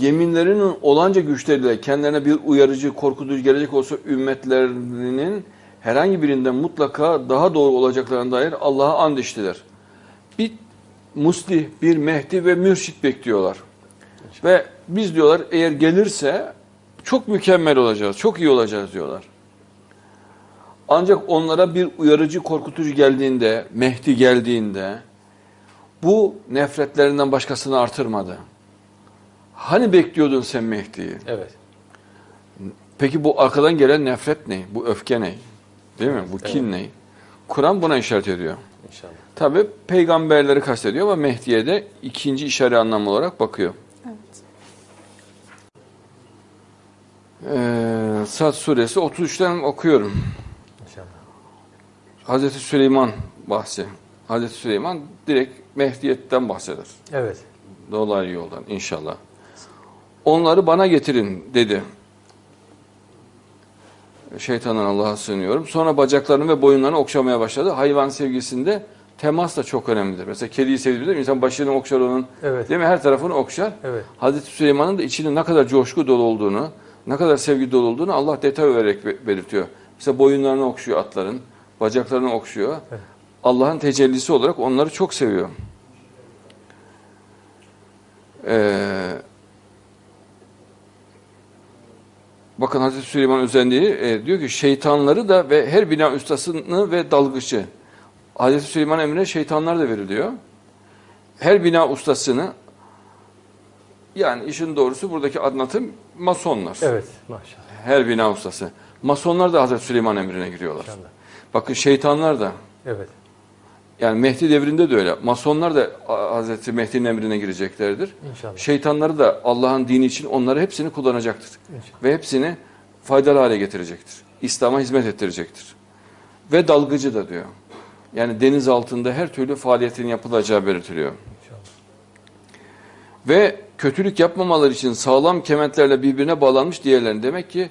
Yeminlerinin olanca güçleriyle kendilerine bir uyarıcı, korkutucu gelecek olsa ümmetlerinin herhangi birinden mutlaka daha doğru olacaklarına dair Allah'a and içtiler. Bir muslih, bir mehdi ve mürşit bekliyorlar. Ve biz diyorlar eğer gelirse çok mükemmel olacağız, çok iyi olacağız diyorlar. Ancak onlara bir uyarıcı, korkutucu geldiğinde, Mehdi geldiğinde bu nefretlerinden başkasını artırmadı. Hani bekliyordun sen Mehdi'yi? Evet. Peki bu arkadan gelen nefret ne? Bu öfke ne? Değil mi? Bu kin ne? Kur'an buna işaret ediyor. İnşallah. Tabi peygamberleri kastediyor ama Mehdi'ye de ikinci işaret anlamı olarak bakıyor. Evet. Ee, Sad suresi 33'ten okuyorum. İnşallah. Hazreti Süleyman bahsi. Hazreti Süleyman direkt Mehdiyet'ten bahseder. Evet. Dolaylı yoldan inşallah. Onları bana getirin dedi. Şeytandan Allah'a sığınıyorum. Sonra bacaklarını ve boyunlarını okşamaya başladı. Hayvan sevgisinde Temas da çok önemlidir. Mesela kediyi sevdiğimizde insan başını okşar onun. Evet. Değil mi? Her tarafını okşar. Evet. Hazreti Süleyman'ın da içinin ne kadar coşku dolu olduğunu, ne kadar sevgi dolu olduğunu Allah detay vererek be- belirtiyor. Mesela boyunlarını okşuyor atların, bacaklarını okşuyor. Evet. Allah'ın tecellisi olarak onları çok seviyor. Ee, bakın Hazreti Süleyman özelliği e, diyor ki şeytanları da ve her bina ustasını ve dalgıcı. Hazreti Süleyman emrine şeytanlar da veriliyor. Her bina ustasını yani işin doğrusu buradaki anlatım masonlar. Evet. Maşallah. Her bina ustası. Masonlar da Hazreti Süleyman emrine giriyorlar. İnşallah. Bakın şeytanlar da Evet. Yani Mehdi devrinde de öyle. Masonlar da Hazreti Mehdi'nin emrine gireceklerdir. İnşallah. Şeytanları da Allah'ın dini için onları hepsini kullanacaktır. İnşallah. Ve hepsini faydalı hale getirecektir. İslam'a hizmet ettirecektir. Ve dalgıcı da diyor. Yani deniz altında her türlü faaliyetin yapılacağı belirtiliyor. İnşallah. Ve kötülük yapmamaları için sağlam kementlerle birbirine bağlanmış diğerlerini. Demek ki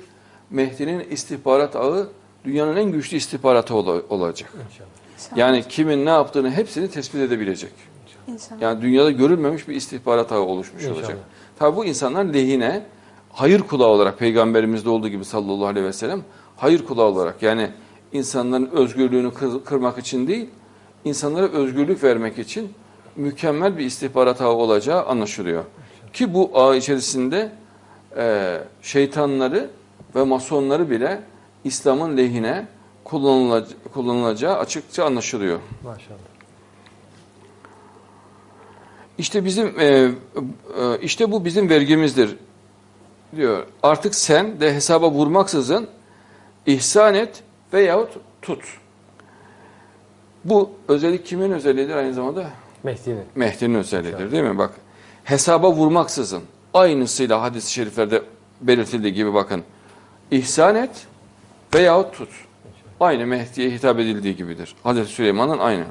Mehdi'nin istihbarat ağı dünyanın en güçlü istihbaratı ola- olacak. İnşallah. İnşallah. Yani kimin ne yaptığını hepsini tespit edebilecek. İnşallah. Yani dünyada görülmemiş bir istihbarat ağı oluşmuş İnşallah. olacak. Tabi bu insanlar lehine hayır kulağı olarak peygamberimizde olduğu gibi sallallahu aleyhi ve sellem hayır kulağı olarak yani insanların özgürlüğünü kır- kırmak için değil insanlara özgürlük vermek için mükemmel bir istihbarat ağı olacağı anlaşılıyor. Ki bu ağ içerisinde e, şeytanları ve masonları bile İslam'ın lehine kullanılacağı, kullanılacağı açıkça anlaşılıyor. Maşallah. İşte bizim e, e, işte bu bizim vergimizdir diyor. Artık sen de hesaba vurmaksızın ihsan et veyahut tut. Bu özellik kimin özelliğidir aynı zamanda? Mehdi'nin. Mehdi'nin özelliğidir değil mi? Bak hesaba vurmaksızın aynısıyla hadis-i şeriflerde belirtildiği gibi bakın. İhsan et veyahut tut. Aynı Mehdi'ye hitap edildiği gibidir. Hazreti Süleyman'ın aynı.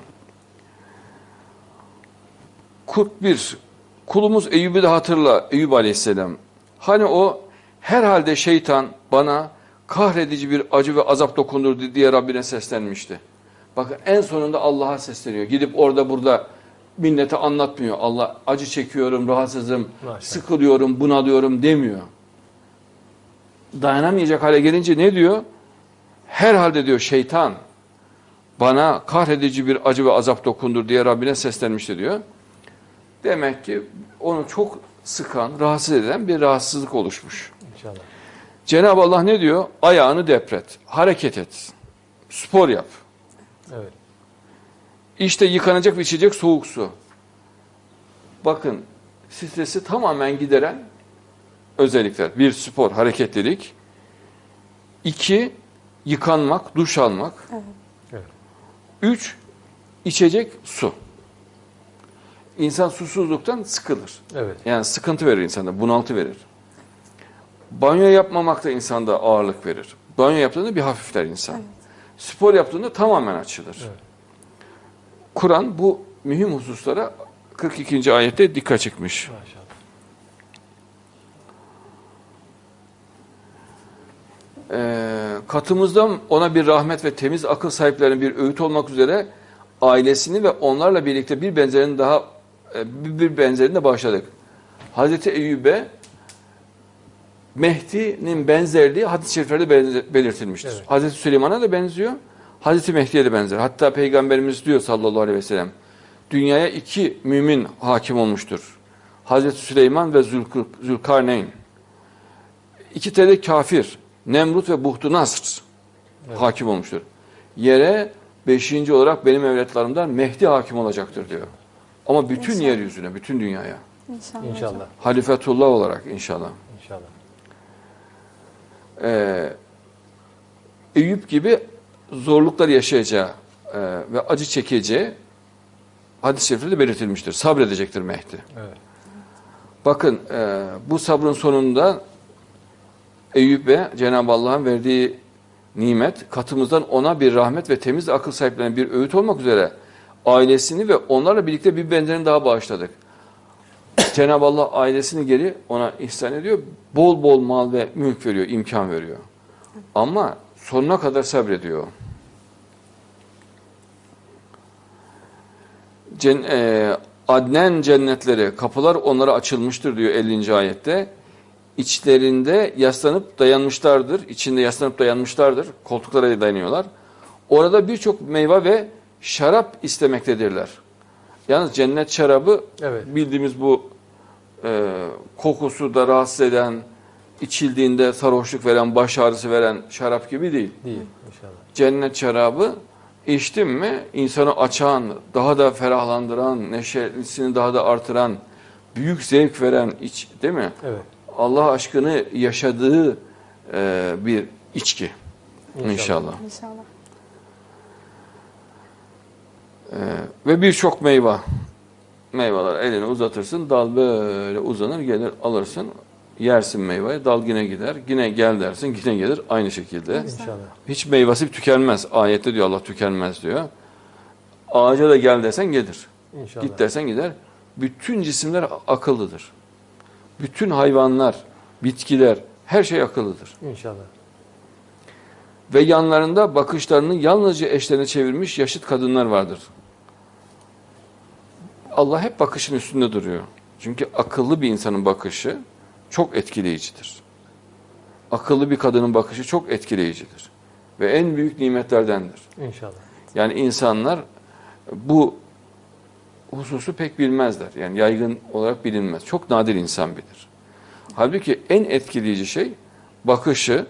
41. Kulumuz Eyüp'ü de hatırla Eyüp Aleyhisselam. Hani o herhalde şeytan bana kahredici bir acı ve azap dokundurdu diye Rabbine seslenmişti. Bakın en sonunda Allah'a sesleniyor. Gidip orada burada millete anlatmıyor. Allah acı çekiyorum, rahatsızım, Maşallah. sıkılıyorum, bunalıyorum demiyor. Dayanamayacak hale gelince ne diyor? Herhalde diyor şeytan bana kahredici bir acı ve azap dokundur diye Rabbine seslenmişti diyor. Demek ki onu çok sıkan, rahatsız eden bir rahatsızlık oluşmuş. İnşallah. Cenab-ı Allah ne diyor? Ayağını depret, hareket et, spor yap. Evet. İşte yıkanacak ve içecek soğuk su. Bakın stresi tamamen gideren özellikler. Bir spor, hareketlilik. İki, yıkanmak, duş almak. Evet. Üç, içecek su. İnsan susuzluktan sıkılır. Evet. Yani sıkıntı verir insanda, bunaltı verir. Banyo yapmamak da insanda ağırlık verir. Banyo yaptığında bir hafifler insan. Spor yaptığında tamamen açılır. Evet. Kur'an bu mühim hususlara 42. ayette dikkat çekmiş. Maşallah. Ee, katımızdan ona bir rahmet ve temiz akıl sahiplerine bir öğüt olmak üzere ailesini ve onlarla birlikte bir benzerini daha e, bir benzerini de bağışladık. Hazreti Eyüp'e Mehdi'nin benzerliği hadis-i şeriflerde belirtilmiştir. Evet. Hazreti Süleyman'a da benziyor, Hazreti Mehdi'ye de benzer. Hatta Peygamberimiz diyor sallallahu aleyhi ve sellem, dünyaya iki mümin hakim olmuştur. Hazreti Süleyman ve Zülkarneyn. İki tane kafir, Nemrut ve Buhtu Nasr hakim olmuştur. Yere beşinci olarak benim evlatlarımdan Mehdi hakim olacaktır diyor. Ama bütün İnşallah. yeryüzüne, bütün dünyaya. İnşallah. İnşallah. Halifetullah olarak inşallah. İnşallah. Ee, Eyüp gibi zorluklar yaşayacağı e, ve acı çekeceği hadis-i şerifte belirtilmiştir. Sabredecektir Mehdi. Evet. Bakın e, bu sabrın sonunda Eyüp'e Cenab-ı Allah'ın verdiği nimet katımızdan ona bir rahmet ve temiz akıl sahiplerine bir öğüt olmak üzere ailesini ve onlarla birlikte bir benzerini daha bağışladık. Cenab-ı Allah ailesini geri ona ihsan ediyor. Bol bol mal ve mülk veriyor, imkan veriyor. Ama sonuna kadar sabrediyor. Cen, e, Adnen cennetleri, kapılar onlara açılmıştır diyor 50. ayette. İçlerinde yaslanıp dayanmışlardır. İçinde yaslanıp dayanmışlardır. Koltuklara dayanıyorlar. Orada birçok meyve ve şarap istemektedirler. Yalnız cennet şarabı Evet. bildiğimiz bu e, kokusu da rahatsız eden, içildiğinde sarhoşluk veren, baş ağrısı veren şarap gibi değil. Değil inşallah. Cennet şarabı içtin mi insanı açan, daha da ferahlandıran, neşesini daha da artıran, büyük zevk veren iç değil mi? Evet. Allah aşkını yaşadığı e, bir içki İnşallah. inşallah. İnşallah. E, ve birçok meyve. Meyveler elini uzatırsın, dal böyle uzanır, gelir alırsın, yersin meyveyi, dal yine gider, yine gel dersin, yine gelir aynı şekilde. İnşallah. Hiç meyvesi tükenmez. Ayette diyor Allah tükenmez diyor. Ağaca da gel desen gelir. İnşallah. Git dersen gider. Bütün cisimler akıllıdır. Bütün hayvanlar, bitkiler, her şey akıllıdır. İnşallah. Ve yanlarında bakışlarını yalnızca eşlerine çevirmiş yaşıt kadınlar vardır. Allah hep bakışın üstünde duruyor. Çünkü akıllı bir insanın bakışı çok etkileyicidir. Akıllı bir kadının bakışı çok etkileyicidir. Ve en büyük nimetlerdendir. İnşallah. Yani insanlar bu hususu pek bilmezler. Yani yaygın olarak bilinmez. Çok nadir insan bilir. Halbuki en etkileyici şey bakışı,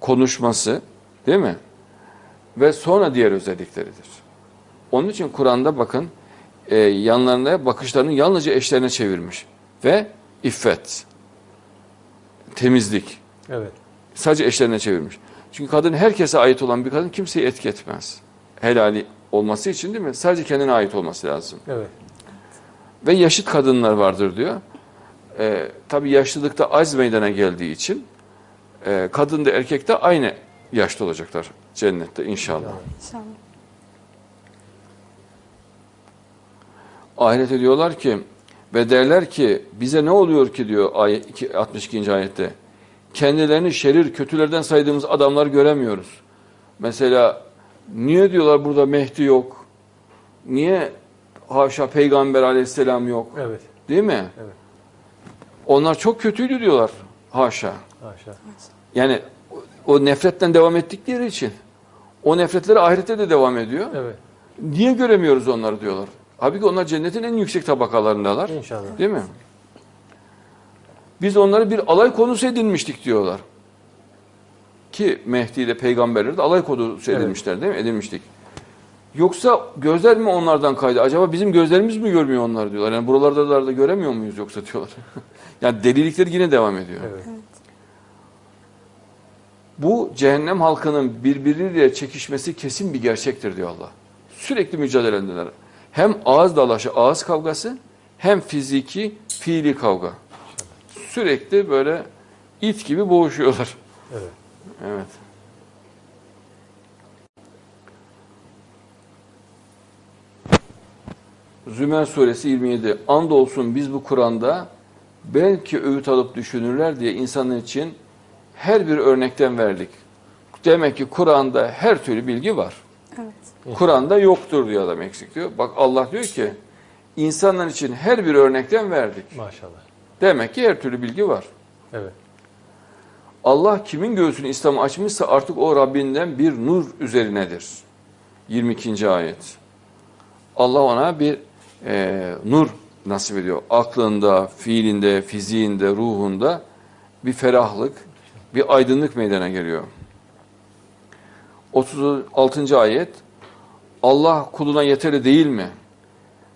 konuşması değil mi? Ve sonra diğer özellikleridir. Onun için Kur'an'da bakın e, yanlarına bakışlarını yalnızca eşlerine çevirmiş. Ve iffet, temizlik, Evet. Sadece eşlerine çevirmiş. Çünkü kadın herkese ait olan bir kadın kimseyi etki etmez. Helali olması için değil mi? Sadece kendine ait olması lazım. Evet. Ve yaşıt kadınlar vardır diyor. Ee, tabii yaşlılıkta az meydana geldiği için e, kadın da erkek de aynı yaşta olacaklar cennette inşallah. İnşallah. Ahirete diyorlar ki ve derler ki bize ne oluyor ki diyor ayet, iki- 62. ayette. Kendilerini şerir kötülerden saydığımız adamlar göremiyoruz. Mesela niye diyorlar burada Mehdi yok? Niye haşa peygamber aleyhisselam yok? Evet. Değil mi? Evet. Onlar çok kötüydü diyorlar. Haşa. Haşa. Yani o- nefretten devam ettikleri için. O nefretleri ahirette de devam ediyor. Evet. Niye göremiyoruz onları diyorlar. Halbuki onlar cennetin en yüksek tabakalarındalar. İnşallah. Değil mi? Biz onları bir alay konusu edinmiştik diyorlar. Ki Mehdi ile peygamberleri de alay konusu Evet. edinmişler değil mi? Edinmiştik. Yoksa gözler mi onlardan kaydı? Acaba bizim gözlerimiz mi görmüyor onları diyorlar. Yani buralarda da göremiyor muyuz yoksa diyorlar. yani delilikleri yine devam ediyor. Evet. Bu cehennem halkının birbiriyle çekişmesi kesin bir gerçektir diyor Allah. Sürekli mücadeleler. Hem ağız dalaşı, ağız kavgası hem fiziki, fiili kavga. Sürekli böyle it gibi boğuşuyorlar. Evet. Evet. Zümer suresi 27. Andolsun biz bu Kur'an'da belki öğüt alıp düşünürler diye insanlar için her bir örnekten verdik. Demek ki Kur'an'da her türlü bilgi var. Evet. Kur'an'da yoktur diyor adam eksik diyor. Bak Allah diyor ki insanlar için her bir örnekten verdik. Maşallah. Demek ki her türlü bilgi var. Evet. Allah kimin göğsünü İslam'a açmışsa artık o Rabbinden bir nur üzerinedir. 22. ayet. Allah ona bir e, nur nasip ediyor. Aklında, fiilinde, fiziğinde, ruhunda bir ferahlık, bir aydınlık meydana geliyor. 36. ayet. Allah kuluna yeterli değil mi?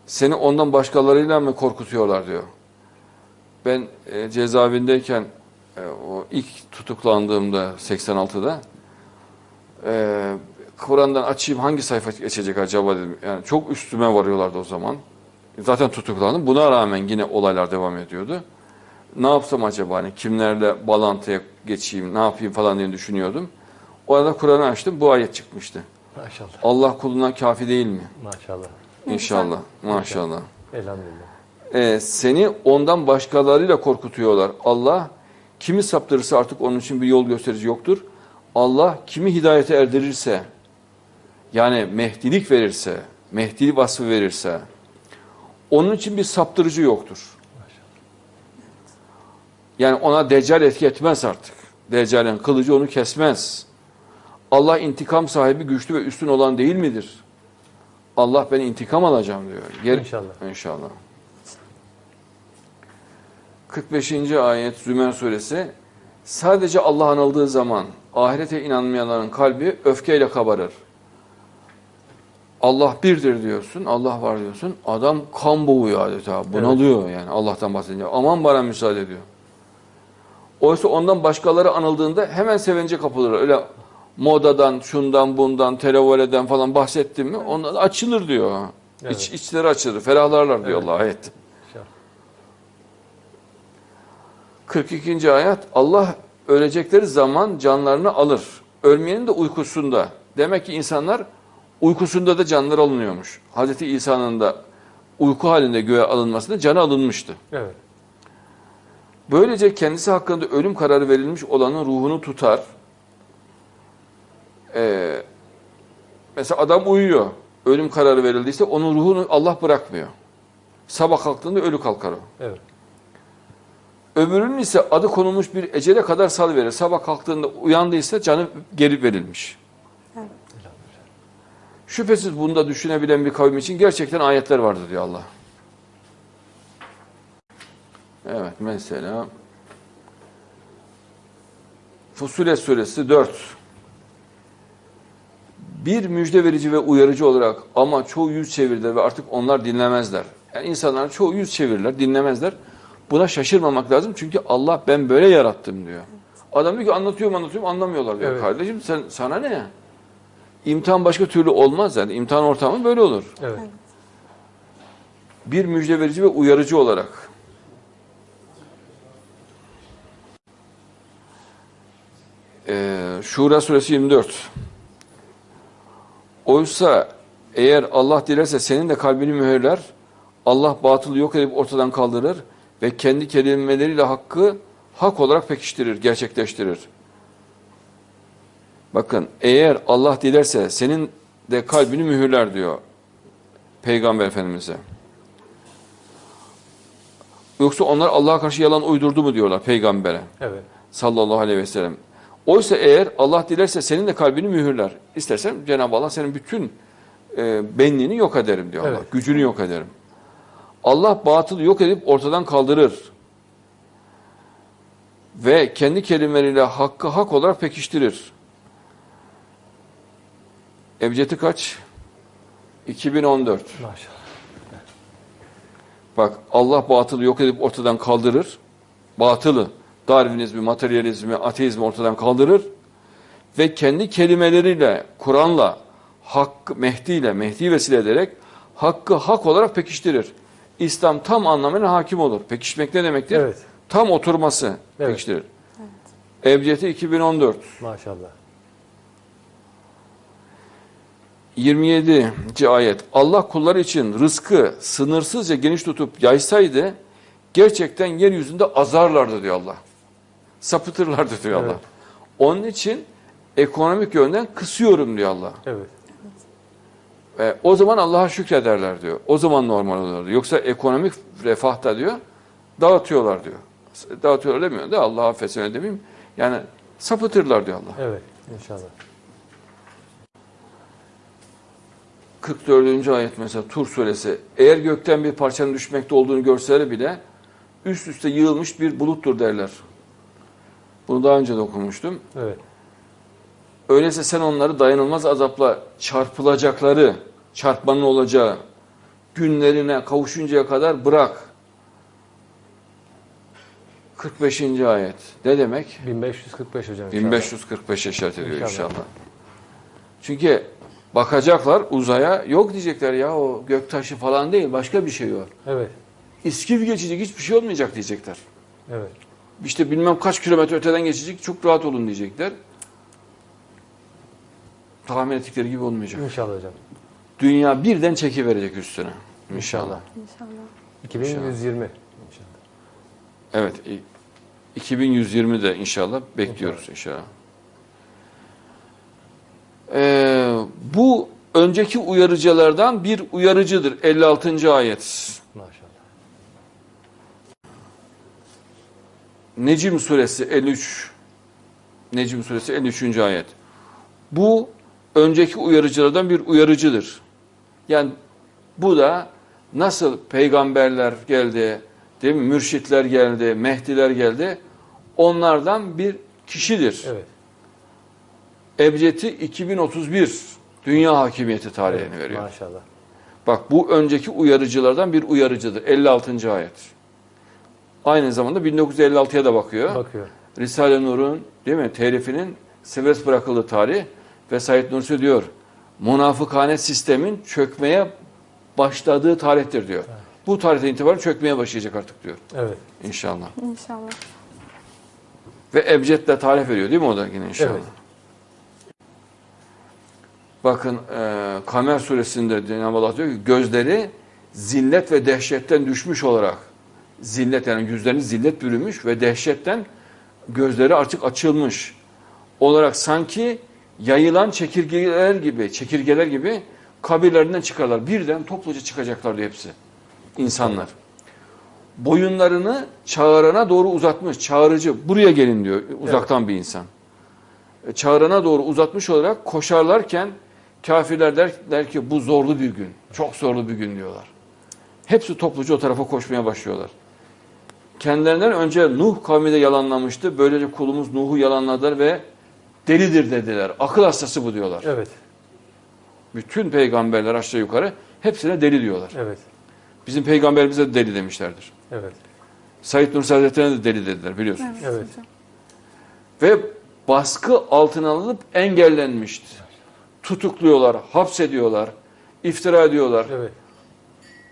Seni ondan başkalarıyla mı korkutuyorlar diyor. Ben e, cezaevindeyken e, o ilk tutuklandığımda 86'da e, Kur'an'dan açayım hangi sayfa geçecek acaba dedim. Yani çok üstüme varıyorlardı o zaman. Zaten tutuklandım. Buna rağmen yine olaylar devam ediyordu. Ne yapsam acaba hani kimlerle bağlantıya geçeyim, ne yapayım falan diye düşünüyordum. O arada Kur'an'ı açtım. Bu ayet çıkmıştı. Maşallah. Allah kuluna kafi değil mi? Maşallah. İnşallah. Maşallah. Elhamdülillah. Ee, seni ondan başkalarıyla korkutuyorlar. Allah kimi saptırırsa artık onun için bir yol gösterici yoktur. Allah kimi hidayete erdirirse, yani mehdilik verirse, mehdi vasfı verirse, Onun için bir saptırıcı yoktur. Yani ona deccal etki etmez artık. Deccalin kılıcı onu kesmez. Allah intikam sahibi güçlü ve üstün olan değil midir? Allah ben intikam alacağım diyor. Yer- İnşallah. İnşallah. 45. ayet Zümer suresi sadece Allah anıldığı zaman ahirete inanmayanların kalbi öfkeyle kabarır. Allah birdir diyorsun, Allah var diyorsun. Adam kan boğuyor adeta, bunalıyor yani Allah'tan bahsedince. Aman bana müsaade diyor. Oysa ondan başkaları anıldığında hemen sevince kapılır. Öyle modadan, şundan, bundan, televoleden falan bahsettim mi onlar açılır diyor. Evet. İç, içleri açılır, ferahlarlar diyor Evet. Allah ayet. İnşallah. 42. ayet Allah ölecekleri zaman canlarını alır. Ölmeyenin de uykusunda. Demek ki insanlar uykusunda da canları alınıyormuş. Hazreti İsa'nın da uyku halinde göğe alınmasında canı alınmıştı. Evet. Böylece kendisi hakkında ölüm kararı verilmiş olanın ruhunu tutar. Ee, mesela adam uyuyor. Ölüm kararı verildiyse onun ruhunu Allah bırakmıyor. Sabah kalktığında ölü kalkar o. Evet. Öbürünün ise adı konulmuş bir ecele kadar sal verir. Sabah kalktığında uyandıysa canı geri verilmiş. Evet. Şüphesiz bunda düşünebilen bir kavim için gerçekten ayetler vardır diyor Allah. Evet mesela Fussilet suresi 4 bir müjde verici ve uyarıcı olarak ama çoğu yüz çevirdiler ve artık onlar dinlemezler. Yani insanlar çoğu yüz çevirirler, dinlemezler. Buna şaşırmamak lazım çünkü Allah ben böyle yarattım diyor. Adam diyor ki anlatıyorum anlatıyorum anlamıyorlar diyor. Evet. Kardeşim sen sana ne? İmtihan başka türlü olmaz yani. İmtihan ortamı böyle olur. Evet. Bir müjde verici ve uyarıcı olarak. Ee, Şura suresi 24. Oysa eğer Allah dilerse senin de kalbini mühürler, Allah batılı yok edip ortadan kaldırır ve kendi kelimeleriyle hakkı hak olarak pekiştirir, gerçekleştirir. Bakın eğer Allah dilerse senin de kalbini mühürler diyor Peygamber Efendimiz'e. Yoksa onlar Allah'a karşı yalan uydurdu mu diyorlar peygambere Evet. sallallahu aleyhi ve sellem. Oysa eğer Allah dilerse senin de kalbini mühürler. İstersen Cenab-ı Allah senin bütün e, benliğini yok ederim diyor Allah. Evet. Gücünü yok ederim. Allah batılı yok edip ortadan kaldırır. Ve kendi kelimeleriyle hakkı hak olarak pekiştirir. Ebcedi kaç? 2014. Maşallah. Bak Allah batılı yok edip ortadan kaldırır. Batılı, Darwinizmi, materyalizmi, ateizmi ortadan kaldırır. Ve kendi kelimeleriyle, Kur'an'la, Hakkı, Mehdi ile, Mehdi vesile ederek hakkı hak olarak pekiştirir. İslam tam anlamıyla hakim olur. Pekişmek ne demektir? Evet. Tam oturması Evet. pekiştirir. Ebcedi 2014. Maşallah. 27. ayet. Allah kulları için rızkı sınırsızca geniş tutup yaysaydı gerçekten yeryüzünde azarlardı diyor Allah. Sapıtırlardı diyor Evet. Allah. Onun için ekonomik yönden kısıyorum diyor Allah. Evet. E, o zaman Allah'a şükrederler diyor. O zaman normal olur diyor. Yoksa ekonomik refahta diyor dağıtıyorlar diyor. Dağıtıyorlar demiyor da Allah affetsin öyle demeyeyim. Yani sapıtırlar diyor Allah. Evet. İnşallah. 44. ayet mesela Tur suresi. Eğer gökten bir parçanın düşmekte olduğunu görseler bile üst üste yığılmış bir buluttur derler. Bunu daha önce de okumuştum. Evet. Öyleyse sen onları dayanılmaz azapla çarpılacakları, çarpmanın olacağı günlerine kavuşuncaya kadar bırak. 45. ayet. Ne demek? 1545 hocam. inşallah. 1545 işaret ediyor İnşallah. inşallah. Çünkü bakacaklar uzaya yok diyecekler ya o göktaşı falan değil başka bir şey o. Evet. İskif geçecek hiçbir şey olmayacak diyecekler. Evet. İşte bilmem kaç kilometre öteden geçecek çok rahat olun diyecekler. Tahmin ettikleri gibi olmayacak. İnşallah hocam. Dünya birden çekiverecek üstüne. İnşallah. İnşallah. 2120. İnşallah. Evet. i- 2120'de inşallah bekliyoruz inşallah. Ee, bu önceki uyarıcılardan bir uyarıcıdır. 56. ayet. Maşallah. Necim suresi 53. Necim suresi 53. ayet. Bu önceki uyarıcılardan bir uyarıcıdır. Yani bu da nasıl peygamberler geldi, değil mi? Mürşitler geldi, mehdiler geldi. Onlardan bir kişidir. Evet. Ebced'i 2031 dünya hakimiyeti tarihini evet. veriyor. Maşallah. Bak bu önceki uyarıcılardan bir uyarıcıdır. 56. ayet. Aynı zamanda 1956'ya da bakıyor. Bakıyor. Risale-i Nur'un değil mi telifinin serbest bırakıldığı tarih ve Said Nursi diyor münafıkane sistemin çökmeye başladığı tarihtir diyor. Bu tarihten itibaren çökmeye başlayacak artık diyor Evet. inşallah. İnşallah. Ve Ebced'le tarih veriyor değil mi o da yine inşallah. Evet. Bakın e, Kamer suresinde Cenab-ı Allah diyor ki gözleri zillet ve dehşetten düşmüş olarak zillet yani yüzlerini zillet bürümüş ve dehşetten gözleri artık açılmış olarak sanki yayılan çekirgeler gibi çekirgeler gibi kabirlerinden çıkarlar. Birden topluca çıkacaklar diyor hepsi insanlar. Boyunlarını çağırana doğru uzatmış. Çağırıcı buraya gelin diyor uzaktan bir insan. E, Çağırana doğru uzatmış olarak koşarlarken kafirler der, der ki bu zorlu bir gün. Çok zorlu bir gün diyorlar. Hepsi topluca o tarafa koşmaya başlıyorlar. Kendilerinden önce Nuh kavmi de yalanlamıştı. Böylece kulumuz Nuh'u yalanladılar ve delidir dediler. Akıl hastası bu diyorlar. Evet. Bütün peygamberler aşağı yukarı hepsine deli diyorlar. Evet. Bizim peygamberimize de deli demişlerdir. Evet. Said Nursi Hazretleri'ne de deli dediler biliyorsunuz. Evet. Ve baskı altına alınıp engellenmişti. Tutukluyorlar, hapsediyorlar, iftira ediyorlar, Evet.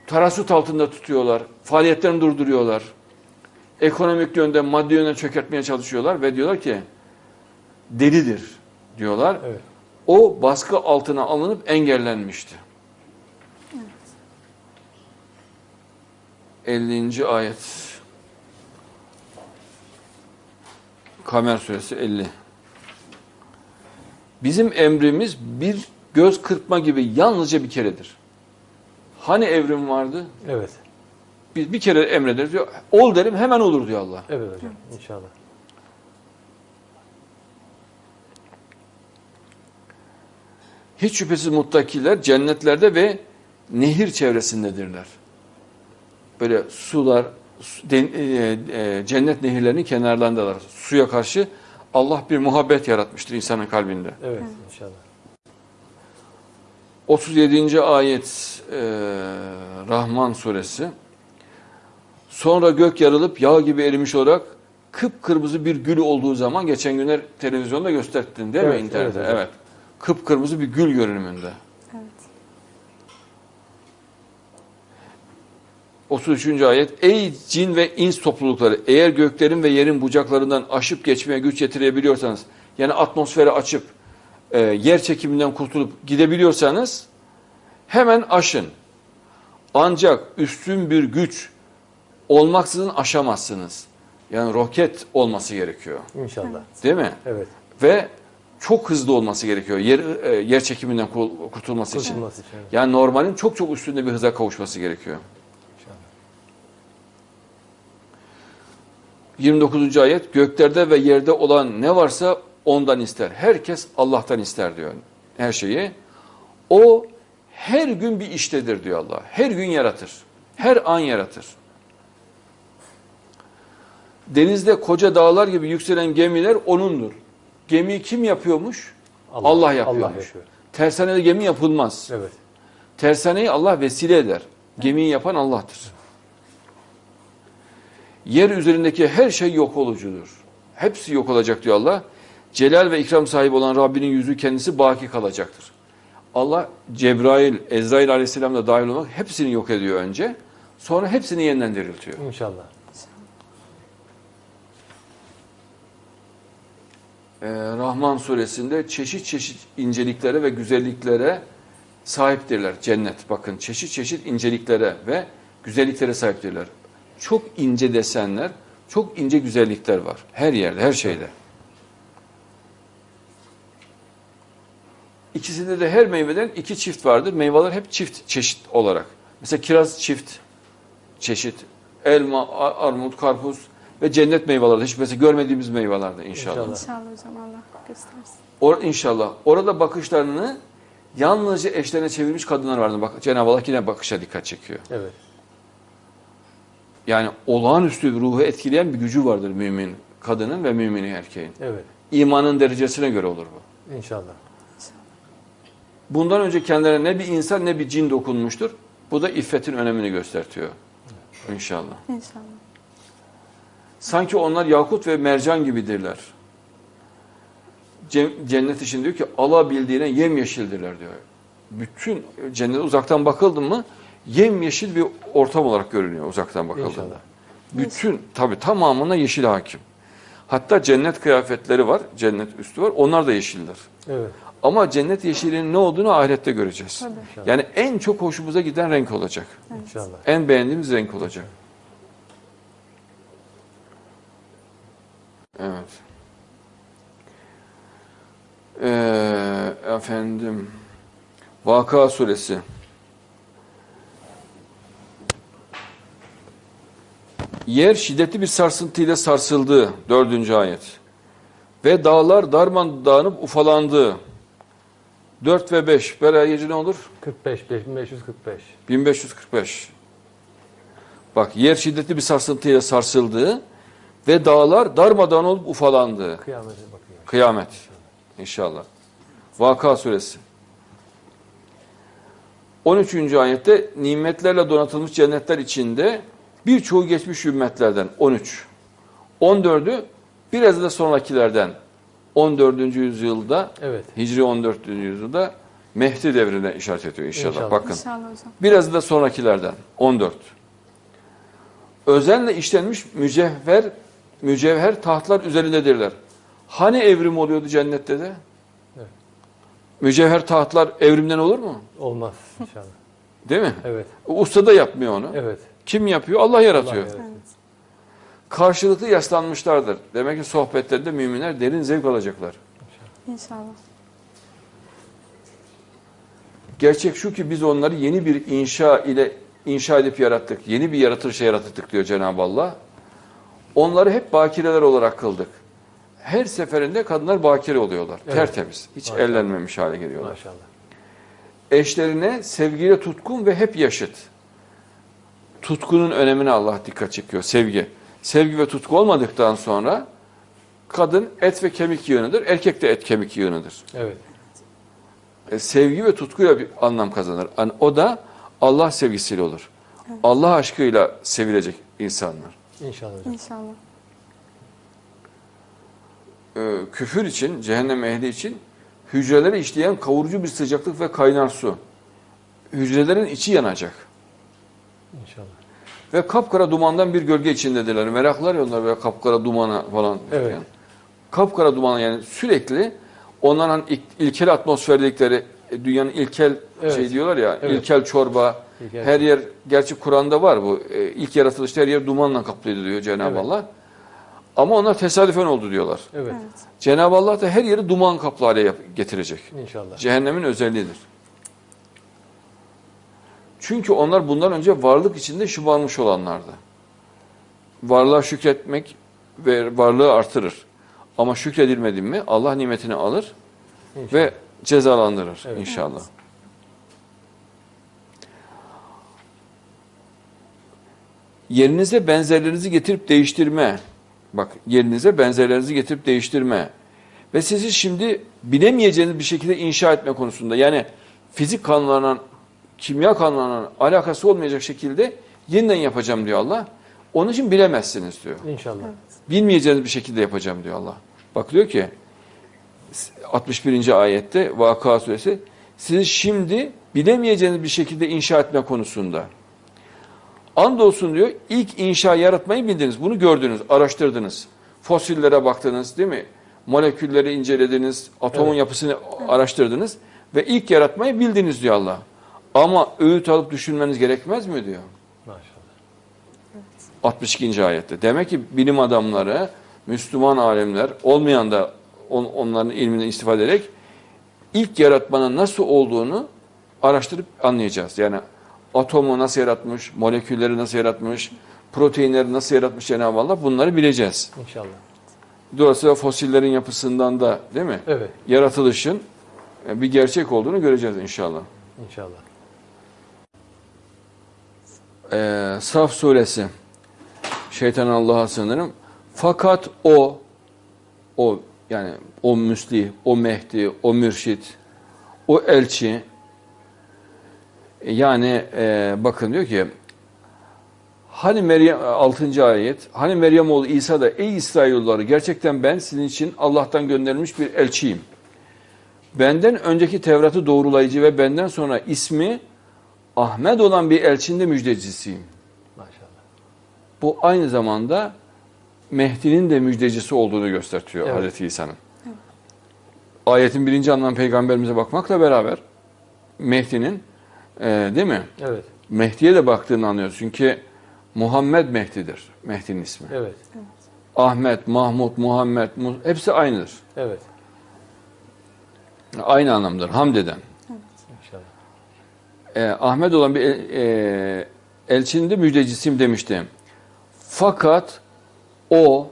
tarasut altında tutuyorlar, faaliyetlerini durduruyorlar. Ekonomik yönden, maddi yönden çökertmeye çalışıyorlar ve diyorlar ki delidir diyorlar. Evet. O baskı altına alınıp engellenmişti. 50. ayet. Kamer suresi 50. Bizim emrimiz bir göz kırpma gibi yalnızca bir keredir. Hani evrim vardı? Evet. Biz bir kere emrederiz diyor. Ol derim hemen olur diyor Allah. Evet hocam. İnşallah. Hiç şüphesiz muttakiler cennetlerde ve nehir çevresindedirler. Böyle sular, den- e, e, cennet nehirlerinin kenarlarındalar. Suya karşı Allah bir muhabbet yaratmıştır insanın kalbinde. Evet. inşallah. 37. ayet e, Rahman suresi. Sonra gök yarılıp yağ gibi erimiş olarak kıpkırmızı bir gül olduğu zaman geçen günler televizyonda gösterdin değil mi Evet, internette? evet Evet, hocam. Kıpkırmızı bir gül görünümünde. Evet. 33. ayet Ey cin ve ins toplulukları eğer göklerin ve yerin bucaklarından aşıp geçmeye güç yetirebiliyorsanız yani atmosferi açıp e, yer çekiminden kurtulup gidebiliyorsanız hemen aşın. Ancak üstün bir güç olmaksızın aşamazsınız. Yani roket olması gerekiyor. İnşallah. Değil mi? Evet. Ve çok hızlı olması gerekiyor. Yer, e, yer çekiminden kurtulması için. Kurtulması için. evet. Yani normalin çok çok üstünde bir hıza kavuşması gerekiyor. İnşallah. 29. ayet göklerde ve yerde olan ne varsa ondan ister. Herkes Allah'tan ister diyor her şeyi. O her gün bir iştedir diyor Allah. Her gün yaratır. Her an yaratır. Denizde koca dağlar gibi yükselen gemiler O'nundur. Gemiyi kim yapıyormuş? Allah, yapıyormuş. Allah yapıyor. Tersanede gemi yapılmaz. Evet. Tersaneyi Allah vesile eder. Gemiyi yapan Allah'tır. Yer üzerindeki her şey yok olucudur. Hepsi yok olacak diyor Allah. Celal ve ikram sahibi olan Rabbinin yüzü kendisi baki kalacaktır. Allah Cebrail, Ezrail aleyhisselam da dahil olmak hepsini yok ediyor önce. Sonra hepsini yeniden diriltiyor. İnşallah. Ee, Rahman suresinde çeşit çeşit inceliklere ve güzelliklere sahiptirler cennet. Bakın çeşit çeşit inceliklere ve güzelliklere sahiptirler. Çok ince desenler, çok ince güzellikler var. Her yerde, her şeyde. İkisinde de her meyveden iki çift vardır. Meyveler hep çift çeşit olarak. Mesela kiraz çift çeşit. Elma, armut, karpuz ve cennet meyveleri. Hiç mesela görmediğimiz meyvelerde inşallah. İnşallah. İnşallah hocam Allah göstersin. Or, inşallah. Orada bakışlarını yalnızca eşlerine çevirmiş kadınlar vardı. Bak Cenab-ı Allah yine bakışa dikkat çekiyor. Evet. Yani olağanüstü bir ruhu etkileyen bir gücü vardır mümin kadının ve mümin erkeğin. Evet. İmanın derecesine göre olur bu. İnşallah. Bundan önce kendilerine ne bir insan ne bir cin dokunmuştur. Bu da iffetin önemini göstertiyor. İnşallah. İnşallah. Sanki onlar yakut ve mercan gibidirler. Ce- Cennet için diyor ki alabildiğine yemyeşildirler diyor. Bütün cennete uzaktan bakıldın mı yemyeşil bir ortam olarak görünüyor uzaktan bakıldığında. İnşallah. Bütün tabi tamamına yeşil hakim. Hatta cennet kıyafetleri var, cennet üstü var. Onlar da yeşildir. Evet. Ama cennet yeşilinin ne olduğunu ahirette göreceğiz. Tabii. Yani en çok hoşumuza giden renk olacak. İnşallah. En beğendiğimiz renk olacak. Evet. Ee, efendim Vaka suresi Yer şiddetli bir sarsıntıyla sarsıldı. Dördüncü ayet. Ve dağlar darman dağınıp ufalandı. 4 ve 5. Beraber ne olur? 45, 5545. 1545. Bak yer şiddetli bir sarsıntıyla sarsıldı ve dağlar darmadağın olup ufalandı. Kıyamete bakıyor. Kıyamet. İnşallah. Vaka suresi. 13. ayette nimetlerle donatılmış cennetler içinde birçoğu geçmiş ümmetlerden 13. 14'ü biraz da sonrakilerden 14. yüzyılda Evet. Hicri 14. yüzyılda Mehdi devrine işaret ediyor inşallah. İnşallah. Bakın. İnşallah hocam. Biraz da sonrakilerden 14. Özenle işlenmiş mücevher mücevher tahtlar üzerindedirler. Hani evrim oluyordu cennette de? Evet. Mücevher tahtlar evrimden olur mu? Olmaz inşallah. Değil mi? Evet. Usta da yapmıyor onu. Evet. Kim yapıyor? Allah yaratıyor. Allah yaratıyor. Karşılıklı yaslanmışlardır. Demek ki sohbetlerinde müminler derin zevk alacaklar. İnşallah. Gerçek şu ki biz onları yeni bir inşa ile inşa edip yarattık. Yeni bir yaratılışa yarattık diyor Cenab-ı Allah. Onları hep bakireler olarak kıldık. Her seferinde kadınlar bakire oluyorlar. Evet. Tertemiz. Hiç Maşallah. ellenmemiş hale geliyorlar. Maşallah. Eşlerine sevgiyle tutkun ve hep yaşıt. Tutkunun önemine Allah dikkat çekiyor. Sevgi. Sevgi ve tutku olmadıktan sonra kadın et ve kemik yığınıdır. Erkek de et kemik yığınıdır. Evet. E, sevgi ve tutkuyla bir anlam kazanır. Yani o da Allah sevgisiyle olur. Allah aşkıyla sevilecek insanlar. İnşallah hocam. İnşallah. E, küfür için, cehennem ehli için hücreleri işleyen kavurucu bir sıcaklık ve kaynar su. Hücrelerin içi yanacak. İnşallah. Ve kapkara dumandan bir gölge içindedirler. Meraklar ya onlar böyle kapkara dumana falan. Evet. Yani. Kapkara dumanı yani sürekli onların ilk- ilkel atmosfer dedikleri e, dünyanın ilkel Evet. şey diyorlar ya Evet. ilkel çorba İlkel her yer gerçi Kur'an'da var bu e, ilk yaratılışta her yer dumanla kaplıydı diyor Cenab-ı Evet. Allah. Ama onlar tesadüfen oldu diyorlar. Evet. Evet. Cenab-ı Allah da her yeri duman kaplı hale getirecek. İnşallah. Cehennemin özelliğidir. Çünkü onlar bundan önce varlık içinde şımarmış olanlardı. Varlığa şükretmek ve varlığı artırır. Ama şükredilmedi mi Allah nimetini alır İnşallah. ve cezalandırır Evet. inşallah. Yerinize benzerlerinizi getirip değiştirme. Bak yerinize benzerlerinizi getirip değiştirme. Ve sizi şimdi bilemeyeceğiniz bir şekilde inşa etme konusunda. Yani fizik kanunlarına, kimya kanunlarına alakası olmayacak şekilde yeniden yapacağım diyor Allah. Onun için bilemezsiniz diyor. İnşallah. Bilmeyeceğiniz bir şekilde yapacağım diyor Allah. Bak diyor ki 61. ayette Vaka suresi sizi şimdi bilemeyeceğiniz bir şekilde inşa etme konusunda. Andolsun diyor ilk inşa yaratmayı bildiniz. Bunu gördünüz, araştırdınız. Fosillere baktınız değil mi? Molekülleri incelediniz, atomun Evet. yapısını araştırdınız ve ilk yaratmayı bildiniz diyor Allah. Ama öğüt alıp düşünmeniz gerekmez mi diyor. Maşallah. 62. ayette. Demek ki bilim adamları, Müslüman alemler, olmayan da on- onların ilminden istifade ederek ilk yaratmanın nasıl olduğunu araştırıp anlayacağız. Yani atomu nasıl yaratmış, molekülleri nasıl yaratmış, proteinleri nasıl yaratmış Cenab-ı Allah bunları bileceğiz. İnşallah. Dolayısıyla fosillerin yapısından da değil mi? Evet. Yaratılışın e, bir gerçek olduğunu göreceğiz inşallah. İnşallah. Ee, Saf suresi şeytan Allah'a sığınırım. Fakat o o yani o müsli, o mehdi, o mürşit, o elçi yani e, bakın diyor ki hani Meryem 6. ayet hani Meryem oğlu İsa da ey İsrailoğulları gerçekten ben sizin için Allah'tan gönderilmiş bir elçiyim. Benden önceki Tevrat'ı doğrulayıcı ve benden sonra ismi Ahmet olan bir elçinin de müjdecisiyim. Maşallah. Bu aynı zamanda Mehdi'nin de müjdecisi olduğunu gösteriyor Evet. Hazreti İsa'nın. Ayetin birinci anlamı peygamberimize bakmakla beraber Mehdi'nin e, değil mi? Evet. Mehdi'ye de baktığını anlıyoruz. Çünkü Muhammed Mehdi'dir. Mehdi'nin ismi. Evet. Ahmet, Mahmud, Muhammed Mu- hepsi aynıdır. Evet. Aynı anlamdır. Hamd eden. İnşallah. e, Ahmet olan bir el, e, elçinin de müjdecisiyim demişti. Fakat o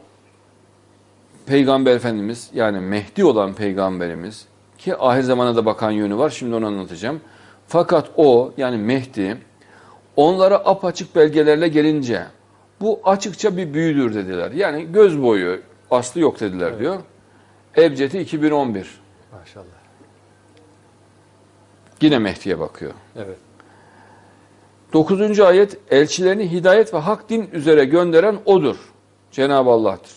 peygamber efendimiz yani Mehdi olan peygamberimiz ki ahir zamana da bakan yönü var şimdi onu anlatacağım. Fakat o yani Mehdi onlara apaçık belgelerle gelince bu açıkça bir büyüdür dediler. Yani göz boyu aslı yok dediler diyor. Ebcedi 2011. Maşallah. Yine Mehdi'ye bakıyor. Evet. 9. ayet elçilerini hidayet ve hak din üzere gönderen odur. Cenab-ı Allah'tır.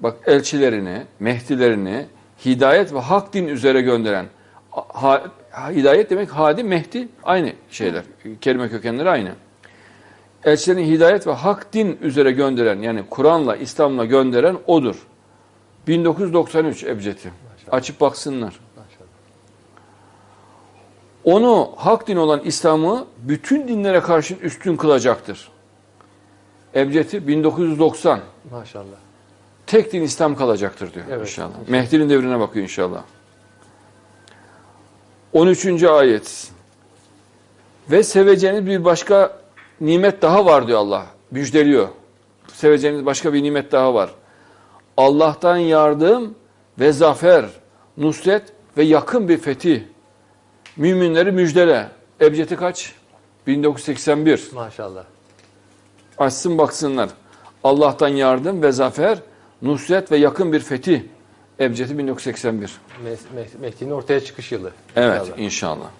Bak elçilerini, mehdilerini hidayet ve hak din üzere gönderen. Hidayet demek hadi, mehdi aynı şeyler. Kelime kökenleri aynı. Elçilerini hidayet ve hak din üzere gönderen yani Kur'an'la, İslam'la gönderen odur. 1993 Ebcedi. Açıp baksınlar. Onu hak din olan İslam'ı bütün dinlere karşı üstün kılacaktır. Ebcedi 1990. Maşallah. Tek din İslam kalacaktır diyor Evet, inşallah. inşallah. Mehdi'nin devrine bakıyor inşallah. 13. ayet. Ve seveceğiniz bir başka nimet daha var diyor Allah. Müjdeliyor. Seveceğiniz başka bir nimet daha var. Allah'tan yardım ve zafer, nusret ve yakın bir fetih. Müminleri müjdele. Ebcedi kaç? 1981. Maşallah. Açsın baksınlar. Allah'tan yardım ve zafer, nusret ve yakın bir fetih. Ebcedi 1981. Mes- Mes- Mehdi'nin ortaya çıkış yılı. Evet İnşallah. inşallah.